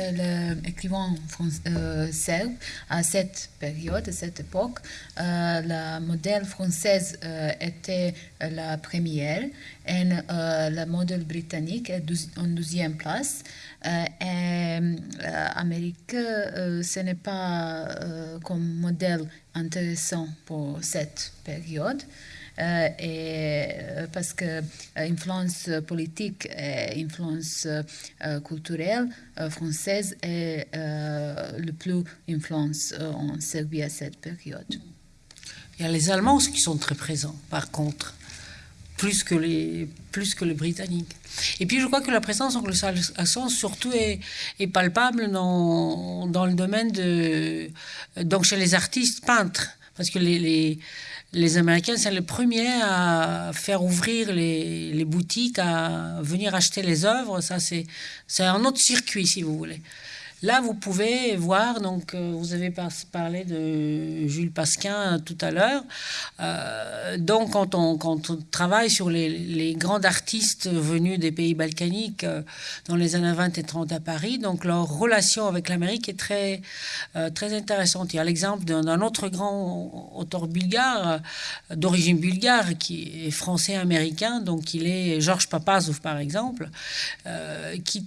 l'écrivain français, à cette période, à cette époque, euh, la modèle française euh, était la première et euh, la modèle britannique est en deuxième place. et l'Amérique, ce n'est pas comme modèle intéressant pour cette période. Euh, et, euh, parce que euh, influence politique et influence culturelle française est le plus influence en Serbie à cette période. Il y a les Allemands qui sont très présents, par contre, plus que les, plus que les Britanniques. Et puis je crois que la présence anglo-saxonne surtout est, palpable dans, dans le domaine de... Donc chez les artistes peintres, parce que les les Américains, c'est les premiers à faire ouvrir les, les, boutiques, à venir acheter les œuvres. Ça, c'est un autre circuit, si vous voulez. Là, vous pouvez voir, donc, euh, vous avez parlé de Jules Pasquin tout à l'heure. Euh, donc, quand on, travaille sur les, les, grands artistes venus des pays balkaniques euh, dans les années 20 et 30 à Paris, donc leur relation avec l'Amérique est très, très intéressante. Il y a l'exemple d'un autre grand auteur bulgare, d'origine bulgare, qui est français-américain, donc il est Georges Papazov, par exemple, qui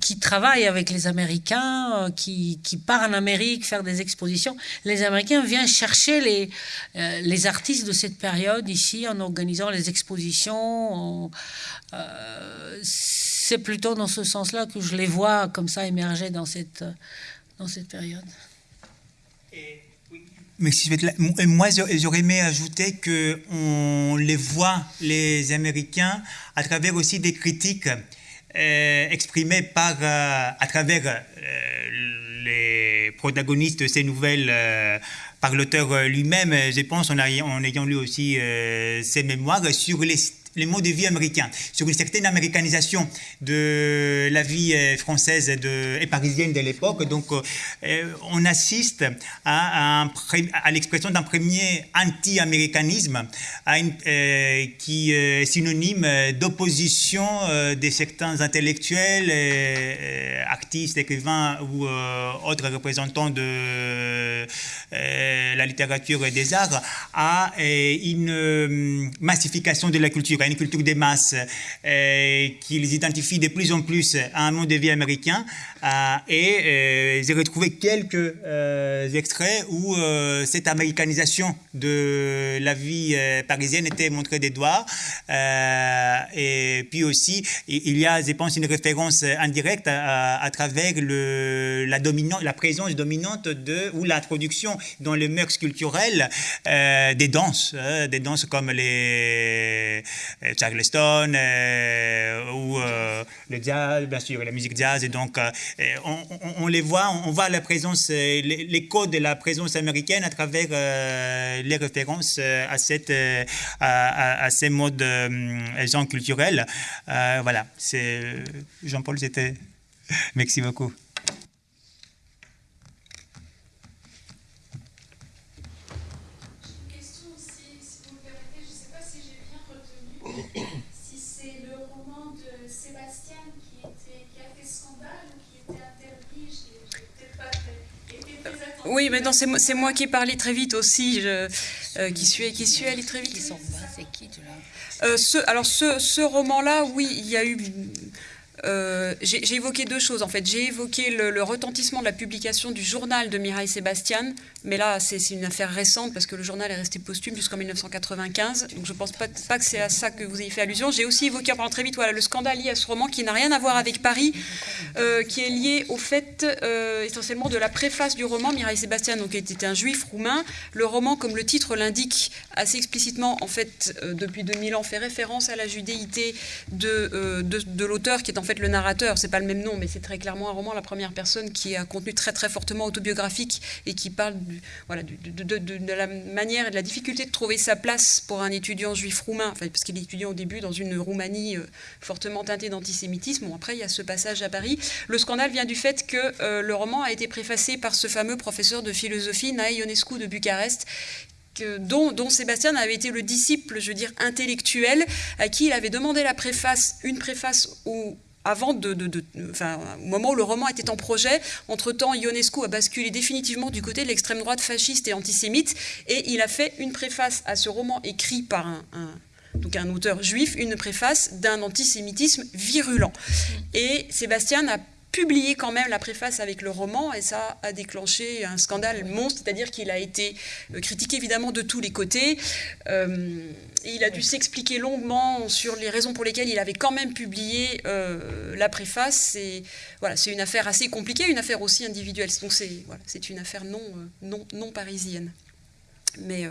qui travaille avec les Américains, euh, qui, qui, part en Amérique faire des expositions. Les Américains viennent chercher les, euh, les artistes de cette période ici en organisant les expositions. Euh, c'est plutôt dans ce sens-là que je les vois comme ça émerger dans cette, dans cette période. Merci. Moi, j'aurais aimé ajouter qu'on les voit, les Américains, à travers aussi des critiques euh, exprimé par, euh, à travers euh, les protagonistes de ces nouvelles par l'auteur lui-même, je pense, en, en ayant lu aussi ses mémoires sur les les modes de vie américains, sur une certaine américanisation de la vie euh, française et parisienne de l'époque. Donc, euh, on assiste à, l'expression d'un premier anti-américanisme euh, qui est synonyme d'opposition de certains intellectuels, artistes, écrivains ou autres représentants de la littérature et des arts à une massification de la culture une culture des masses, euh, qu'ils identifient de plus en plus à un monde de vie américain. Euh, et euh, j'ai retrouvé quelques extraits où cette américanisation de la vie parisienne était montrée des doigts. et puis aussi, il y a, je pense, une référence indirecte à, travers la, présence dominante de, ou l'introduction dans les mœurs culturelles des danses, des danses comme les euh, Charleston euh, ou euh, le jazz, bien sûr, la musique jazz. Et donc, on, les voit, on, voit la présence, les, codes de la présence américaine à travers les références à, cette, à, ces modes gens culturels. voilà, c'est Jean-Paul, c'était. Merci beaucoup. Oui, mais non, c'est moi qui ai parlé très vite aussi, je, euh, qui, suis, qui suis allée très vite. C'est qui, tu euh, ce, Alors, ce, ce roman-là, oui, il y a eu euh, j'ai évoqué deux choses en fait. J'ai évoqué le, retentissement de la publication du journal de Mireille Sébastien, mais là c'est une affaire récente parce que le journal est resté posthume jusqu'en 1995, donc je pense pas, que c'est à ça que vous ayez fait allusion. J'ai aussi évoqué, pendant très vite, le scandale lié à ce roman qui n'a rien à voir avec Paris, euh, qui est lié au fait euh, essentiellement de la préface du roman. Mireille Sébastien donc, était un juif roumain. Le roman, comme le titre l'indique assez explicitement, en fait, depuis 2000 ans, fait référence à la judéité de, de l'auteur qui est en fait le narrateur, c'est pas le même nom, mais c'est très clairement un roman, la première personne, qui a un contenu très très fortement autobiographique et qui parle de, la manière et de la difficulté de trouver sa place pour un étudiant juif roumain, parce qu'il est étudiant au début dans une Roumanie euh, fortement teintée d'antisémitisme. Bon, après, il y a ce passage à Paris. Le scandale vient du fait que euh, le roman a été préfacé par ce fameux professeur de philosophie, Nae Ionescu de Bucarest, dont, dont, Sébastien avait été le disciple, je veux dire, intellectuel, à qui il avait demandé la préface, une préface au, avant de, au moment où le roman était en projet. Entre-temps, Ionescu a basculé définitivement du côté de l'extrême droite fasciste et antisémite, et il a fait une préface à ce roman écrit par un, donc un auteur juif, une préface d'un antisémitisme virulent. Et Sébastien a publié quand même la préface avec le roman et ça a déclenché un scandale monstre, c'est-à-dire qu'il a été euh, critiqué évidemment de tous les côtés. Euh, et il a dû s'expliquer longuement sur les raisons pour lesquelles il avait quand même publié euh, la préface. C'est voilà, c'est une affaire assez compliquée, une affaire aussi individuelle. Donc c'est voilà, une affaire non, non, non parisienne. Mais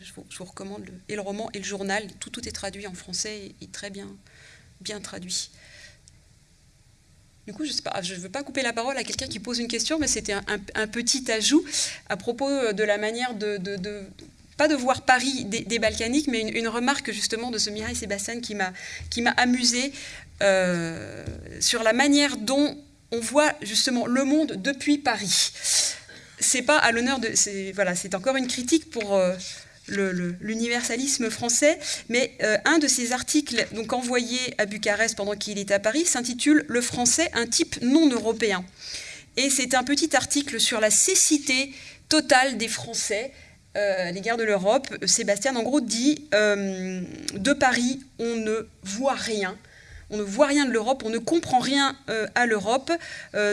je, vous, recommande le, et le roman et le journal. Tout, tout est traduit en français et, très bien, bien traduit. Du coup, je ne veux pas couper la parole à quelqu'un qui pose une question, mais c'était un, petit ajout à propos de la manière de, pas de voir Paris des, Balkaniques, mais une, remarque justement de ce Mireille Sébastien qui m'a qui m'a amusé euh, sur la manière dont on voit justement le monde depuis Paris. C'est pas à l'honneur de, voilà, c'est encore une critique pour euh, l'universalisme français, mais euh, un de ses articles donc envoyé à Bucarest pendant qu'il est à Paris s'intitule Le français, un type non européen. Et c'est un petit article sur la cécité totale des Français euh, à l'égard de l'Europe. Sébastien, en gros, dit euh, De Paris, on ne voit rien on ne voit rien de l'Europe, on ne comprend rien euh, à l'Europe.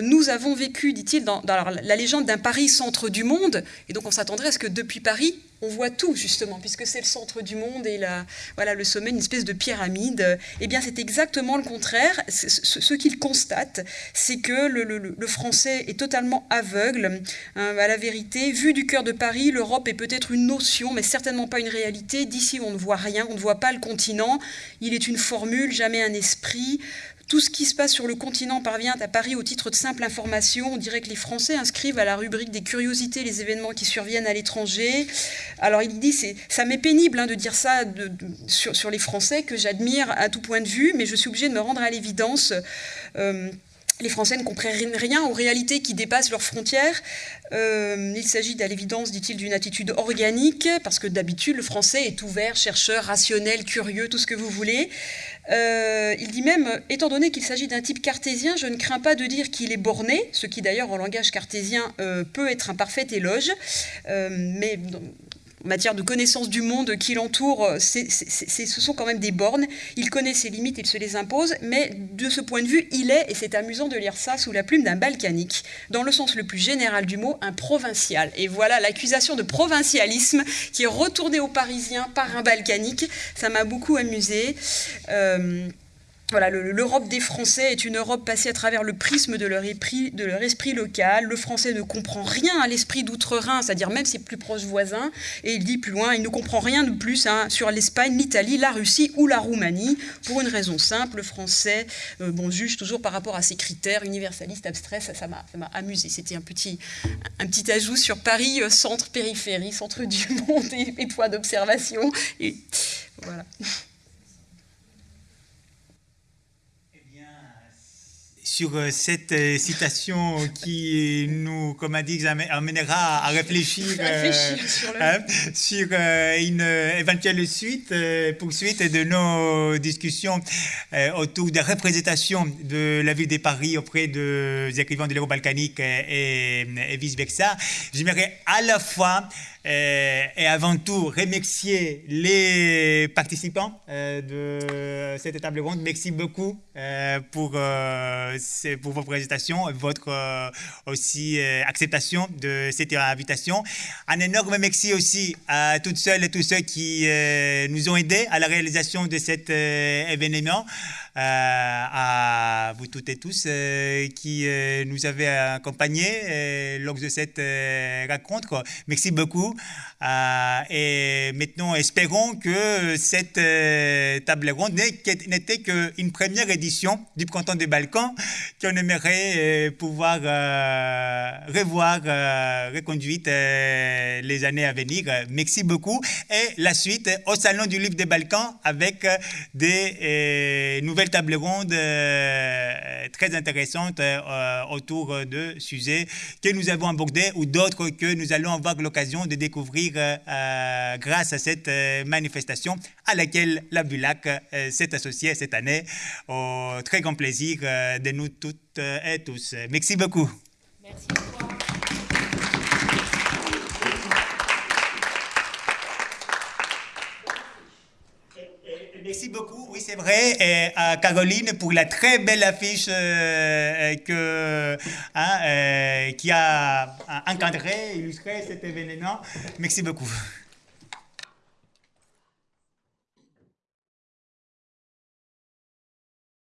Nous avons vécu, dit-il, dans, la légende d'un Paris centre du monde, et donc on s'attendrait à ce que depuis Paris, on voit tout justement, puisque c'est le centre du monde et la, voilà, le sommet, une espèce de pyramide. Eh bien, c'est exactement le contraire. Ce, qu'il constate, c'est que le, français est totalement aveugle hein, à la vérité. Vu du cœur de Paris, l'Europe est peut-être une notion, mais certainement pas une réalité. D'ici, on ne voit rien, on ne voit pas le continent. Il est une formule, jamais un esprit. Tout ce qui se passe sur le continent parvient à Paris au titre de simple information. On dirait que les Français inscrivent à la rubrique des curiosités les événements qui surviennent à l'étranger. Alors il dit, ça m'est pénible hein, de dire ça sur, les Français, que j'admire à tout point de vue, mais je suis obligée de me rendre à l'évidence. Euh, les Français ne comprennent rien aux réalités qui dépassent leurs frontières. Euh, il s'agit à l'évidence, dit-il, d'une attitude organique, parce que d'habitude, le Français est ouvert, chercheur, rationnel, curieux, tout ce que vous voulez. Euh, il dit même, étant donné qu'il s'agit d'un type cartésien, je ne crains pas de dire qu'il est borné, ce qui d'ailleurs en langage cartésien euh, peut être un parfait éloge, mais en matière de connaissance du monde qui l'entoure, ce sont quand même des bornes. Il connaît ses limites, il se les impose, mais de ce point de vue, il est, et c'est amusant de lire ça sous la plume d'un balkanique, dans le sens le plus général du mot, un provincial. Et voilà l'accusation de provincialisme qui est retournée aux Parisiens par un balkanique. Ça m'a beaucoup amusé. Euh, voilà, l'Europe des Français est une Europe passée à travers le prisme de leur, esprit, local. Le Français ne comprend rien à l'esprit d'outre-Rhin, c'est-à-dire même ses plus proches voisins. Et il dit plus loin, il ne comprend rien de plus hein, sur l'Espagne, l'Italie, la Russie ou la Roumanie, pour une raison simple. Le Français, euh, bon, juge toujours par rapport à ses critères universalistes, abstraits. Ça m'a amusé. C'était un petit, un petit ajout sur Paris, euh, centre, périphérie, centre du monde et, et point d'observation. Voilà. Sur euh, cette euh, citation qui nous, comme a dit, amènera à réfléchir, euh, sur, hein, une éventuelle suite, poursuite de nos discussions autour des représentations de la ville de Paris auprès des écrivains de l'Euro balkanique et, et vice-versa. J'aimerais à la fois euh, et avant tout remercier les participants euh, de cette table ronde. Merci beaucoup euh, pour, euh, vos présentations, et votre euh, aussi euh, acceptation de cette invitation. Un énorme merci aussi à toutes celles et tous ceux qui euh, nous ont aidés à la réalisation de cet euh, événement. Euh, à vous toutes et tous euh, qui euh, nous avez accompagnés lors de cette rencontre. Merci beaucoup. Et maintenant, espérons que cette table ronde n'était qu'une première édition du Printemps des Balkans qu'on aimerait pouvoir revoir, reconduite les années à venir. Merci beaucoup. Et la suite au Salon du Livre des Balkans avec des euh, nouvelles tables rondes euh, très intéressantes euh, autour de sujets que nous avons abordés ou d'autres que nous allons avoir l'occasion de découvrir euh, euh, grâce à cette euh, manifestation à laquelle la Bulac euh, s'est associée cette année au très grand plaisir euh, de nous toutes euh, et tous. Merci beaucoup. Merci à Merci beaucoup, oui c'est vrai, et à Caroline pour la très belle affiche euh, euh, que, hein, euh, qui a encadré, illustré cet événement. Merci beaucoup.